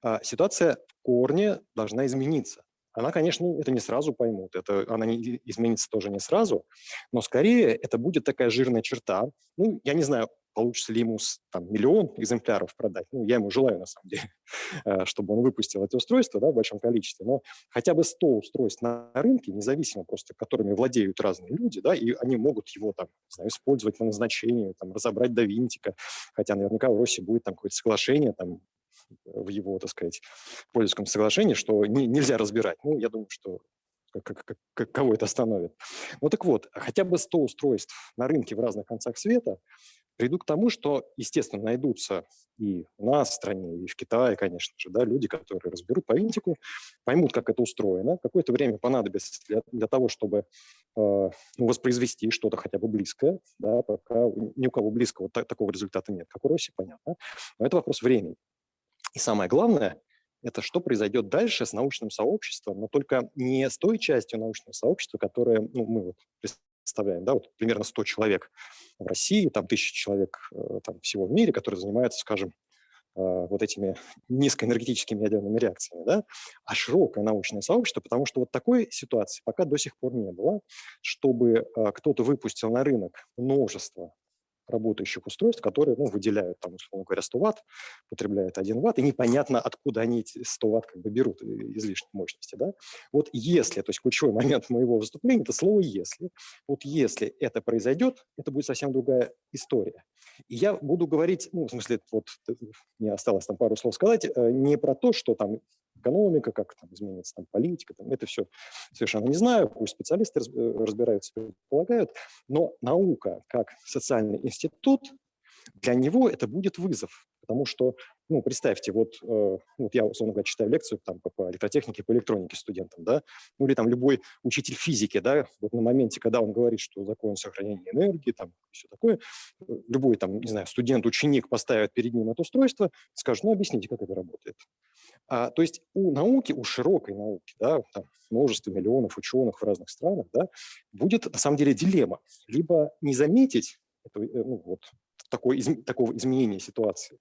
Speaker 6: а, ситуация в корне должна измениться. Она, конечно, это не сразу поймут, это, она не, изменится тоже не сразу, но скорее это будет такая жирная черта. Ну, я не знаю, получится ли ему там, миллион экземпляров продать. Ну, я ему желаю, на самом деле, э, чтобы он выпустил это устройство да, в большом количестве, но хотя бы 100 устройств на рынке, независимо просто, которыми владеют разные люди, да, и они могут его там, не знаю, использовать по назначению, там, разобрать до винтика, хотя наверняка в России будет там какое-то соглашение, там, в его, так сказать, пользовательском соглашении, что не- нельзя разбирать. Ну, я думаю, что как- как- как- кого это остановит. Ну так вот, хотя бы 100 устройств на рынке в разных концах света придут к тому, что, естественно, найдутся и у нас в стране, и в Китае, конечно же, да, люди, которые разберут по винтику, поймут, как это устроено. Какое-то время понадобится для, для того, чтобы э, воспроизвести что-то хотя бы близкое, да, пока ни у кого близкого та- такого результата нет, как у России, понятно. Но это вопрос времени. И самое главное, это что произойдет дальше с научным сообществом, но только не с той частью научного сообщества, которое ну, мы вот представляем, да, вот примерно 100 человек в России, там тысячи человек э, там, всего в мире, которые занимаются, скажем, э, вот этими низкоэнергетическими ядерными реакциями, да, а широкое научное сообщество, потому что вот такой ситуации пока до сих пор не было, чтобы э, кто-то выпустил на рынок множество работающих устройств, которые ну, выделяют, там, условно говоря, 100 ватт, потребляют 1 ватт, и непонятно, откуда они эти 100 ватт как бы берут э, излишней мощности. Да? Вот если, то есть ключевой момент моего выступления, это слово «если», вот если это произойдет, это будет совсем другая история. И я буду говорить, ну, в смысле, вот э, мне осталось там пару слов сказать, э, не про то, что там экономика, как там изменится там политика, там, это все совершенно не знаю, пусть специалисты э, разбираются, предполагают, но наука как социальный институт, для него это будет вызов, потому что, ну, представьте, вот, э, вот я, условно говоря, читаю лекцию там, по, электротехнике, по электронике студентам, да, ну, или там любой учитель физики, да, вот на моменте, когда он говорит, что закон сохранения энергии, там, все такое, э, любой там, не знаю, студент, ученик поставит перед ним это устройство, скажет, ну, объясните, как это работает. А, то есть у науки, у широкой науки, да, там множество миллионов ученых в разных странах, да, будет на самом деле дилемма. Либо не заметить этого, э, ну, вот, такой, изм- такого изменения ситуации,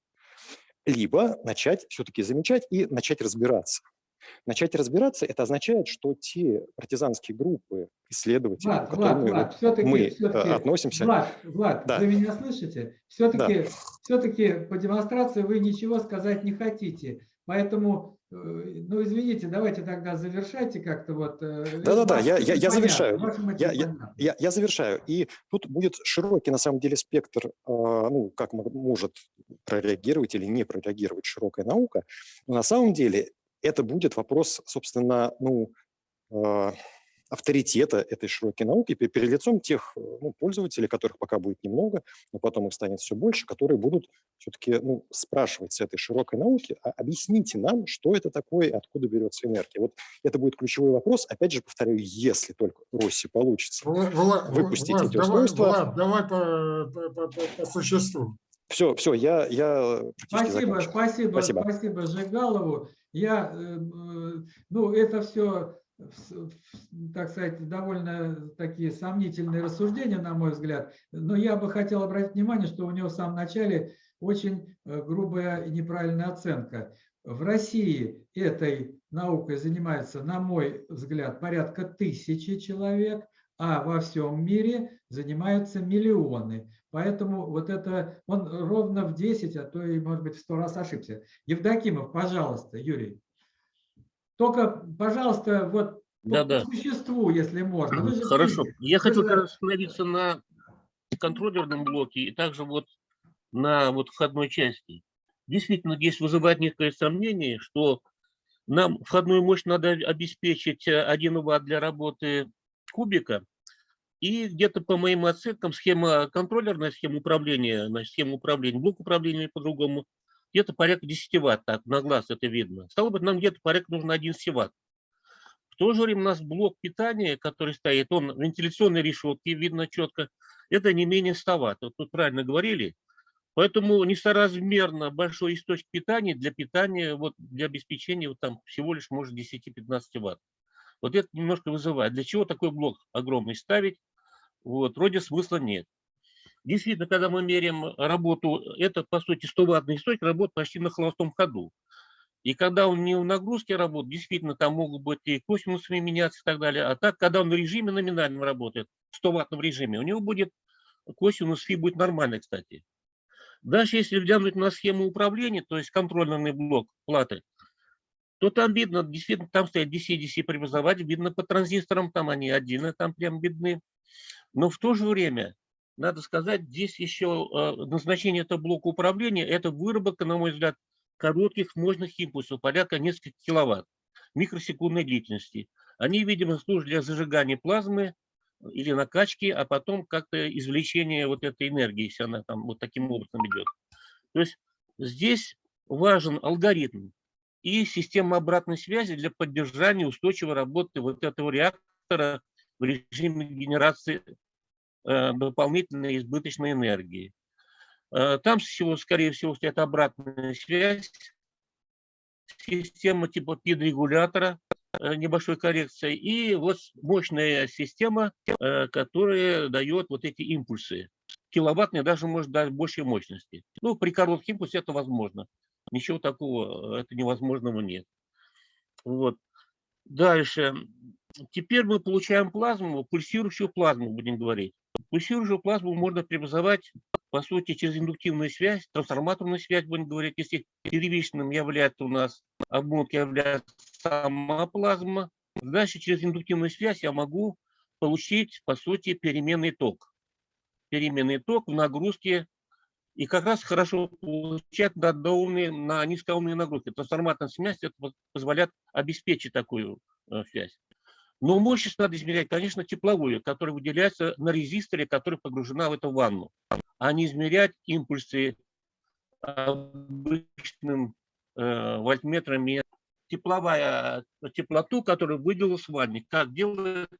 Speaker 6: либо начать все-таки замечать и начать разбираться. Начать разбираться – это означает, что те партизанские группы, исследователи,
Speaker 2: Влад,
Speaker 6: к
Speaker 2: Влад,
Speaker 6: которым мы,
Speaker 2: Влад, все-таки,
Speaker 6: мы э,
Speaker 2: все-таки,
Speaker 6: относимся,
Speaker 2: Влад, Влад,
Speaker 6: Да.
Speaker 2: вы меня слышите? Все-таки, все-таки по демонстрации вы ничего сказать не хотите. Поэтому ну, извините, давайте тогда завершайте как-то вот. э,
Speaker 15: Да-да-да, я, я, я завершаю. Я, я, я, я завершаю. И тут будет широкий, на самом деле, спектр, а, ну, как мо- может прореагировать или не прореагировать широкая наука. Но на самом деле это будет вопрос, собственно, ну, а, авторитета этой широкой науки пе- перед лицом тех э, ну, пользователей, которых пока будет немного, но потом их станет все больше, которые будут все-таки ну, спрашивать с этой широкой науки, а объясните нам, что это такое, и откуда берется энергия. Вот это будет ключевой вопрос. Опять же, повторяю, если только у России получится
Speaker 7: Вла- Вла-
Speaker 15: выпустить
Speaker 7: Влад,
Speaker 15: эти
Speaker 7: давай,
Speaker 15: устройства,
Speaker 7: Влад, давай по, по- по- по- по существу.
Speaker 15: все, все, я, я
Speaker 2: Спасибо, спасибо,
Speaker 15: Спасибо.
Speaker 2: спасибо Жигалову. Я, э, э, ну, это все, так сказать, довольно такие сомнительные рассуждения, на мой взгляд. Но я бы хотел обратить внимание, что у него в самом начале очень э, грубая и неправильная оценка. В России этой наукой занимается, на мой взгляд, порядка тысячи человек, а во всем мире занимаются миллионы. Поэтому вот это, он ровно в 10, а то и, может быть, в 100 раз ошибся. Евдокимов, пожалуйста, Юрий. Только, пожалуйста, вот по, по
Speaker 16: Да-да.
Speaker 2: существу, если можно. Вы
Speaker 16: Хорошо.
Speaker 2: физик,
Speaker 16: Я как раз остановиться на контроллерном блоке и также вот на вот входной части. Действительно, здесь вызывает некое сомнение, что нам входную мощь надо обеспечить э, 1 Вт для работы кубика, и где-то по моим оценкам схема контроллерная схема управления, значит, схема управления, блок управления по-другому, где-то порядка 10 Вт, так на глаз это видно. Стало быть, нам где-то порядка нужно 11 Вт. В то же время у нас блок питания, который стоит, он вентиляционной решетки, видно четко, это не менее 100 Вт. Вот тут правильно говорили. Поэтому несоразмерно большой источник питания для питания, вот для обеспечения вот там всего лишь может 10-15 Вт. Вот это немножко вызывает. Для чего такой блок огромный ставить? Вот, вроде смысла нет. Действительно, когда мы меряем работу, это по сути 100 ваттный источник работает почти на холостом ходу. И когда он не в нагрузке работает, действительно, там могут быть и косинусы меняться и так далее. А так, когда он в режиме номинальном работает, в 100 ваттном режиме, у него будет косинус фи будет нормальный, кстати. Дальше, если взглянуть на схему управления, то есть контрольный блок платы, то там видно, действительно, там стоят DC-DC преобразователь, видно по транзисторам, там они отдельно, там прям видны. Но в то же время, надо сказать, здесь еще э, назначение этого блока управления, это выработка, на мой взгляд, коротких мощных импульсов, порядка нескольких киловатт, микросекундной длительности. Они, видимо, служат для зажигания плазмы или накачки, а потом как-то извлечение вот этой энергии, если она там вот таким образом идет. То есть здесь важен алгоритм и система обратной связи для поддержания устойчивой работы вот этого реактора в режиме генерации дополнительной избыточной энергии. Э, Там всего, скорее всего, стоит обратная связь, система типа пид-регулятора, э, небольшой коррекции, и вот мощная система, э, которая дает вот эти импульсы. Киловаттные даже может дать большей мощности. Ну, при коротком импульсе это возможно. Ничего такого, э, это невозможного нет. Вот. Дальше. Теперь мы получаем плазму, пульсирующую плазму, будем говорить. Пульсирующую плазму можно преобразовать, по сути, через индуктивную связь, трансформаторную связь, будем говорить, если первичным является у нас обмотка, является сама плазма. Дальше через индуктивную связь я могу получить, по сути, переменный ток. Переменный ток в нагрузке и как раз хорошо получать на, доумные, на низкоумные нагрузки. Трансформаторная связь позволяет обеспечить такую э, связь. Но мощность надо измерять, конечно, тепловую, которая выделяется на резисторе, который погружена в эту ванну, а не измерять импульсы обычным э, вольтметрами. Тепловая теплоту, которую выделилась в ванне, как делает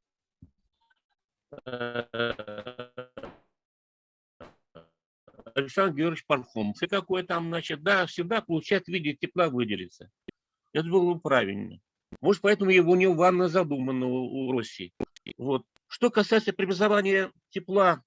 Speaker 16: э, Александр Георгиевич Пархомов. И какой там, значит, да, всегда получает в виде тепла выделиться. Это было бы правильно. Может, поэтому его не ванна задумана у, у России. Вот. Что касается преобразования тепла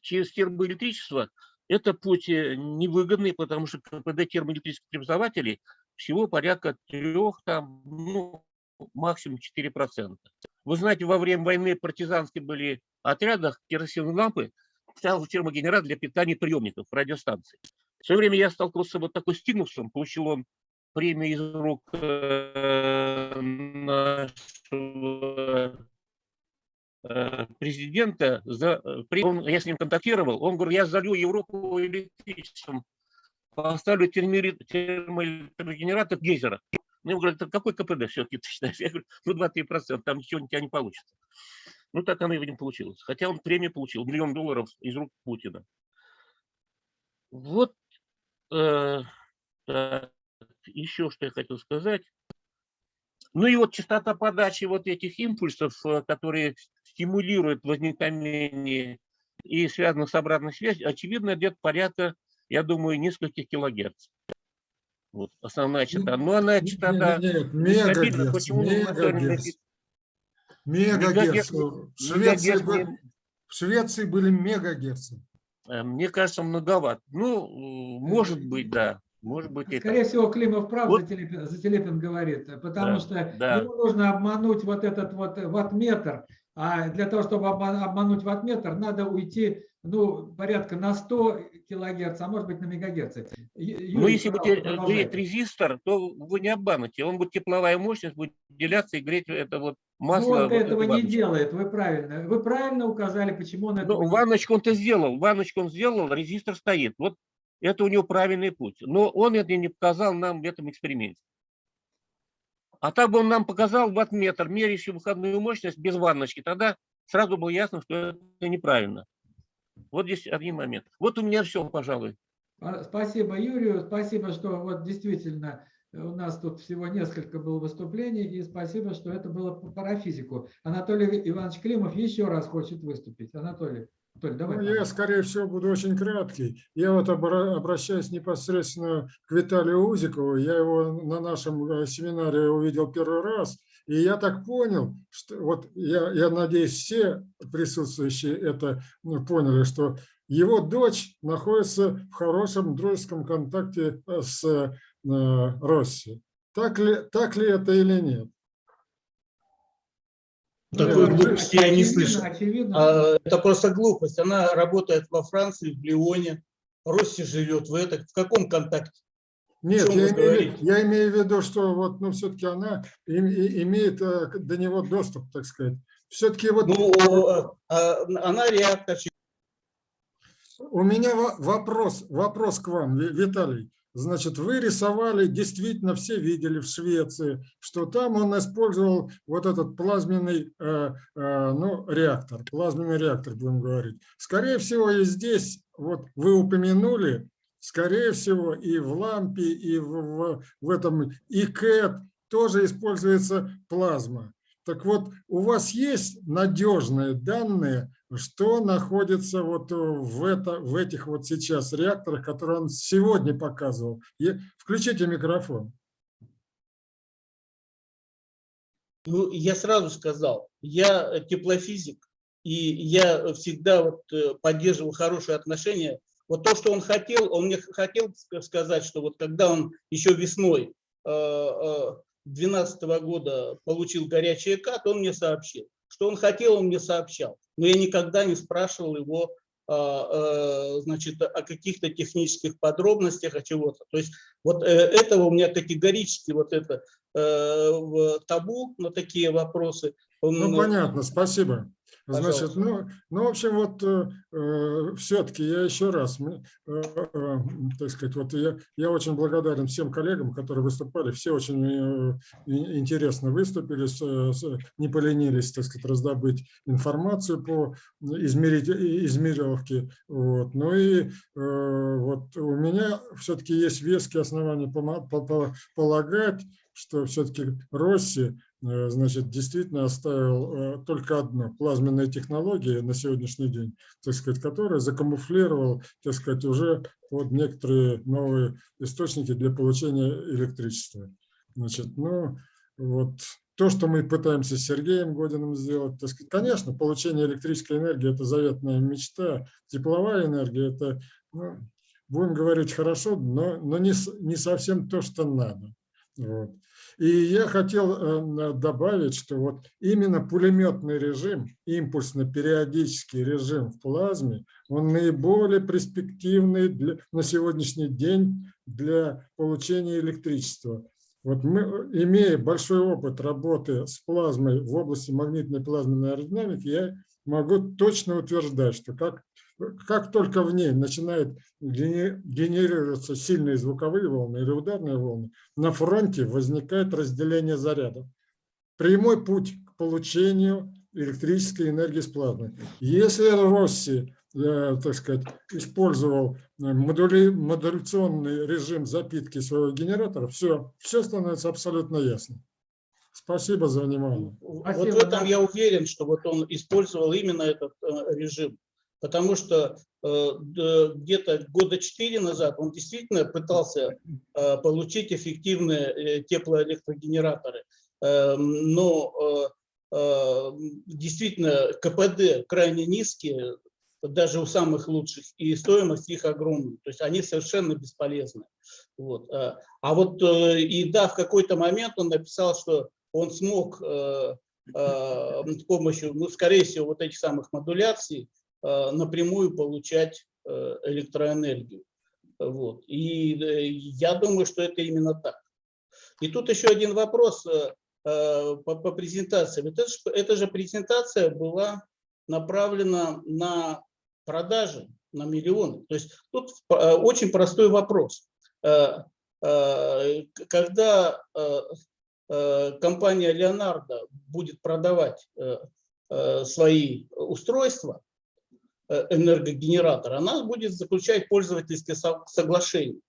Speaker 16: через термоэлектричество, это путь э, невыгодный, потому что КПД термоэлектрических преобразователей всего порядка трех, там, ну, максимум 4%. Вы знаете, во время войны партизанские были отрядах керосиновые лампы, стоял термогенератор для питания приемников радиостанций. В свое время я столкнулся вот такой стимусом, получил он премию из рук э, нашего э, президента. За, он- я с ним контактировал, он говорит, я залью Европу электричеством, поставлю термоэлектрогенератор гейзера. Ну, говорю, «Это какой КПД все-таки ты считаешь? Я говорю, ну 2-3 процента, там ничего у тебя не получится. Ну, так оно и, видимо, получилось. Хотя он премию получил, миллион долларов из рук Путина. Вот э, так, еще что я хотел сказать. Ну и вот частота подачи вот этих импульсов, э, которые стимулируют возникновение и связаны с обратной связью, очевидно, где-то порядка, я думаю, нескольких килогерц. Вот основная частота. Но она частота нестабильна.
Speaker 7: мегагерц,
Speaker 16: Почему
Speaker 7: мегагерц. Швеции, в Швеции были мегагерцы.
Speaker 16: э, Мне кажется, многовато. Ну, э, может быть, да. Может быть, и так.
Speaker 2: Скорее всего, Климов прав,
Speaker 16: Вот.
Speaker 2: Зателепин, Зателепин говорит, потому
Speaker 16: Да,
Speaker 2: что
Speaker 16: да.
Speaker 2: ему нужно обмануть вот этот вот ваттметр, а для того, чтобы обма- обмануть ваттметр, надо уйти ну, порядка на 100 килогерц, а может быть на мегагерцы. Ю-
Speaker 16: Ну, если будет греть резистор, то вы не обманете. Он будет тепловая мощность, будет деляться и греть это вот
Speaker 2: Ну,
Speaker 16: масло.
Speaker 2: он
Speaker 16: вот
Speaker 2: этого не
Speaker 16: ванночку.
Speaker 2: делает, вы правильно. Вы правильно указали, почему он
Speaker 16: Ну,
Speaker 2: не
Speaker 16: ванночку он-то сделал, ванночку он сделал, резистор стоит. Вот это у него правильный путь. Но он это не показал нам в этом эксперименте. А так бы он нам показал ваттметр, меряющий выходную мощность без ванночки, тогда сразу было ясно, что это неправильно. Вот здесь один момент. Вот у меня все, пожалуй.
Speaker 2: А, Спасибо Юрию, спасибо, что вот действительно э, у нас тут всего несколько было выступлений, и спасибо, что это было по парафизику. Анатолий Иванович Климов еще раз хочет выступить. Анатолий, Анатолий, давай.
Speaker 7: Ну, я, скорее всего, буду очень краткий. Я вот обра- обращаюсь непосредственно к Виталию Узикову. Я его на нашем э, семинаре увидел первый раз. И я так понял, что вот я, я надеюсь, все присутствующие это ну, поняли, что его дочь находится в хорошем дружеском контакте э, с э, Россией. Так ли, так ли это или нет?
Speaker 10: Такой
Speaker 7: Ну,
Speaker 10: глупости я не слышал.
Speaker 2: очевидно.
Speaker 10: А, Это просто глупость. Она работает во Франции, в Лионе. Росси живет в этом. В каком контакте?
Speaker 7: Нет, я имею,
Speaker 10: говорите?
Speaker 7: я имею в виду, что вот, ну, все-таки она им- и- имеет э, до него доступ, так сказать. Все-таки вот
Speaker 10: Ну, а, а, она реактор.
Speaker 7: у меня во- вопрос, вопрос к вам, Ви- Виталий. Значит, вы рисовали, действительно все видели в Швеции, что там он использовал вот этот плазменный э, э, ну, реактор, плазменный реактор, будем говорить. Скорее всего, и здесь, вот вы упомянули, скорее всего, и в лампе, и в, в, в этом ИКЭТ тоже используется плазма. Так вот, у вас есть надежные данные, что находится вот э, в, это, в этих вот сейчас реакторах, которые он сегодня показывал? И- Включите микрофон.
Speaker 10: Ну, я сразу сказал, я э, теплофизик, и я всегда вот э, поддерживал хорошие отношения. Вот то, что он хотел, он мне хотел ска- сказать, что вот когда он еще весной 2012 года получил горячий кат, он мне сообщил. Что он хотел, он мне сообщал. Но я никогда не спрашивал его а, э, значит, о каких-то технических подробностях, о чего-то. То есть вот э, этого у меня категорически вот это э, табу на такие вопросы. Он,
Speaker 7: Ну, понятно, спасибо. Значит,
Speaker 10: Пожалуйста.
Speaker 7: ну, ну, в общем, вот все-таки я еще раз, э, э, так сказать, вот я, я очень благодарен всем коллегам, которые выступали, все очень э, интересно выступили, с- с- не поленились, так сказать, раздобыть информацию по измерить, измериловке. Вот. Ну и э, вот у меня все-таки есть веские основания полагать, что все-таки Росси э, значит, действительно оставил э, только одно – плазменные технологии на сегодняшний день, так сказать, которые закамуфлировал, так сказать, уже под некоторые новые источники для получения электричества. Значит, ну, вот то, что мы пытаемся с Сергеем Годиным сделать, так сказать, конечно, получение электрической энергии – это заветная мечта, тепловая энергия – это, ну, будем говорить хорошо, но, но не, не совсем то, что надо. Вот. И я хотел э, добавить, что вот именно пулеметный режим, импульсно-периодический режим в плазме, он наиболее перспективный для, на сегодняшний день для получения электричества. Вот мы, имея большой опыт работы с плазмой в области магнитной плазменной аэродинамики, я могу точно утверждать, что как, как только в ней начинают генерироваться сильные звуковые волны или ударные волны, на фронте возникает разделение зарядов. Прямой путь к получению электрической энергии с плазмы. Если Росси, э, так сказать, использовал э, модули, модуляционный режим запитки своего генератора, все, все становится абсолютно ясно. Спасибо за внимание.
Speaker 10: Спасибо. Вот в этом я уверен, что вот он использовал именно этот э, режим. Потому что где-то года четыре назад он действительно пытался получить эффективные теплоэлектрогенераторы. Но Э, действительно КПД крайне низкие, даже у самых лучших, и стоимость их огромная. То есть они совершенно бесполезны. Вот. Э, а вот э, и да, в какой-то момент он написал, что он смог с помощью, ну, скорее всего, вот этих самых модуляций напрямую получать электроэнергию. Вот. И я думаю, что это именно так. И тут еще один вопрос. Э, по, по презентации. Это, эта же презентация была направлена на продажи, на миллионы. То есть тут э, очень простой вопрос. Э, когда компания Leonardo будет продавать свои устройства, энергогенератор, она будет заключать пользовательские соглашения.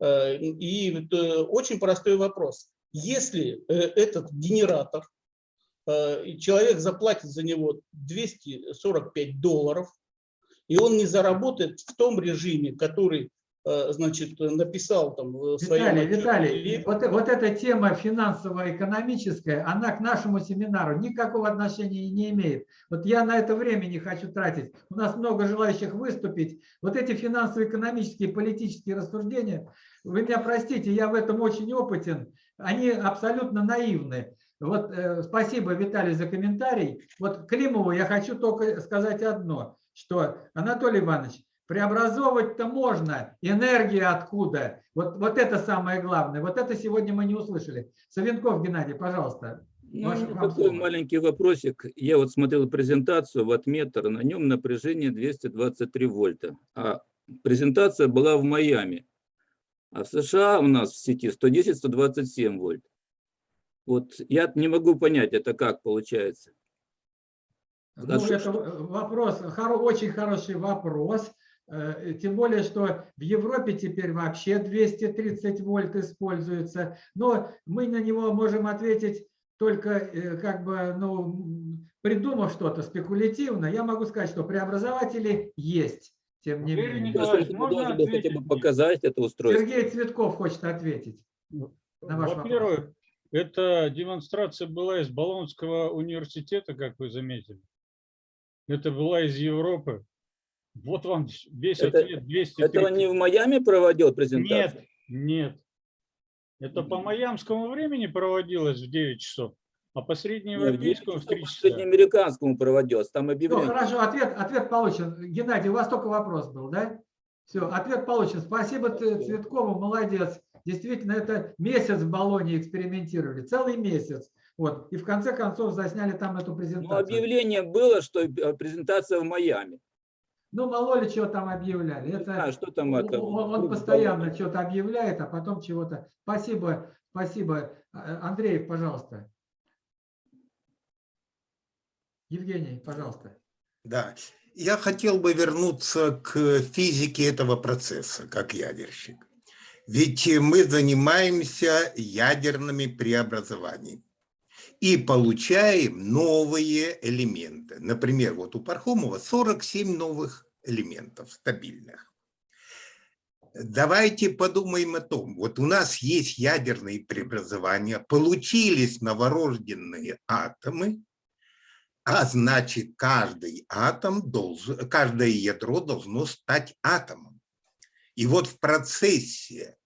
Speaker 10: И очень простой вопрос если э, этот генератор, э, человек заплатит за него 245 долларов, и он не заработает в том режиме, который э, значит, написал там в своем...
Speaker 2: Виталий, Виталий, вот, вот эта тема финансово-экономическая, она к нашему семинару никакого отношения не имеет. Вот я на это время не хочу тратить. У нас много желающих выступить. Вот эти финансово-экономические, политические рассуждения, вы меня простите, я в этом очень опытен они абсолютно наивны. Вот э, спасибо, Виталий, за комментарий. Вот Климову я хочу только сказать одно, что, Анатолий Иванович, преобразовывать-то можно, энергия откуда? Вот, вот это самое главное. Вот это сегодня мы не услышали. Савенков Геннадий, пожалуйста.
Speaker 17: Ну, такой маленький вопросик. Я вот смотрел презентацию ваттметр, на нем напряжение 223 вольта. А презентация была в Майами. А в США у нас в сети 110-127 вольт. Вот я не могу понять, это как получается.
Speaker 2: Ну, это вопрос, очень хороший вопрос. Э, тем более, что в Европе теперь вообще 230 вольт используется. Но мы на него можем ответить только э, как бы, ну, придумав что-то спекулятивно. Я могу сказать, что преобразователи есть тем не
Speaker 17: Валерий менее. Николаевич, можно бы хотя бы показать это устройство?
Speaker 2: Сергей Цветков хочет ответить.
Speaker 1: Во-первых, эта демонстрация была из Болонского университета, как вы заметили. Это была из Европы. Вот вам весь
Speaker 17: это,
Speaker 1: ответ 200.
Speaker 17: Это он не в Майами проводил презентацию?
Speaker 1: Нет, нет. Это по майамскому времени проводилось в 9 часов. А по среднеевропейскому в 3 часа.
Speaker 17: среднеамериканскому проводилось, там объявление.
Speaker 2: Ну, хорошо, ответ, ответ получен. Геннадий, у вас только вопрос был, да? Все, ответ получен. Спасибо Цветкову, молодец. Действительно, это месяц в Болоне экспериментировали, целый месяц. Вот. И в конце концов засняли там эту презентацию.
Speaker 17: Ну, объявление было, что э, презентация в Майами.
Speaker 2: Ну, мало ли чего там объявляли. Это,
Speaker 17: а, что там это?
Speaker 2: Он, он постоянно что-то объявляет, а потом чего-то. Спасибо, спасибо. А, Андрей, пожалуйста. Евгений, пожалуйста.
Speaker 18: Да, я хотел бы вернуться к физике этого процесса, как ядерщик. Ведь мы занимаемся ядерными преобразованиями и получаем новые элементы. Например, вот у Пархомова 47 новых элементов стабильных. Давайте подумаем о том, вот у нас есть ядерные преобразования, получились новорожденные атомы, а значит, каждый атом должен, каждое ядро должно стать атомом. И вот в процессе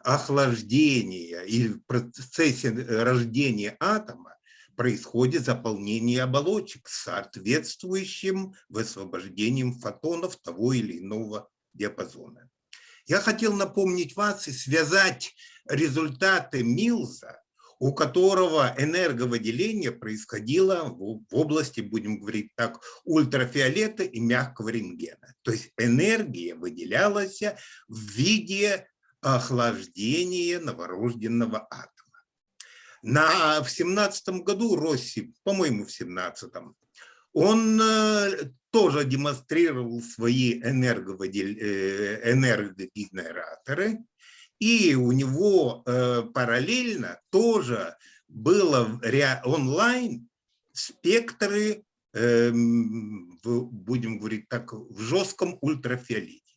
Speaker 18: охлаждения и в процессе рождения атома происходит заполнение оболочек с соответствующим высвобождением фотонов того или иного диапазона. Я хотел напомнить вас и связать результаты Милза, у которого энерговыделение происходило в области, будем говорить так, ультрафиолета и мягкого рентгена. То есть энергия выделялась в виде охлаждения новорожденного атома. На, в семнадцатом году Росси, по-моему, в семнадцатом, он э, тоже демонстрировал свои энерговыдел... э, энергогенераторы, и у него э, параллельно тоже было онлайн спектры, будем говорить так, в жестком ультрафиолете.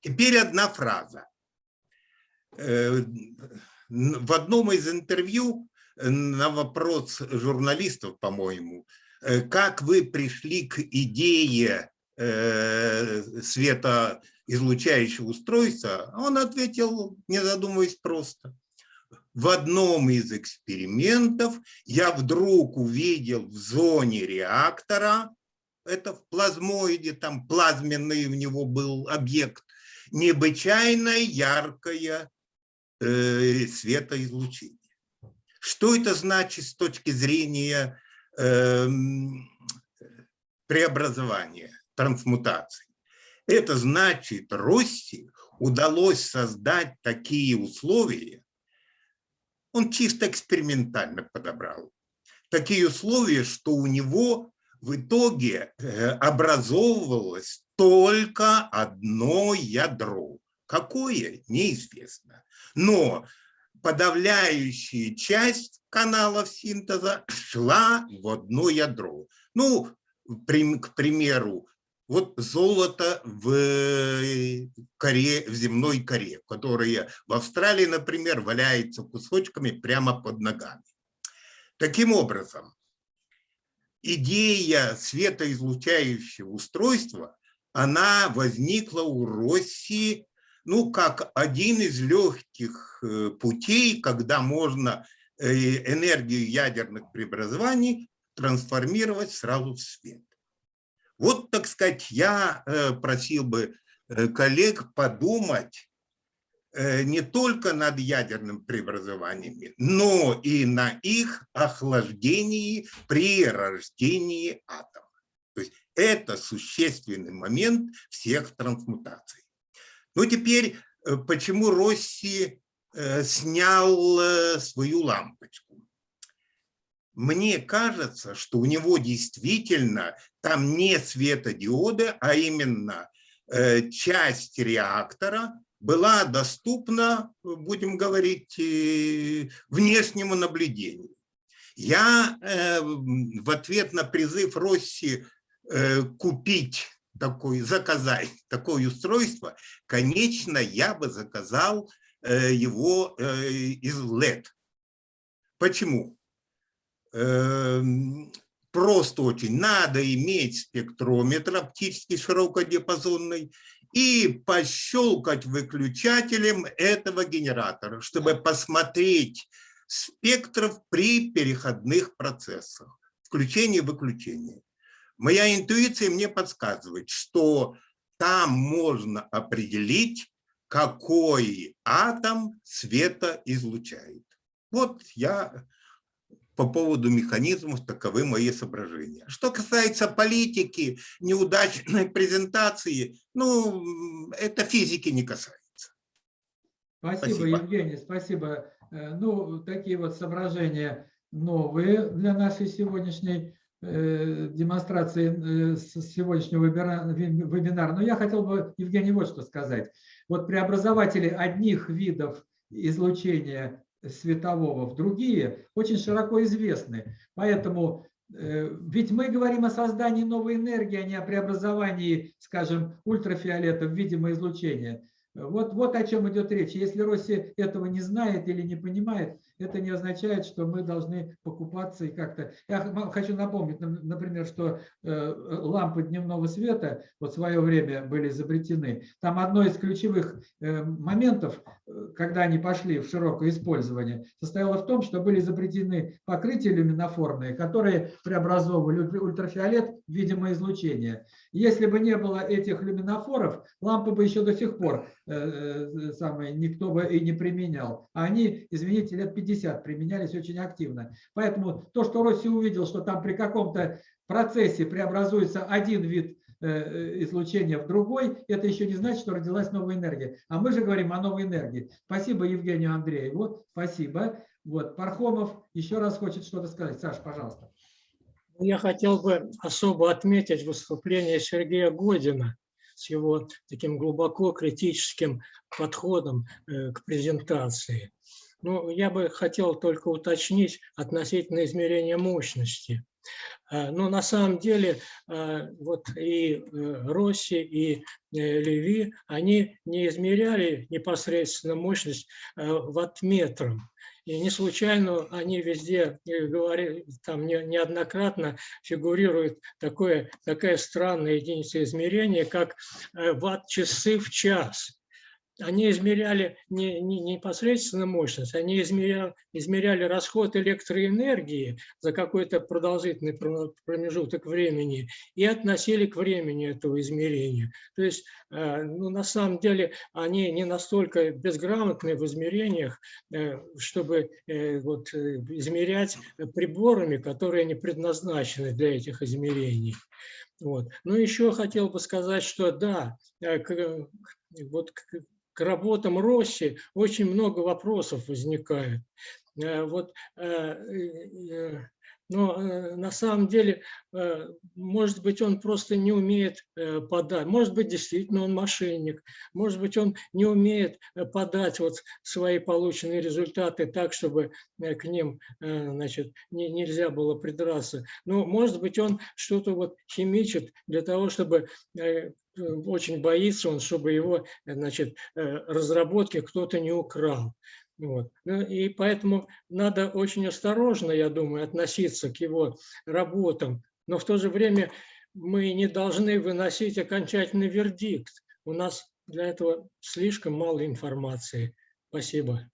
Speaker 18: Теперь одна фраза. Э, в одном из интервью на вопрос журналистов, по-моему, э, как вы пришли к идее э, светоизлучающего устройства, он ответил, не задумываясь просто. В одном из экспериментов я вдруг увидел в зоне реактора, это в плазмоиде, там плазменный у него был объект, необычайно яркое э, светоизлучение. Что это значит с точки зрения э, преобразования, трансмутации? Это значит, Росси удалось создать такие условия, он чисто экспериментально подобрал, такие условия, что у него в итоге э, образовывалось только одно ядро. Какое? Неизвестно. Но подавляющая часть каналов синтеза шла в одно ядро. Ну, к примеру, вот золото в, коре, в земной коре, которое в Австралии, например, валяется кусочками прямо под ногами. Таким образом, идея светоизлучающего устройства, она возникла у России ну, как один из легких э, путей, когда можно э, энергию ядерных преобразований трансформировать сразу в свет. Вот, так сказать, я э, просил бы коллег подумать не только над ядерными преобразованиями, но и на их охлаждении при рождении атома. То есть это существенный момент всех трансмутаций. Ну, теперь, э, почему Росси э, снял э, свою лампочку? Мне кажется, что у него действительно там не светодиоды, а именно часть реактора была доступна, будем говорить, внешнему наблюдению. Я в ответ на призыв Росси купить такой, заказать такое устройство, конечно, я бы заказал э, его э, из LED. Почему? Эм, просто очень. Надо иметь спектрометр оптический широкодиапазонный и пощелкать выключателем этого генератора, чтобы посмотреть спектров при переходных процессах, включение и выключение. Моя интуиция мне подсказывает, что там можно определить, какой атом света излучает. Вот я по поводу механизмов таковы мои соображения. Что касается политики, неудачной презентации, ну, это физики не касается.
Speaker 2: Спасибо, спасибо. Евгений, спасибо. Э, ну, такие вот соображения новые для нашей сегодняшней демонстрации э, сегодняшнего вебинара. Но я хотел бы, Евгений, вот что сказать. Вот преобразователи одних видов излучения светового в другие очень широко известны. Поэтому э, ведь мы говорим о создании новой энергии, а не о преобразовании, скажем, ультрафиолета в видимое излучение. Вот, вот о чем идет речь. Если Россия этого не знает или не понимает, это не означает, что мы должны покупаться и как-то... Я хочу напомнить, например, что э, лампы дневного света вот в свое время были изобретены. Там одно из ключевых э, моментов, э, когда они пошли в широкое использование, состояло в том, что были изобретены покрытия люминофорные, которые преобразовывали ультра- ультрафиолет в видимое излучение. Если бы не было этих люминофоров, лампы бы еще до сих пор самое, никто бы и не применял. А они, извините, лет 50 применялись очень активно. Поэтому то, что Россия увидел, что там при каком-то процессе преобразуется один вид э, э, излучения в другой, это еще не значит, что родилась новая энергия. А мы же говорим о новой энергии. Спасибо Евгению Андрееву. Спасибо. Вот, Пархомов еще раз хочет что-то сказать. Саша, пожалуйста.
Speaker 8: Я хотел бы особо отметить выступление Сергея Година с его таким глубоко критическим подходом э, к презентации. Ну, я бы хотел только уточнить относительно измерения мощности. Э, Но на самом деле э, вот и э, Росси, и э, Леви, они не измеряли непосредственно мощность э, ваттметром. И не случайно они везде говорили, там не- неоднократно фигурирует такое, такая странная единица измерения, как ватт-часы в час. Они измеряли не, не непосредственно мощность, они измеряли, измеряли расход электроэнергии за какой-то продолжительный про- промежуток времени и относили к времени этого измерения. То есть, э, ну, на самом деле, они не настолько безграмотны в измерениях, э, чтобы э, вот, измерять приборами, которые не предназначены для этих измерений. Вот. Ну, еще хотел бы сказать, что да, вот к, работам Росси очень много вопросов возникает. Э, Вот, э, э, но на самом деле, может быть, он просто не умеет подать, может быть, действительно он мошенник, может быть, он не умеет подать вот свои полученные результаты так, чтобы к ним значит, не- нельзя было придраться. Но, может быть, он что-то вот химичит для того, чтобы очень боится он, чтобы его значит, э, разработки кто-то не украл. Вот. Ну, И поэтому надо очень осторожно, я думаю, относиться к его работам, но в то же время мы не должны выносить окончательный вердикт. У нас для этого слишком мало информации. Спасибо.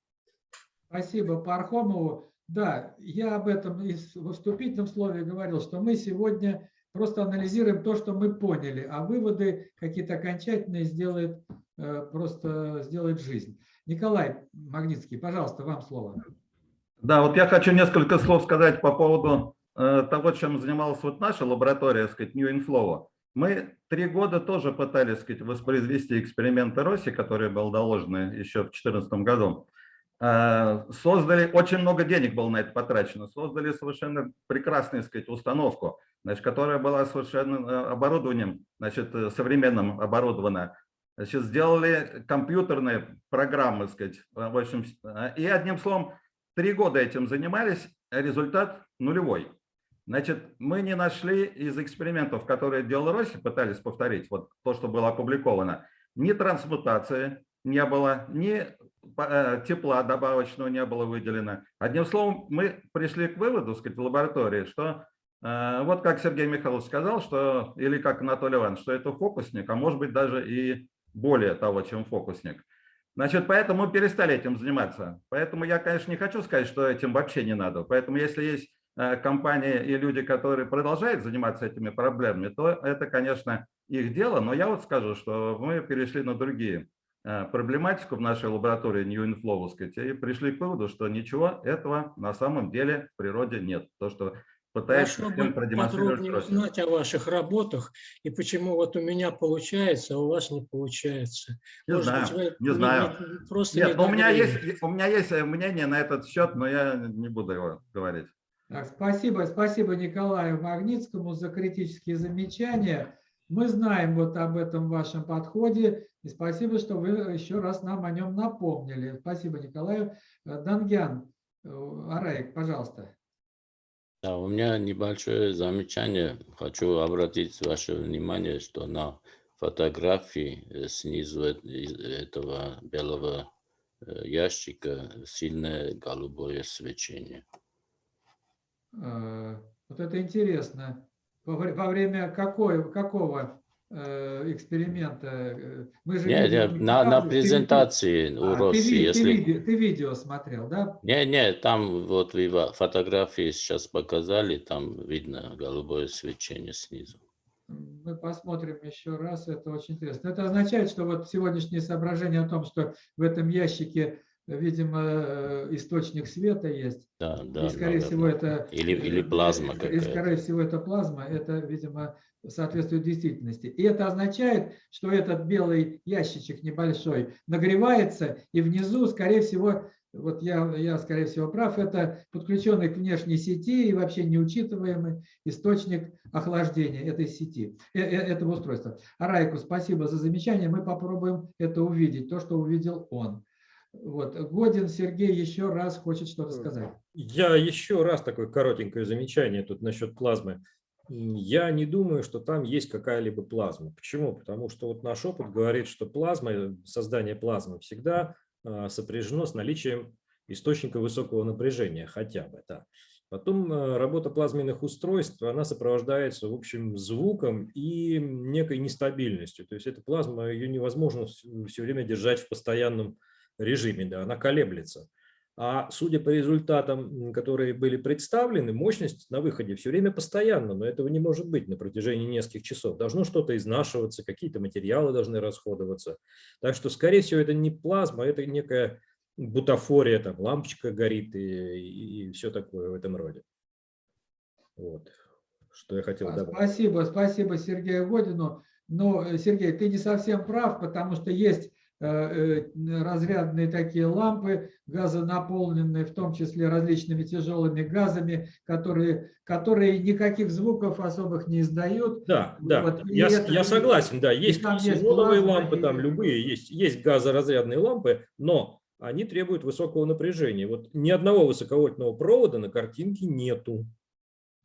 Speaker 2: Спасибо Пархомову. Да, я об этом и в вступительном слове говорил, что мы сегодня просто анализируем то, что мы поняли, а выводы какие-то окончательные сделает э, просто сделает жизнь. Николай Магнитский, пожалуйста, вам слово.
Speaker 19: Да, вот я хочу несколько слов сказать по поводу э, того, чем занималась вот наша лаборатория, сказать, New Inflow. Мы три года тоже пытались, сказать, воспроизвести эксперименты Росси, которые был доложены еще в 2014 году. Э, Создали, очень много денег было на это потрачено, создали совершенно прекрасную, сказать, установку, значит, которая была совершенно э, оборудованием, значит, э, современным оборудована. Значит, сделали компьютерные программы, сказать, э, в общем, и одним словом, Три года этим занимались, а результат нулевой. Значит, мы не нашли из экспериментов, которые делал Росси, пытались повторить, вот то, что было опубликовано, ни трансмутации не было, ни тепла добавочного не было выделено. Одним словом, мы пришли к выводу, сказать, в лаборатории, что э, вот как Сергей Михайлович сказал, что, или как Анатолий Иванович, что это фокусник, а может быть даже и более того, чем фокусник. Значит, поэтому перестали этим заниматься. Поэтому я, конечно, не хочу сказать, что этим вообще не надо. Поэтому если есть э, компании и люди, которые продолжают заниматься этими проблемами, то это, конечно, их дело. Но я вот скажу, что мы перешли на другие э, проблематику в нашей лаборатории New Inflow, сказать, и пришли к выводу, что ничего этого на самом деле в природе нет. То, что пытается
Speaker 8: Хорошо
Speaker 19: всем
Speaker 8: бы
Speaker 19: продемонстрировать
Speaker 8: подробнее узнать о ваших работах и почему вот у меня получается, а у вас не получается.
Speaker 19: Не
Speaker 8: Может
Speaker 19: знаю,
Speaker 8: быть, вы
Speaker 19: не знаю.
Speaker 8: не- просто
Speaker 19: Нет,
Speaker 8: не
Speaker 19: но у меня, есть, у меня есть э, мнение на этот счет, но я не буду его говорить.
Speaker 2: Так, спасибо, спасибо Николаю Магнитскому за критические замечания. Мы знаем вот об этом вашем подходе, и спасибо, что вы еще раз нам о нем напомнили. Спасибо, Николаю. Э, Дангян, э, Араик, пожалуйста.
Speaker 20: Да, у меня небольшое замечание. Хочу обратить ваше внимание, что на фотографии э, снизу из этого белого ящика сильное голубое свечение.
Speaker 2: Вот это интересно. Во вре- во время какой, какого э, эксперимента? э, Мы же
Speaker 20: Нет, нет, на, на
Speaker 2: показы, ты- ты-
Speaker 20: презентации у
Speaker 2: А, ты,
Speaker 20: Росси,
Speaker 2: ты
Speaker 20: если...
Speaker 2: виде- ты видео смотрел, да?
Speaker 20: Не, не, там вот фотографии сейчас показали, там видно голубое свечение снизу.
Speaker 2: Мы посмотрим еще раз, это очень интересно. Это означает, что вот сегодняшнее соображение о том, что в этом ящике, видимо, э, источник света есть,
Speaker 20: Да, да,
Speaker 2: и, скорее
Speaker 20: наверное.
Speaker 2: всего, это...
Speaker 20: Или, или
Speaker 2: э,
Speaker 20: плазма
Speaker 2: И,
Speaker 20: какая-то.
Speaker 2: скорее всего, это плазма, это, видимо, соответствует действительности. И это означает, что этот белый ящичек небольшой нагревается, и внизу, скорее всего, вот я, я, скорее всего, прав, это подключенный к внешней сети и вообще неучитываемый источник охлаждения этой сети, э- э- этого устройства. Арайку, спасибо за замечание, мы попробуем это увидеть, то, что увидел он. Вот. Годин Сергей еще раз хочет что-то сказать.
Speaker 11: Я еще раз такое коротенькое замечание тут насчет плазмы. Я не думаю, что там есть какая-либо плазма. Почему? Потому что вот наш опыт говорит, что плазма, э, создание плазмы всегда а, сопряжено с наличием источника высокого напряжения, хотя бы. Да. Потом а, работа плазменных устройств, она сопровождается, в общем, звуком и некой нестабильностью. То есть эта плазма, ее невозможно все время держать в постоянном режиме, да, она колеблется. А судя по результатам, которые были представлены, мощность на выходе все время постоянна, но этого не может быть на протяжении нескольких часов. Должно что-то изнашиваться, какие-то материалы должны расходоваться. Так что, скорее всего, это не плазма, это некая бутафория, там лампочка горит и, и все такое в этом роде. Вот, что я хотел добавить.
Speaker 2: Спасибо, спасибо Сергею Годину. Но, э, Сергей, ты не совсем прав, потому что есть разрядные такие лампы, газонаполненные, в том числе различными тяжелыми газами, которые, которые никаких звуков особых не издают.
Speaker 11: Да, да,
Speaker 2: Вот,
Speaker 11: я,
Speaker 2: это-
Speaker 11: я согласен, да, есть
Speaker 2: плазма,
Speaker 11: лампы,
Speaker 2: и-
Speaker 11: там любые, есть, есть газоразрядные лампы, но они требуют высокого напряжения. Вот ни одного высоковольтного провода на картинке нету.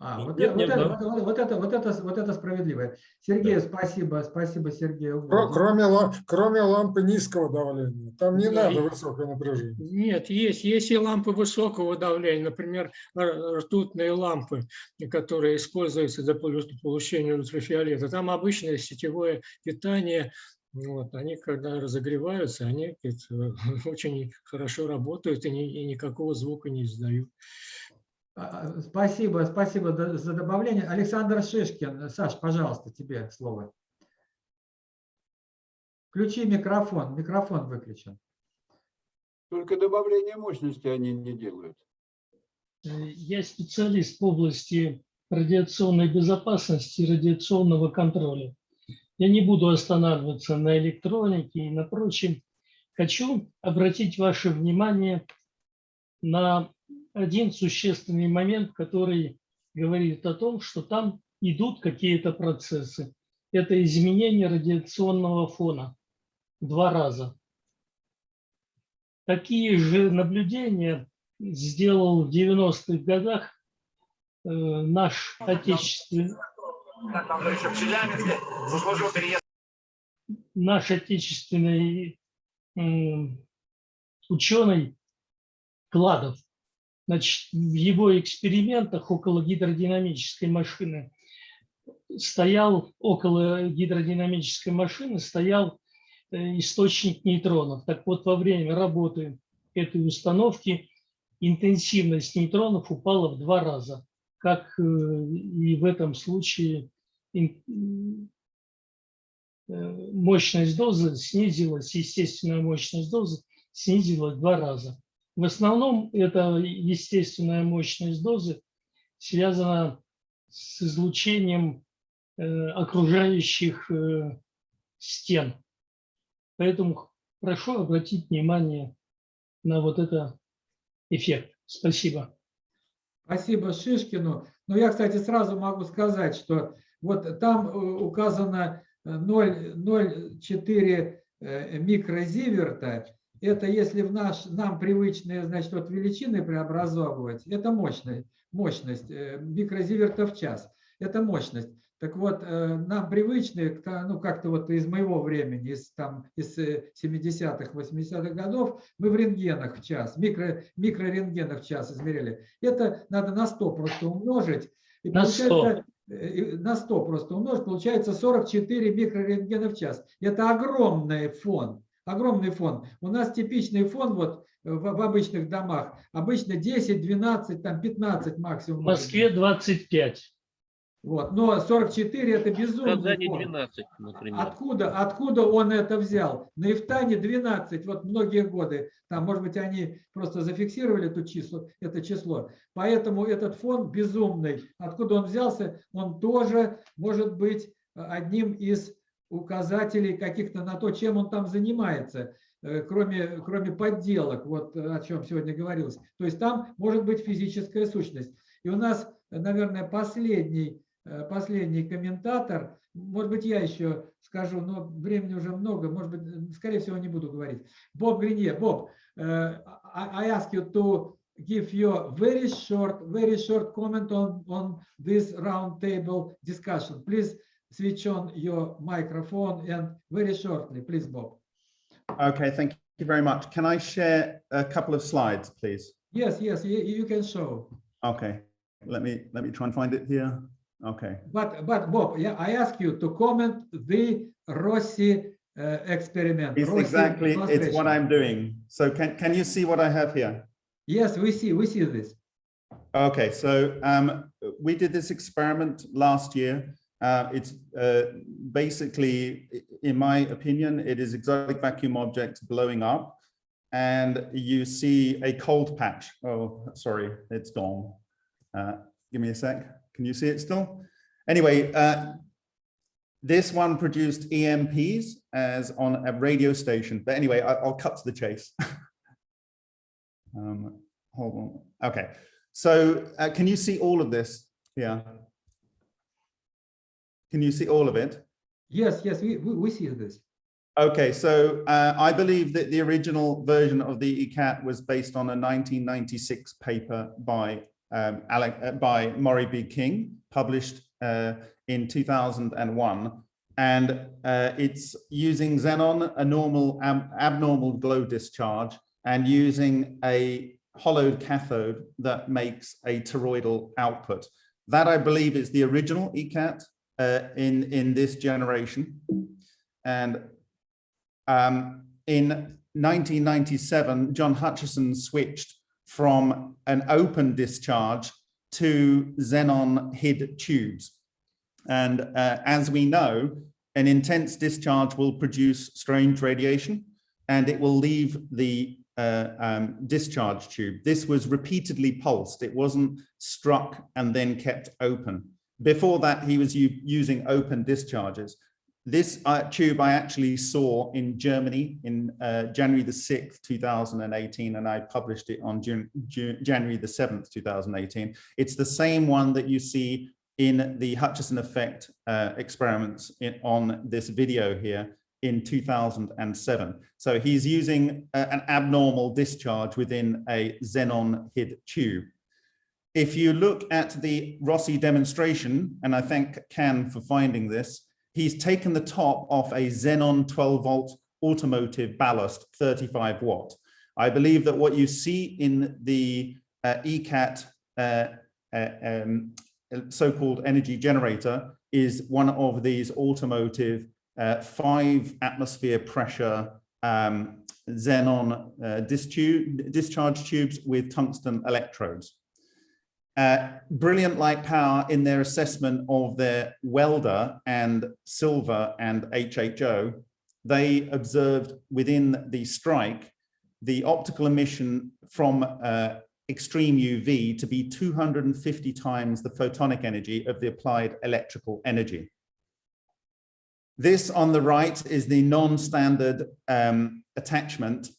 Speaker 2: А, вот,
Speaker 11: нет
Speaker 2: это, вот, это, вот, вот это, вот, это, вот это справедливо. Сергею спасибо, спасибо Сергею.
Speaker 7: Кро-
Speaker 2: Годину.
Speaker 7: Кроме, ла- кроме лампы низкого давления. Там не
Speaker 8: Да,
Speaker 7: надо
Speaker 8: и-
Speaker 7: высокое напряжение.
Speaker 8: Нет, есть, есть и лампы высокого давления, например, ртутные лампы, которые используются для полу- получения ультрафиолета. Там обычное сетевое питание, вот, они когда разогреваются, они говорит, очень хорошо работают и, ни- и никакого звука не издают.
Speaker 2: А, Спасибо, спасибо да- за добавление. Александр Шишкин, Саш, пожалуйста, тебе слово. Включи микрофон, микрофон выключен.
Speaker 14: Только добавление мощности они не делают.
Speaker 21: Я специалист в области радиационной безопасности и радиационного контроля. Я не буду останавливаться на электронике и на прочем. Хочу обратить ваше внимание на один существенный момент, который говорит о том, что там идут какие-то процессы. Это изменение радиационного фона два раза. Такие же наблюдения сделал в 90-х годах э, наш отечественный, наш отечественный ученый Кладов. Значит, в его экспериментах около гидродинамической машины стоял, около гидродинамической машины стоял э, источник нейтронов. Так вот, во время работы этой установки интенсивность нейтронов упала в два раза, как э, и в этом случае э, мощность дозы снизилась, естественная мощность дозы снизилась в два раза. В основном эта естественная мощность дозы связана с излучением э, окружающих э, стен. Поэтому прошу обратить внимание на вот это эффект. Спасибо.
Speaker 2: Спасибо Шишкину. Но я, кстати, сразу могу сказать, что вот там э, указано э, 0 0,4 э, микрозиверта. Это если в наш, нам привычные значит, вот величины преобразовывать, это мощность, мощность э, микрозиверта в час. это мощность. Так вот, э, нам привычные, ну как-то вот из моего времени, из, там, из э, 70-х, 80-х годов, мы в рентгенах в час, микро, микрорентгенах в час измеряли. Это надо на 100 просто умножить. И
Speaker 21: На 100.
Speaker 2: получается, э, и на 100 просто умножить, получается 44 микрорентгена в час. Это огромный фон, огромный фон. У нас типичный фон вот в, в обычных домах, обычно 10, 12, там 15 максимум.
Speaker 21: В Москве 25.
Speaker 2: Вот. Но 44 это
Speaker 16: В
Speaker 2: безумный
Speaker 16: Казани
Speaker 2: фон.
Speaker 16: 12, например.
Speaker 2: Откуда, откуда он это взял? На Ифтане 12, вот многие годы. Там, может быть, они просто зафиксировали это число, это число. Поэтому этот фон безумный. Откуда он взялся? Он тоже может быть одним из указателей каких-то на то, чем он там занимается, э, кроме, кроме подделок, вот э, о чем сегодня говорилось. То есть там может быть физическая сущность. И у нас, наверное, последний, э, последний комментатор, может быть, я еще скажу, но времени уже много, может быть, скорее всего, не буду говорить. Боб Гринье. Боб, I ask you to give your very short, very short comment on, on this roundtable discussion. Please switch on your microphone and very shortly, please, Bob.
Speaker 22: Okay, thank you very much. Can I share a couple of slides, please?
Speaker 2: Yes, yes, you, you can show.
Speaker 22: Okay, let me let me try and find it here. Okay.
Speaker 2: But, but Bob, yeah, I ask you to comment the Rossi uh, experiment.
Speaker 22: It's
Speaker 2: Rossi
Speaker 22: exactly, it's what I'm doing. So can, can you see what I have here?
Speaker 2: Yes, we see, we see this.
Speaker 22: Okay, so um, we did this experiment last year. Uh, it's uh, basically, in my opinion, it is exotic vacuum objects blowing up and you see a cold patch. Oh, sorry, it's gone. Uh, give me a sec. Can you see it still? Anyway, uh, this one produced EMPs as on a radio station. But anyway, I, I'll cut to the chase. um, hold on. Okay. So uh, can you see all of this? Yeah. Can you see all of it?
Speaker 2: Yes, yes, we, we, we see this.
Speaker 22: Okay, so uh, I believe that the original version of the ECAT was based on a 1996 paper by um, Alec, uh, by Maury B. King, published uh, in 2001. And uh, it's using xenon, a normal ab abnormal glow discharge, and using a hollowed cathode that makes a toroidal output. That I believe is the original ECAT uh, in, in this generation. And um, in 1997, John Hutchison switched from an open discharge to xenon HID tubes. And uh, as we know, an intense discharge will produce strange radiation and it will leave the uh, um, discharge tube. This was repeatedly pulsed. It wasn't struck and then kept open. Before that, he was using open discharges. This uh, tube I actually saw in Germany in uh, January the 6th, 2018, and I published it on June, June, January the 7th, 2018. It's the same one that you see in the Hutchison effect uh, experiments in, on this video here in 2007. So he's using uh, an abnormal discharge within a xenon HID tube. If you look at the Rossi demonstration, and I thank Can for finding this, he's taken the top off a Xenon 12 volt automotive ballast 35 watt. I believe that what you see in the uh, ECAT uh, uh, um, so-called energy generator is one of these automotive uh, five atmosphere pressure um, xenon uh, discharge, discharge tubes with tungsten electrodes. Uh, brilliant light power in their assessment of their welder and silver and HHO, they observed within the strike the optical emission from uh, extreme UV to be 250 times the photonic energy of the applied electrical energy. This on the right is the non-standard um, attachment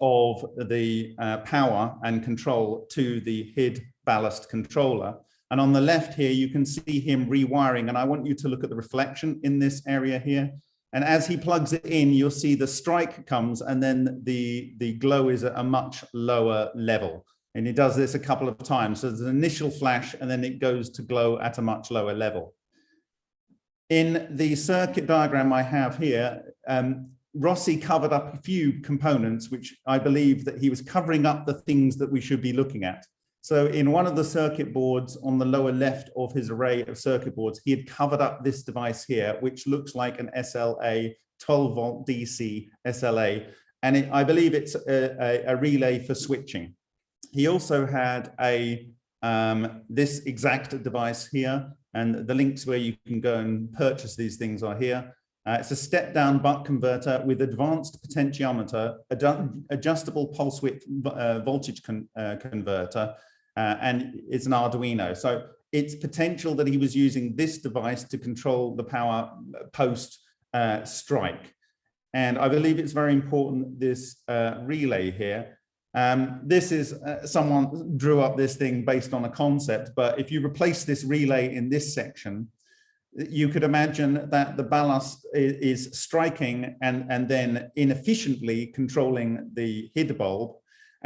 Speaker 22: of the uh, power and control to the HID ballast controller. And on the left here, you can see him rewiring. And I want you to look at the reflection in this area here. And as he plugs it in, you'll see the strike comes and then the, the glow is at a much lower level. And he does this a couple of times. So there's an initial flash and then it goes to glow at a much lower level. In the circuit diagram I have here, um, Rossi covered up a few components, which I believe that he was covering up the things that we should be looking at. So in one of the circuit boards on the lower left of his array of circuit boards, he had covered up this device here, which looks like an SLA 12 volt DC SLA. And it, I believe it's a, a, a, relay for switching. He also had a um, this exact device here, and the links where you can go and purchase these things are here. Uh, it's a step down buck converter with advanced potentiometer, ad adjustable pulse width uh, voltage con uh, converter, uh, and it's an Arduino. So it's potential that he was using this device to control the power post uh, strike. And I believe it's very important, this uh, relay here. Um, this is, uh, someone drew up this thing based on a concept, but if you replace this relay in this section, you could imagine that the ballast is, is striking and, and then inefficiently controlling the HID bulb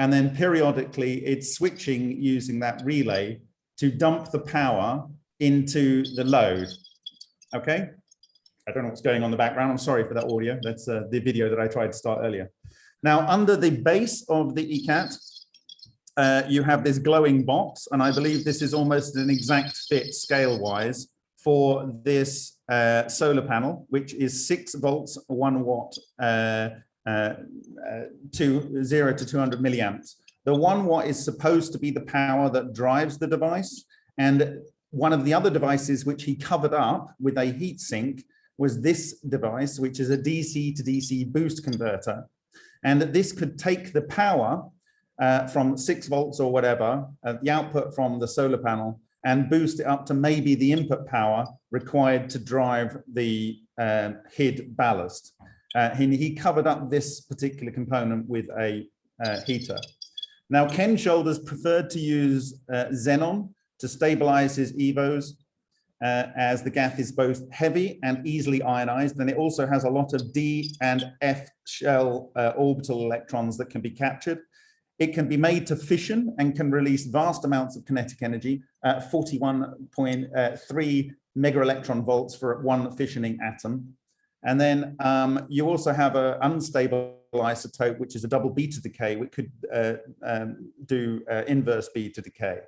Speaker 22: and then periodically it's switching using that relay to dump the power into the load. Okay. I don't know what's going on in the background. I'm sorry for that audio. That's uh, the video that I tried to start earlier. Now, under the base of the ECAT, uh, you have this glowing box, and I believe this is almost an exact fit scale-wise for this uh, solar panel, which is six volts, one watt uh, uh, to zero to 200 milliamps. The one watt is supposed to be the power that drives the device. And one of the other devices which he covered up with a heat sink was this device, which is a DC to DC boost converter. And that this could take the power uh, from six volts or whatever, uh, the output from the solar panel, and boost it up to maybe the input power required to drive the uh, HID ballast. Uh, he, he, covered up this particular component with a uh, heater. Now, Ken Shoulders preferred to use uh, xenon to stabilize his EVOs uh, as the GAF is both heavy and easily ionized. And it also has a lot of D and F shell uh, orbital electrons that can be captured. It can be made to fission and can release vast amounts of kinetic energy, 41.3 uh, mega electron volts for one fissioning atom. And then um, you also have an unstable isotope, which is a double beta decay, which could uh, um, do uh, inverse beta decay.